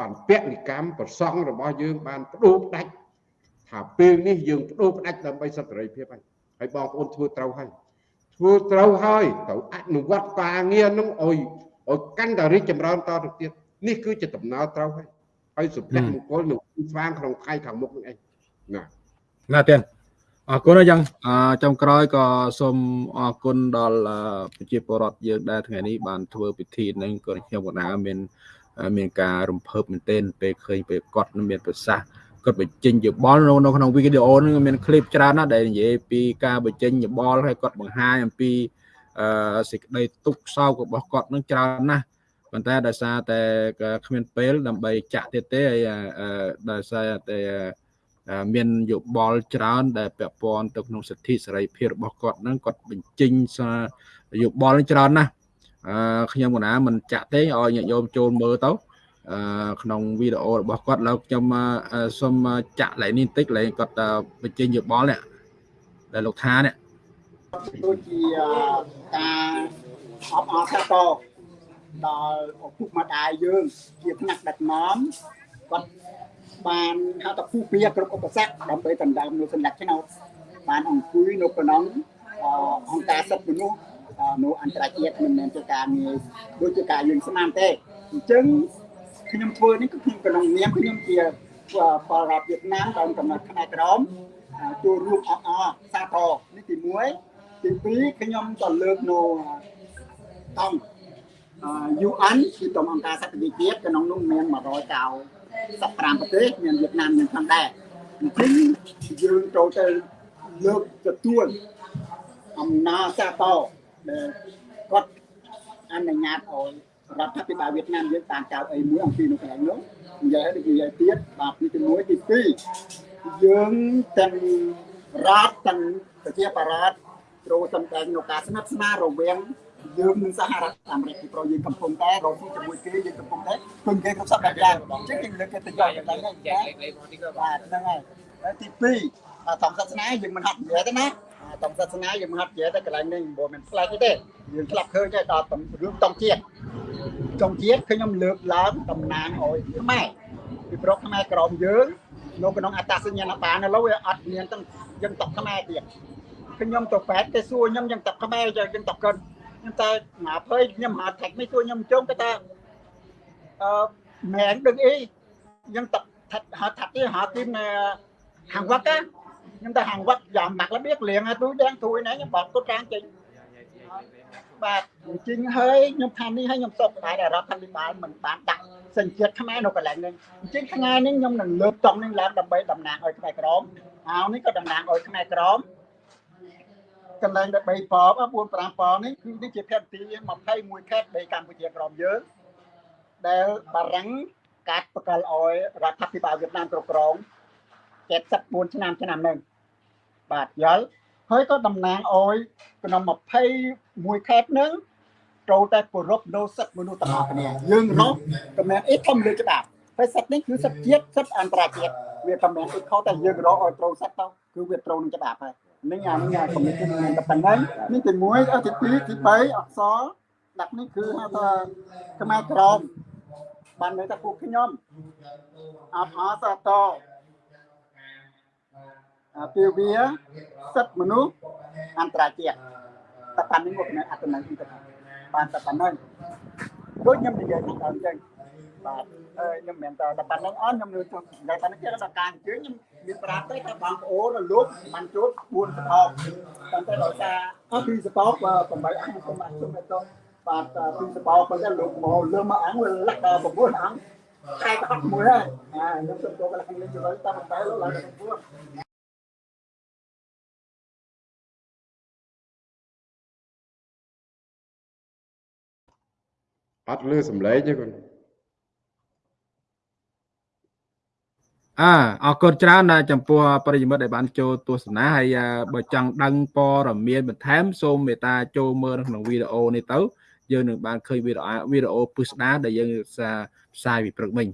បានពលិកម្មប្រសង់របស់យើងបានបដូរផ្ដាច់ថាពេលនេះយើងបដូរផ្ដាច់ដើម្បីសន្តិភាពហើយហើយបងប្អូនធ្វើត្រូវហើយធ្វើត្រូវហើយត្រូវអនុវត្តការងារនឹងឲ្យឲ្យកាន់តែរីកចម្រើនតទៅទៀតនេះគឺជាដំណើរត្រូវហើយហើយសុភមង្គលនឹងស្វាងក្នុងថ្ងៃខាងមុខនឹងឯងណាណាទៀត អរគុណយ៉ាងចុងក្រោយក៏សូមអរគុណដល់ប្រជាពលរដ្ឋយើងដែលថ្ងៃនេះបានធ្វើពិធីនឹងក៏ខ្ញុំកណាមាន មានការរំភើបមែនទែនពេលឃើញពេលគាត់មានប្រសាសន៍គាត់បញ្ចេញយោបល់នៅក្នុងវីដេអូនឹងមានឃ្លីបច្រើនណាស់ដែលនិយាយពីការបញ្ចេញយោបល់ហើយគាត់បង្ហាញអំពីអឺសេចក្តីទុក្ខសោករបស់គាត់នឹងច្រើនណាស់ប៉ុន្តែដោយសារតែគ្មានពេលដើម្បីចាក់ទៀតទេហើយដោយសារតែ មានយោបល់ច្រើន ដែលពាក់ព័ន្ធទៅក្នុងសិទ្ធិសេរីភាពរបស់គាត់ហ្នឹងគាត់បញ្ចេញសារយោបល់ច្រើនណាស់អឺខ្ញុំកណាមិនចាក់ទេឲ្យញាតិញោមចូលមើលទៅអឺក្នុងវីដេអូរបស់គាត់ឡើយខ្ញុំសូមចាក់ឡើងនេះបន្តិចឡើងគាត់បញ្ចេញយោបល់នេះដែលលោកថានេះដូចជាការអបអរសាទរដល់ឪពុកម្ដាយយើងជាផ្នែកដឹកនាំគាត់ បានហៅថាពុះពៀគ្រប់ឧបសគ្គដើម្បីដណ្ដើមនូវសញ្ញាឆ្នោតបានអង្គុយនៅក្នុងអង្គការសិទ្ធិមនុស្សនៅអន្តរជាតិមិនមែនជាការងារដូចជាការយើងស្មានទេអញ្ចឹងខ្ញុំធ្វើនេះគឺខ្ញុំក្នុងនាមខ្ញុំជាពលរដ្ឋវៀតណាមដើមកំណត់ផ្នែកក្រមចូលរួមអបអរសាទរនេះទី1ទី2ខ្ញុំក៏លើកនៅតំ UN គឺតំអង្គការសន្តិភាពក្នុងនោះមាន 195ប្រទេសមានវៀតណាមមានផងដែរអញ្ចឹងយើងចូលទៅលើកទទួលអំណាចសាទរដែលគាត់អនុញ្ញាតឲ្យរដ្ឋាភិបាលវៀតណាមយើងតាមកៅអីមួយអំពីនៅកន្លែងនោះនិយាយឲ្យនិយាយទៀតបាទទី1ទី2យើងទាំងរដ្ឋទាំងប្រជាបរតត្រូវសំដែងនៅការស្និទ្ធស្នាលរវាងយើងនឹងសហរដ្ឋអាមេរិកពីព្រោះយើងកំពុងតែរកស៊ីជាមួយគេយើងកំពុងតែ ពឹងគេគ្រប់សពបែបយ៉ាងអញ្ចឹងគេលើកគេទៅយកកន្លែងហ្នឹងចាបាទហ្នឹងហើយទី2តាមសាសនាយើងមិនហាត់និយាយទេណាតាមសាសនាយើងមិនហាត់និយាយទេកន្លែងនេះមិនមែនផ្លែកទេយើងឆ្លាប់ឃើញតែដល់រឿងតង់ជាតិចុងជាតិខ្ញុំលើកឡើងតំណាងឲ្យខ្មែរពីព្រោះខ្មែរក្រមយើងនៅក្នុងអត្តសញ្ញាណប័ណ្ណឥឡូវវាអត់មានទាំងយើងតកខ្មែរទៀតខ្ញុំទៅប៉ែតគេសួរខ្ញុំយើងតកខ្មែរយើងតកកិនខ្ញុំតែងាភ័យខ្ញុំហៅថែកមិនសួរខ្ញុំជុំគេថាអឺ មែនដឹងអីយើងតកថាហៅថាទីហៅទីហាងវឹកខ្ញុំតែហាងវឹកយ៉ាងម៉ាក់របៀបលៀងឲ្យទូទាំងទួយណាខ្ញុំបោកគាត់កាងចេញបាទជិញហើយខ្ញុំថានេះហើយខ្ញុំសុកតែរដ្ឋាភិបាលមិនបានដាក់សញ្ជាតិខ្មែរនៅកន្លែងនេះអញ្ចឹងថ្ងៃនេះខ្ញុំនឹងលើកតង់នេះឡើងដើម្បីតំណាងឲ្យខ្មែរក្រមហើយនេះក៏តំណាងឲ្យខ្មែរក្រមកន្លែងដែល3ប៉4 5ប៉នេះគឺនេះជាផែនទី21ខេត្តនៃកម្ពុជាក្រមយើង ដែលបារាំងកាត់ប្រកល់ឲ្យរដ្ឋាភិបាលវៀតណាមគ្រប់គ្រង74ឆ្នាំឆ្នាំហ្នឹងបាទយល់ហើយក៏តំណាងឲ្យក្នុង21ខេត្តហ្នឹងចូលតែគោរពនៅសិទ្ធិមនុស្សទាំងអស់គ្នាយើងរស់ក៏មិនអីធំលើច្បាប់ហើយសិទ្ធិនេះគឺសិទ្ធិជាតិសិទ្ធិអន្តរជាតិវាតែមិនអីខុសតែយើងរកឲ្យត្រូវសិទ្ធិទៅគឺវាត្រូវនឹងច្បាប់ហើយនេះអានេះអាគំនិតខ្ញុំតែប៉ុណ្ណឹងនេះទី1អទី2ទី3អក្សរដាក់នេះគឺហៅថាខ្មែរក្រម បានន័យថាពួកខ្ញុំអបអសតអាពីវាសិទ្ធិមនុស្សអន្តរជាតិតែប៉ុណ្្នឹងមកនៅអត្តន័យទៅបានតែប៉ុណ្្នឹងដូចខ្ញុំនិយាយខាងដើមចឹងបាទអឺខ្ញុំមិនតែតែប៉ុណ្្នឹងអស់ខ្ញុំលើចង់តែប៉ុណ្្នឹងគេដល់ការអញ្ជើញខ្ញុំមានប្រាប់ទៅថាបងប្អូនលោកបានជួប4សតោតែតែដោយសារអស់ពីសតោ8អង្គខ្ញុំអត់ជុំទៅ បាទពីសបោប៉ុន្តែលោកមកលើមកអង្គវាលះដល់9អង្គតែក៏អត់មួយហើយអាខ្ញុំទៅទៅកន្លែងលេងជួយតាមតែលោកឡើងទៅ9អត់លឺសំឡេងទេគាត់អើអរគុណច្រើនណាស់ចំពោះប្រិយមិត្តដែលបានចូលទស្សនាហើយបើចង់ដឹងព័ត៌មានបន្ថែមសូមមេត្តាចូលមើលក្នុងវីដេអូនេះទៅ យើងនឹងបានឃើញវីដេអូវីដេអូពឹស្ដារដែលយើងផ្សាយពីព្រឹកមិញ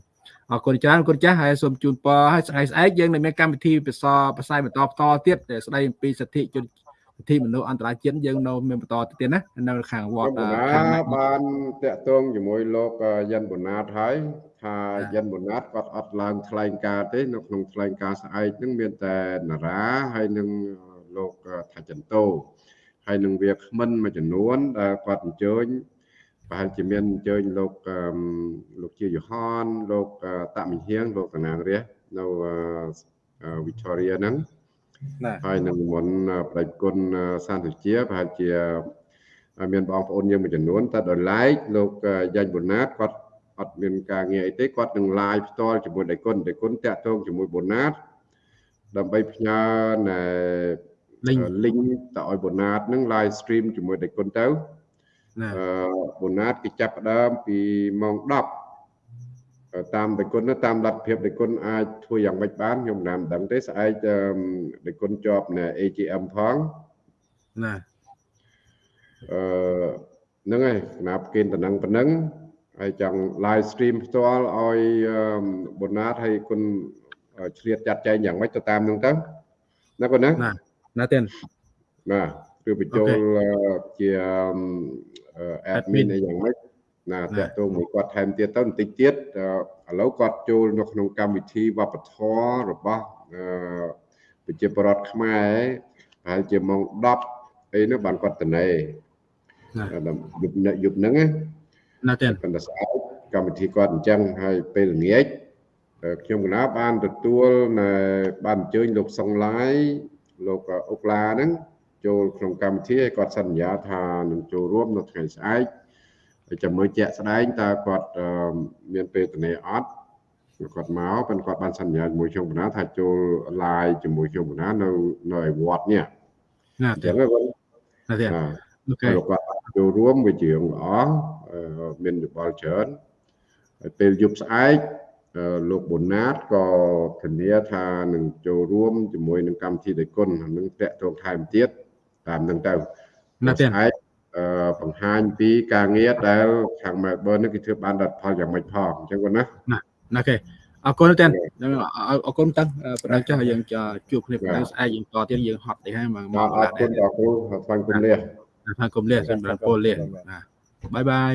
អរគុណច្រើនគុណចាស់ហើយសូមជូនពរឲ្យស្អែកស្អែកយើងនឹងមានកម្មវិធីពិសោផ្សាយបន្តបន្តទៀតដែលស្ដីអំពីសិទ្ធិជនសិទ្ធិមនុស្សអន្តរជាតិយើងនៅមានបន្តទៀតណានៅខាងវត្តខាងបានតាក់ទងជាមួយលោកយិនបូណាតហើយថាយិនបូណាតគាត់អត់ឡើងថ្លែងការទេនៅក្នុងថ្លែងការស្អែកហ្នឹងមានតែនារាហើយនឹងលោកថាចន្ទោ ហើយនឹងវាគ្មិនមួយចំនួនដែលគាត់អញ្ជើញប្រហែលជាមានអញ្ជើញលោកលោកជាយូហានលោកតាមិហៀងលោកកណាងរះនៅ Victoria ហ្នឹងហើយនឹងមុនប្រតិគុណសន្តិជាប្រហែលជាមានបងប្អូនយើងមួយចំនួនតែដល់ឡែកលោកយ៉ាញ់បូណាតគាត់អត់មានការងារអីទេគាត់នឹង live ផ្ទាល់ជាមួយដៃគុណដៃគុណតាក់ទងជាមួយបូណាតដើម្បីផ្ញើណែ link ទៅឲ្យបូណាតនឹង live stream ជាមួយដៃគុណទៅអឺបូណាតគេចាប់ផ្ដើមពីម៉ោង10តាមដៃគុណតាមលទ្ធភាពដៃគុណអាចធ្វើយ៉ាងម៉េចបានខ្ញុំមិនដឹងទេស្អែកដៃគុណជាប់នៅ AGM ផងណាអឺហ្នឹងហើយគណៈប្រគិនតំណឹងប៉ុណ្ណឹងហើយចង់ live stream ផ្ទាល់ឲ្យបូណាតហើយគុណឆ្លៀតចាត់ចែងយ៉ាងម៉េចទៅតាមហ្នឹងទៅណាគុណណាណា ណាទេណាគឺបញ្ចូលជា admin អីយ៉ាងម៉េចណាតាក់ទងមួយគាត់ថែមទៀតទៅបន្តិចទៀតឥឡូវគាត់ចូលនៅក្នុងកម្មវិធីវប្បធម៌របស់ប្រជាពលរដ្ឋខ្មែរប្រហែលជាម៉ោង10អីនោះបានគាត់តនេយប់យប់ហ្នឹងណាទេប៉ុន្តែស្អែកកម្មវិធីគាត់អញ្ចឹងហើយពេលល្ងាចខ្ញុំកណាបានទទួលនៅបានអញ្ជើញលោកសុងឡាយ លោកអុកឡាហ្នឹងចូលក្នុងកម្មវិធីហើយគាត់សន្យាថានឹងចូលរួមនៅថ្ងៃស្អែកចាំមើលជាក់ស្ដែងតើគាត់មានពេលទនេអត់គាត់មកប៉ុន្តែគាត់បានសន្យាជាមួយខ្ញុំបណ្ណាថាចូល live ជាមួយខ្ញុំបណ្ណានៅនៅឯវត្តនេះណាចឹងគាត់ណាទេអូខេគាត់ចូលរួមវាជាងល្អមានយោបល់ច្រើនហើយពេលយប់ស្អែក លោកបូណាតក៏ធានាថានឹងចូលរួមជាមួយនឹងកម្មវិធីដៃគុណនឹងតេតងថែមទៀតតាមនឹងទៅណាទេស្អែកបង្ហាញពីការងារដែលខាង Melbourne នេះគេធ្វើបានដល់ផលយ៉ាងម៉េចផងអញ្ចឹងគាត់ណាណាណាគេអរគុណទេអរគុណតាំងប្រដៅចុះយើងជួបគ្នាប្រដៅស្អែកយើងតទៀតយើងហត់ទៅហើយមកអរគុណអរគុណស្វាគមន៍លាស្វាគមន៍លាសម្រាប់ពលលាបាយបាយ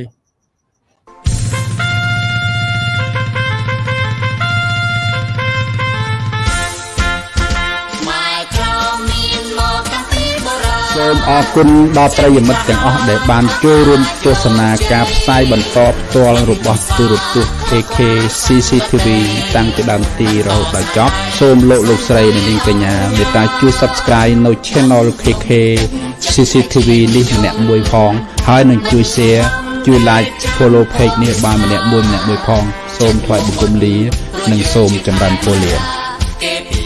សូមអរគុណដល់ប្រិយមិត្តទាំងអស់ដែលបានចូលរួមទស្សនាការផ្សាយបន្តផ្ទាល់របស់ទូរទស្សន៍ AK CCTV តាំងពីដើមទីរហូតដល់ចប់សូមលោកលោកស្រីនិងនាងកញ្ញាមេត្តាជួយ Subscribe នៅ Channel KK CCTV នេះម្នាក់មួយផងហើយនឹងជួយ Share ជួយ Like Follow Page នេះបានម្នាក់មួយម្នាក់មួយផង សូមថ្លែងបង្គំលា និងសូមចម្រើនពរលា